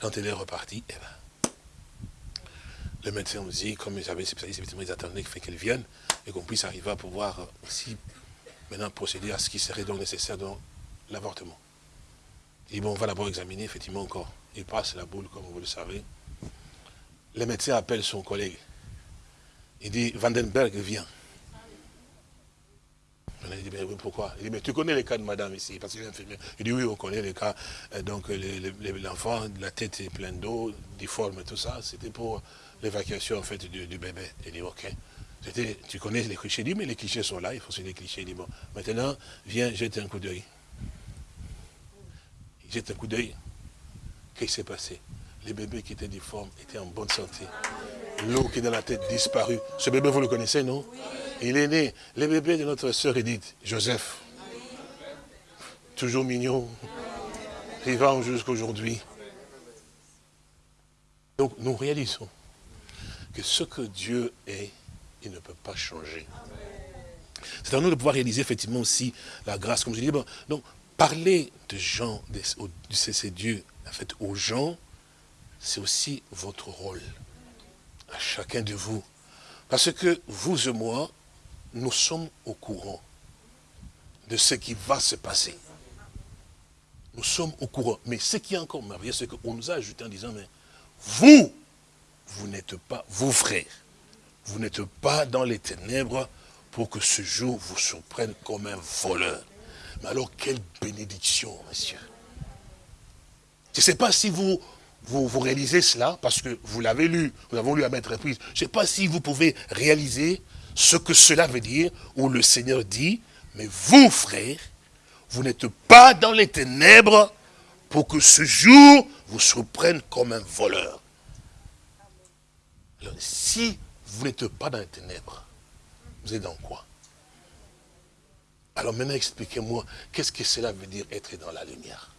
Quand elle est repartie, eh ben, le médecin me dit, comme ils avaient effectivement, ils attendaient qu'elle vienne et qu'on puisse arriver à pouvoir aussi maintenant procéder à ce qui serait donc nécessaire dans l'avortement. Et bon, on va d'abord examiner, effectivement, encore. Il passe la boule, comme vous le savez. Le médecin appelle son collègue. Il dit, Vandenberg, viens. Il dit, mais pourquoi? Il dit, mais tu connais les cas de madame ici, parce qu'il est infirmière. Il dit, oui, on connaît les cas. Euh, donc, l'enfant, la tête est pleine d'eau, difforme, tout ça. C'était pour l'évacuation, en fait, du, bébé. Il dit, ok. Tu connais les clichés? Il dit, mais les clichés sont là, il faut suivre les clichés. Il dit, bon, maintenant, viens, jette un coup d'œil. Il jette un coup d'œil. Qu'est-ce qui s'est passé? Les bébés qui étaient difformes étaient en bonne santé. L'eau qui est dans la tête disparue. Ce bébé, vous le connaissez, non? Il est né. Le bébé de notre sœur Edith, Joseph. Toujours mignon. Vivant jusqu'aujourd'hui. Donc nous réalisons que ce que Dieu est, il ne peut pas changer. C'est à nous de pouvoir réaliser effectivement aussi la grâce, comme je dis. donc, parler de gens, de, Dieu, en fait, aux gens, c'est aussi votre rôle, à chacun de vous. Parce que vous et moi, nous sommes au courant de ce qui va se passer. Nous sommes au courant. Mais ce qui est encore merveilleux, c'est qu'on nous a ajouté en disant, mais vous, vous n'êtes pas, vous frères, vous n'êtes pas dans les ténèbres pour que ce jour vous surprenne comme un voleur. Mais alors, quelle bénédiction, monsieur. Je ne sais pas si vous, vous, réalisez cela parce que vous l'avez lu, nous avons lu à mettre reprise. Je ne sais pas si vous pouvez réaliser ce que cela veut dire, où le Seigneur dit, mais vous, frères, vous n'êtes pas dans les ténèbres pour que ce jour vous surprenne comme un voleur. Alors, si vous n'êtes pas dans les ténèbres, vous êtes dans quoi? Alors maintenant, expliquez-moi, qu'est-ce que cela veut dire être dans la lumière?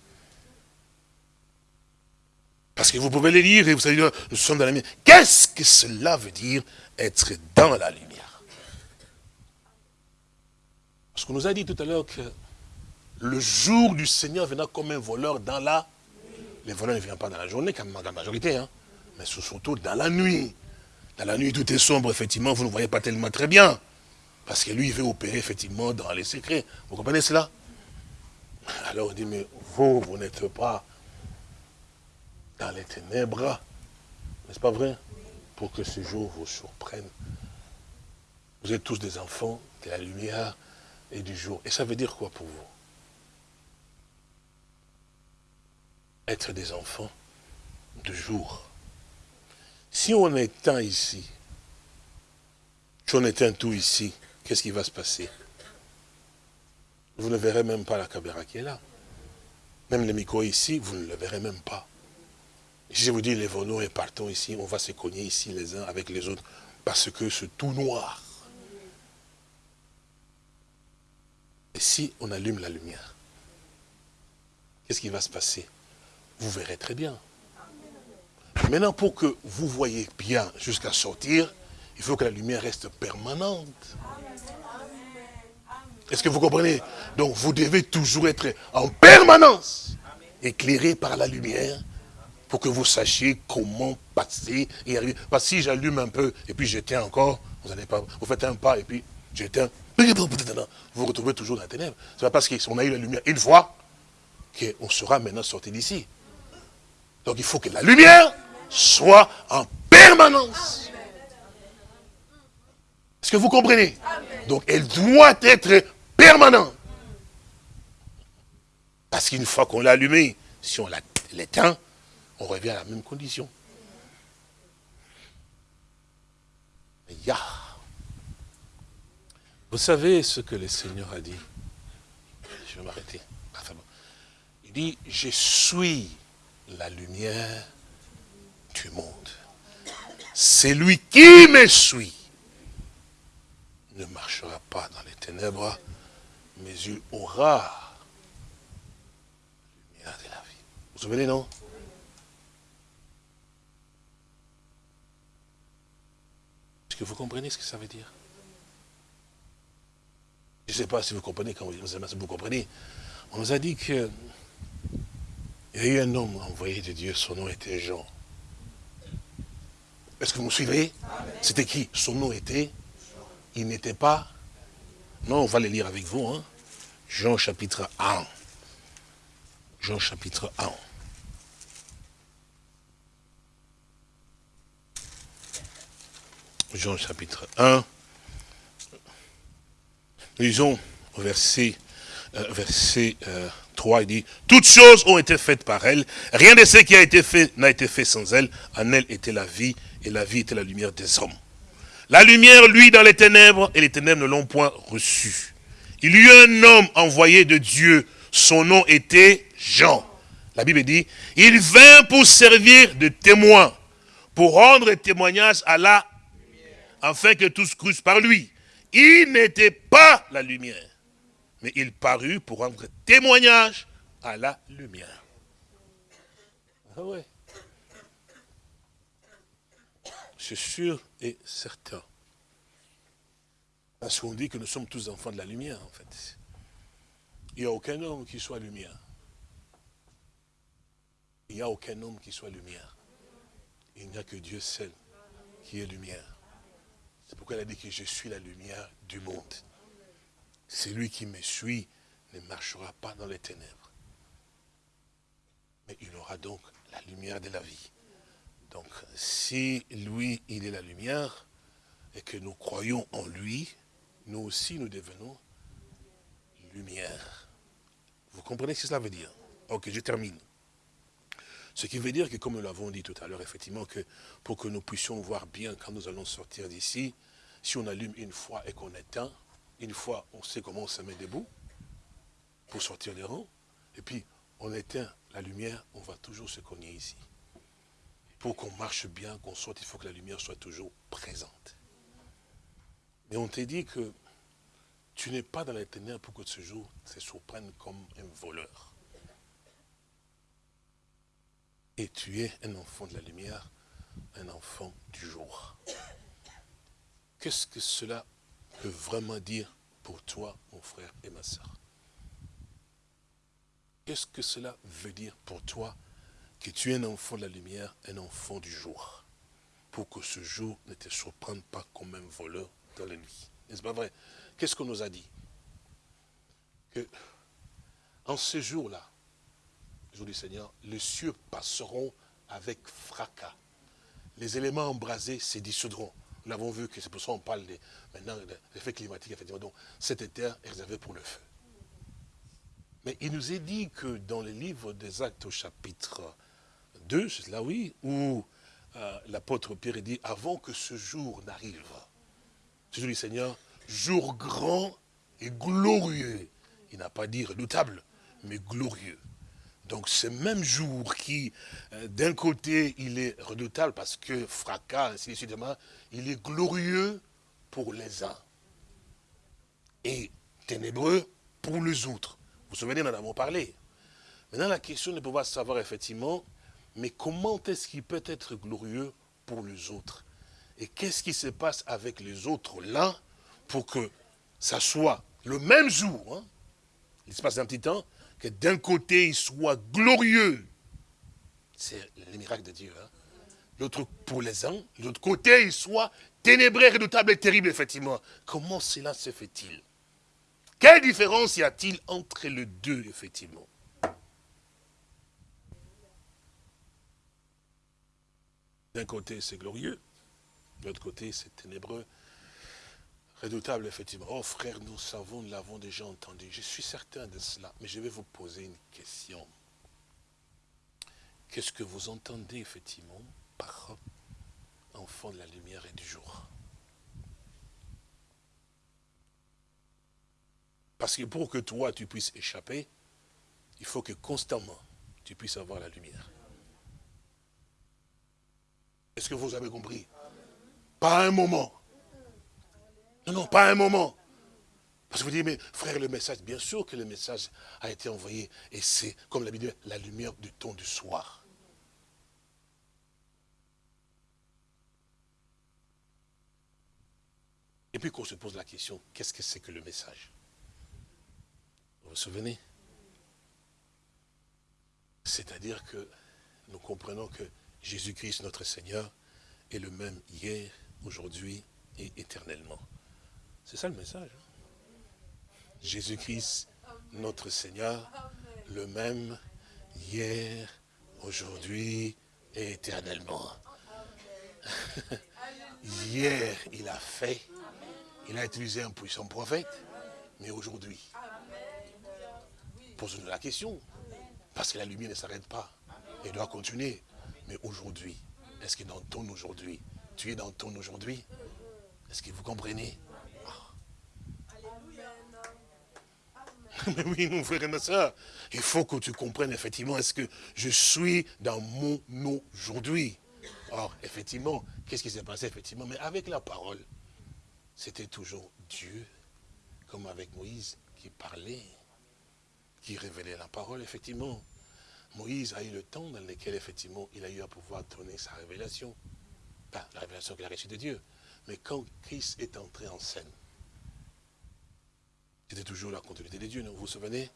Parce que vous pouvez les lire et vous dire, nous sommes dans la lumière. Qu'est-ce que cela veut dire être dans la lumière? Parce qu'on nous a dit tout à l'heure que le jour du Seigneur viendra comme un voleur dans la... Les voleurs ne viennent pas dans la journée, comme la majorité, hein, mais surtout dans la nuit. Dans la nuit, tout est sombre, effectivement, vous ne voyez pas tellement très bien. Parce que lui, il veut opérer, effectivement, dans les secrets. Vous comprenez cela? Alors on dit, mais vous, vous n'êtes pas dans les ténèbres. N'est-ce pas vrai? Pour que ce jour vous surprenne. Vous êtes tous des enfants de la lumière et du jour. Et ça veut dire quoi pour vous? Être des enfants de jour. Si on éteint ici, si on éteint tout ici, qu'est-ce qui va se passer? Vous ne verrez même pas la caméra qui est là. Même les micros ici, vous ne le verrez même pas. Si je vous dis, lèvons-nous et partons ici, on va se cogner ici les uns avec les autres, parce que c'est tout noir. Et si on allume la lumière, qu'est-ce qui va se passer? Vous verrez très bien. Maintenant, pour que vous voyez bien jusqu'à sortir, il faut que la lumière reste permanente. Est-ce que vous comprenez? Donc, vous devez toujours être en permanence éclairé par la lumière pour que vous sachiez comment passer et arriver. Parce que si j'allume un peu et puis j'éteins encore, vous n'allez pas, vous faites un pas et puis j'éteins, vous vous retrouvez toujours dans la ténèbre. C'est pas parce qu'on a eu la lumière une fois qu'on sera maintenant sorti d'ici. Donc il faut que la lumière soit en permanence. Est-ce que vous comprenez? Donc elle doit être permanente. Parce qu'une fois qu'on l'a allumée, si on l'éteint, on revient à la même condition. Ya. Vous savez ce que le Seigneur a dit? Je vais m'arrêter. Il dit, je suis la lumière du monde. C'est lui qui me suit ne marchera pas dans les ténèbres, mais il aura la lumière de la vie. Vous vous souvenez, non? Est-ce que vous comprenez ce que ça veut dire? Je ne sais pas si vous comprenez, quand vous comprenez. On nous a dit que il y a eu un homme envoyé de Dieu, son nom était Jean. Est-ce que vous me suivez? C'était qui? Son nom était Il n'était pas Non, on va le lire avec vous. Hein. Jean chapitre 1. Jean chapitre 1. Jean chapitre 1. Lisons au verset, euh, verset euh, 3, il dit, toutes choses ont été faites par elle, rien de ce qui a été fait n'a été fait sans elle, en elle était la vie, et la vie était la lumière des hommes. La lumière, lui, dans les ténèbres, et les ténèbres ne l'ont point reçue. Il y eut un homme envoyé de Dieu, son nom était Jean. La Bible dit, il vint pour servir de témoin, pour rendre témoignage à la afin que tous crussent par lui. Il n'était pas la lumière, mais il parut pour rendre témoignage à la lumière. Ah ouais. C'est sûr et certain. Parce qu'on dit que nous sommes tous enfants de la lumière, en fait. Il n'y a aucun homme qui soit lumière. Il n'y a aucun homme qui soit lumière. Il n'y a que Dieu seul qui est lumière. C'est pourquoi il a dit que je suis la lumière du monde. Celui qui me suit ne marchera pas dans les ténèbres. Mais il aura donc la lumière de la vie. Donc, si lui, il est la lumière, et que nous croyons en lui, nous aussi, nous devenons lumière. Vous comprenez ce que cela veut dire? Ok, je termine. Ce qui veut dire que, comme nous l'avons dit tout à l'heure, effectivement, que pour que nous puissions voir bien quand nous allons sortir d'ici, si on allume une fois et qu'on éteint, une fois on sait comment on se met debout pour sortir des rangs, et puis on éteint la lumière, on va toujours se cogner ici. Pour qu'on marche bien, qu'on sorte, il faut que la lumière soit toujours présente. Mais on t'a dit que tu n'es pas dans les ténèbres pour que ce jour se surprenne comme un voleur. Et tu es un enfant de la lumière, un enfant du jour. Qu'est-ce que cela peut vraiment dire pour toi, mon frère et ma soeur Qu'est-ce que cela veut dire pour toi que tu es un enfant de la lumière, un enfant du jour Pour que ce jour ne te surprenne pas comme un voleur dans la nuit. N'est-ce pas vrai? Qu'est-ce qu'on nous a dit? Que en ce jour-là, jour du Seigneur, les cieux passeront avec fracas. Les éléments embrasés se dissoudront. Nous l'avons vu que c'est pour ça qu'on parle des, maintenant de l'effet climatique, effectivement. Donc, cette terre est réservée pour le feu. Mais il nous est dit que dans le livre des Actes au chapitre 2, c'est là oui, où euh, l'apôtre Pierre dit, avant que ce jour n'arrive, ce jour du Seigneur, jour grand et glorieux. Il n'a pas dit redoutable, mais glorieux. Donc ce même jour qui, euh, d'un côté, il est redoutable parce que fracas, ainsi de suite, il est glorieux pour les uns et ténébreux pour les autres. Vous vous souvenez, nous en avons parlé. Maintenant, la question de pouvoir savoir effectivement, mais comment est-ce qu'il peut être glorieux pour les autres? Et qu'est-ce qui se passe avec les autres là pour que ça soit le même jour, hein? il se passe un petit temps, que d'un côté il soit glorieux. C'est le miracle de Dieu. Hein? L'autre pour les uns, l'autre côté il soit ténébré, redoutable et terrible, effectivement. Comment cela se fait-il? Quelle différence y a-t-il entre les deux, effectivement? D'un côté c'est glorieux, de l'autre côté c'est ténébreux, redoutable, effectivement. Oh frère, nous savons, nous l'avons déjà entendu. Je suis certain de cela, mais je vais vous poser une question. Qu'est-ce que vous entendez, effectivement, par enfant de la lumière et du jour? Parce que pour que toi, tu puisses échapper, il faut que constamment, tu puisses avoir la lumière. Est-ce que vous avez compris? Pas un moment. Non, non, pas un moment. Parce que vous dites, mais frère, le message, bien sûr que le message a été envoyé, et c'est, comme la Bible la lumière du temps du soir. Et puis qu'on se pose la question, qu'est-ce que c'est que le message? Vous vous souvenez? C'est-à-dire que nous comprenons que Jésus-Christ, notre Seigneur, est le même hier, aujourd'hui et éternellement. C'est ça le message. Jésus-Christ, notre Seigneur, le même hier, aujourd'hui et éternellement. hier, il a fait, il a utilisé un puissant prophète, mais aujourd'hui, pose-nous la question, parce que la lumière ne s'arrête pas, elle doit continuer. Mais aujourd'hui, est-ce que dans ton aujourd'hui, tu es dans ton aujourd'hui? Est-ce que vous comprenez? Mais oui, mon frère et ma soeur, il faut que tu comprennes effectivement, est-ce que je suis dans mon aujourd'hui? Or, effectivement, qu'est-ce qui s'est passé effectivement? Mais avec la parole, c'était toujours Dieu, comme avec Moïse, qui parlait, qui révélait la parole, effectivement. Moïse a eu le temps dans lequel, effectivement, il a eu à pouvoir donner sa révélation. Pas la révélation qu'il a reçue de Dieu. Mais quand Christ est entré en scène, c'était toujours la continuité des dieux, vous vous souvenez?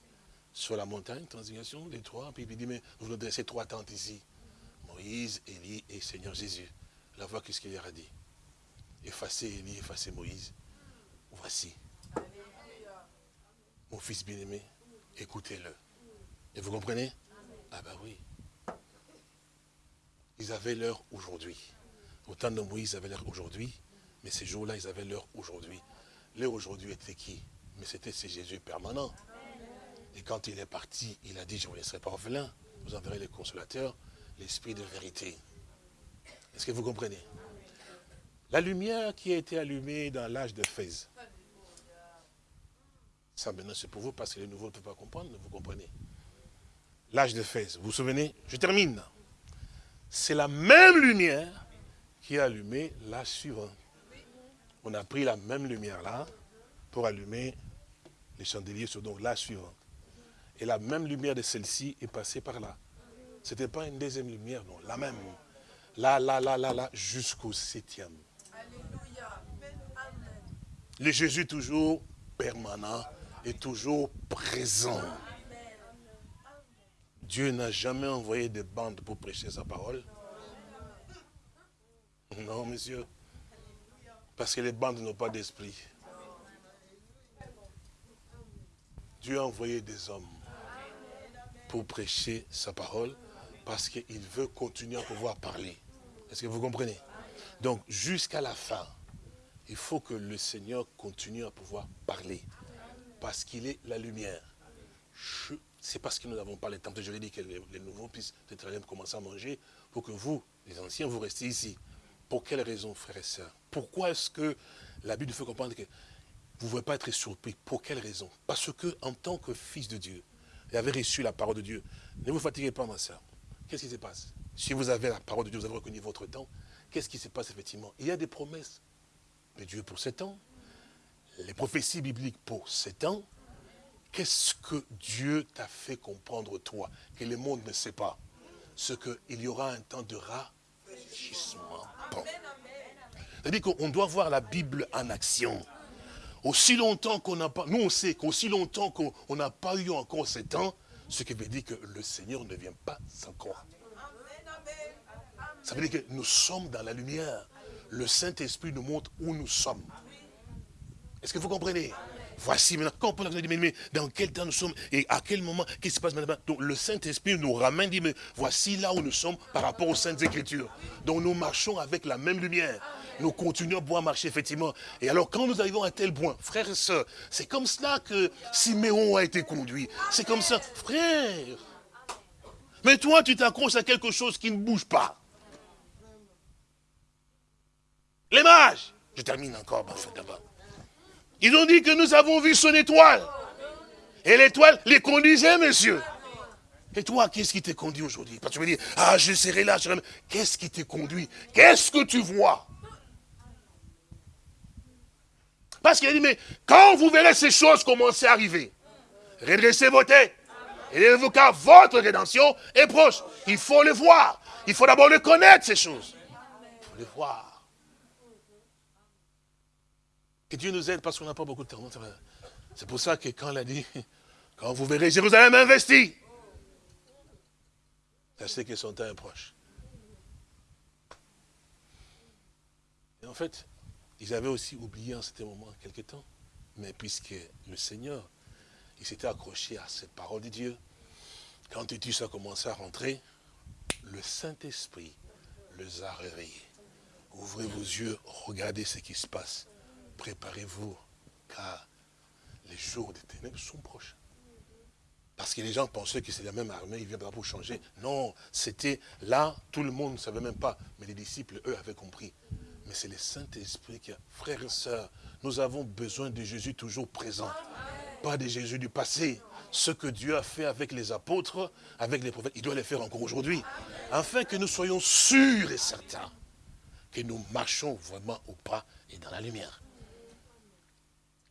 Sur la montagne, transition, les trois, puis il dit, mais vous nous dressez trois tentes ici. Moïse, Élie et Seigneur Jésus. La voix, qu'est-ce qu'il leur a dit? Effacez Élie, effacez Moïse. Voici. Mon fils bien-aimé, écoutez-le. Et vous comprenez? Ah ben oui. Ils avaient l'heure aujourd'hui. Autant de Moïse, ils avaient l'heure aujourd'hui, mais ces jours-là, ils avaient l'heure aujourd'hui. L'heure aujourd'hui était qui? Mais c'était ce Jésus permanent. Et quand il est parti, il a dit, je ne vous laisserai pas orphelin, vous enverrez les consolateurs, l'esprit de vérité. Est-ce que vous comprenez? La lumière qui a été allumée dans l'âge de Fès. Ça maintenant c'est pour vous parce que les nouveaux ne peuvent pas comprendre, vous comprenez. L'âge de Fès, vous vous souvenez? Je termine. C'est la même lumière qui a allumé l'âge suivant. On a pris la même lumière là pour allumer les chandeliers sur donc l'âge suivant. Et la même lumière de celle-ci est passée par là. Ce n'était pas une deuxième lumière, non, la même. Là, là, là, là, là, jusqu'au septième. Le Jésus toujours permanent et toujours présent. Dieu n'a jamais envoyé de bandes pour prêcher sa parole. Non, monsieur. Parce que les bandes n'ont pas d'esprit. Dieu a envoyé des hommes pour prêcher sa parole parce qu'il veut continuer à pouvoir parler. Est-ce que vous comprenez? Donc, jusqu'à la fin, il faut que le Seigneur continue à pouvoir parler parce qu'il est la lumière. C'est parce que nous n'avons pas le temps. Je l'ai dit que les, nouveaux puissent peut-être commencer à manger pour que vous, les anciens, vous restiez ici. Pour quelle raison, frères et sœurs? Pourquoi est-ce que la Bible fait comprendre que vous ne pouvez pas être surpris? Pour quelle raison? Parce que en tant que fils de Dieu, et avez reçu la parole de Dieu, ne vous fatiguez pas, ma soeur. Qu'est-ce qui se passe? Si vous avez la parole de Dieu, vous avez reconnu votre temps, qu'est-ce qui se passe effectivement? Il y a des promesses de Dieu pour sept ans, les prophéties bibliques pour sept ans. Qu'est-ce que Dieu t'a fait comprendre, toi, que le monde ne sait pas? Ce qu'il y aura un temps de rafraîchissement. C'est-à-dire qu'on doit voir la Bible en action. Aussi longtemps qu'on n'a pas, nous on sait qu'aussi longtemps qu'on n'a pas eu encore ce temps, ce qui veut dire que le Seigneur ne vient pas encore. Ça veut dire que nous sommes dans la lumière. Le Saint-Esprit nous montre où nous sommes. Est-ce que vous comprenez? Voici maintenant, quand on peut dire, mais, dans quel temps nous sommes et à quel moment, qu'est-ce qui se passe maintenant? Donc le Saint-Esprit nous ramène, dit, mais voici là où nous sommes par rapport aux Saintes Écritures. Donc nous marchons avec la même lumière. Nous continuons à pouvoir marcher, effectivement. Et alors quand nous arrivons à tel point, frères et sœurs, c'est comme cela que Siméon a été conduit. C'est comme ça, frère. Mais toi, tu t'accroches à quelque chose qui ne bouge pas. Les mages. Je termine encore, ben, d'abord. Ils ont dit que nous avons vu son étoile. Et l'étoile les conduisait, monsieur. Et toi, qu'est-ce qui t'est conduit aujourd'hui? Parce que tu me dis, ah, je serai là, je serai. Qu'est-ce qui t'est conduit? Qu'est-ce que tu vois? Parce qu'il a dit, mais quand vous verrez ces choses commencer à arriver, redressez vos têtes. Et car votre rédemption est proche. Il faut le voir. Il faut d'abord le connaître, ces choses. Il faut le voir. Que Dieu nous aide parce qu'on n'a pas beaucoup de temps. C'est pour ça que quand il a dit, quand vous verrez Jérusalem investi, sachez que son temps est proche. Et en fait, ils avaient aussi oublié en ce moment quelque temps. Mais puisque le Seigneur, il s'était accroché à cette parole de Dieu, quand Titus a commencé à rentrer, le Saint-Esprit les a réveillés. Ouvrez vos yeux, regardez ce qui se passe préparez-vous, car les jours des ténèbres sont proches. Parce que les gens pensaient que c'est la même armée, ils viennent pour changer. Non, c'était là, tout le monde ne savait même pas. Mais les disciples, eux, avaient compris. Mais c'est le Saint-Esprit qui a... Frères et sœurs, nous avons besoin de Jésus toujours présent. Pas de Jésus du passé. Ce que Dieu a fait avec les apôtres, avec les prophètes, il doit le faire encore aujourd'hui. Afin que nous soyons sûrs et certains que nous marchons vraiment au pas et dans la lumière.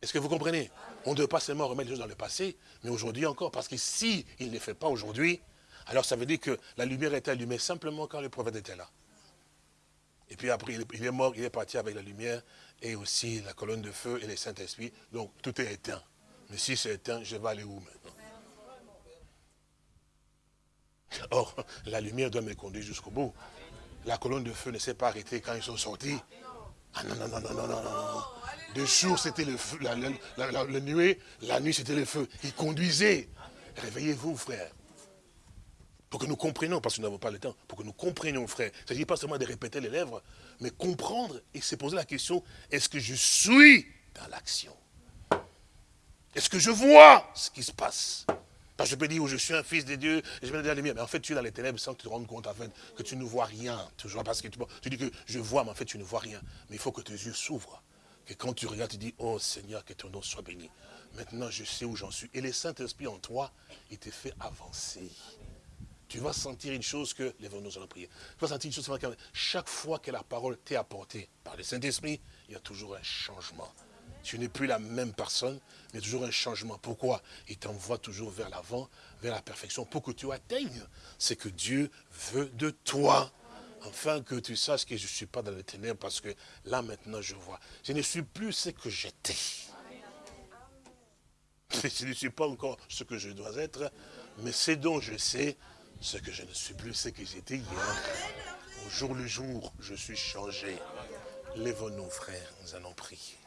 Est-ce que vous comprenez? On ne doit pas seulement remettre les choses dans le passé, mais aujourd'hui encore. Parce que si il ne le fait pas aujourd'hui, alors ça veut dire que la lumière est allumée simplement quand le prophète était là. Et puis après, il est mort, il est parti avec la lumière et aussi la colonne de feu et le Saint-Esprit. Donc tout est éteint. Mais si c'est éteint, je vais aller où maintenant? Or, la lumière doit me conduire jusqu'au bout. La colonne de feu ne s'est pas arrêtée quand ils sont sortis. Ah non, non, non, non, non, non, non. De jour, c'était le feu, la, nuée, la nuit, c'était le feu. Il conduisait. Réveillez-vous, frère. Pour que nous comprenions, parce que nous n'avons pas le temps, pour que nous comprenions, frère. Il ne s'agit pas seulement de répéter les lèvres, mais comprendre et se poser la question, est-ce que je suis dans l'action? Est-ce que je vois ce qui se passe? Je peux dire, je suis un fils de Dieu, je vais dire la lumière. Mais en fait, tu es dans les ténèbres sans que tu te rendes compte, en fait, que tu ne vois rien. Toujours parce que tu, dis que je vois, mais en fait, tu ne vois rien. Mais il faut que tes yeux s'ouvrent. Que quand tu regardes, tu dis, oh Seigneur, que ton nom soit béni. Maintenant, je sais où j'en suis. Et le Saint-Esprit en toi, il te fait avancer. Tu vas sentir une chose que, les nous allons prier. Tu vas sentir une chose, chaque fois que la parole t'est apportée par le Saint-Esprit, il y a toujours un changement. Tu n'es plus la même personne, mais toujours un changement. Pourquoi? Il t'envoie toujours vers l'avant, vers la perfection, pour que tu atteignes ce que Dieu veut de toi. Afin que tu saches que je ne suis pas dans les ténèbres, parce que là maintenant je vois. Je ne suis plus ce que j'étais. Je ne suis pas encore ce que je dois être, mais c'est dont je sais ce que je ne suis plus ce que j'étais hier. Au jour le jour, je suis changé. Lève-nous, frères, nous allons prier.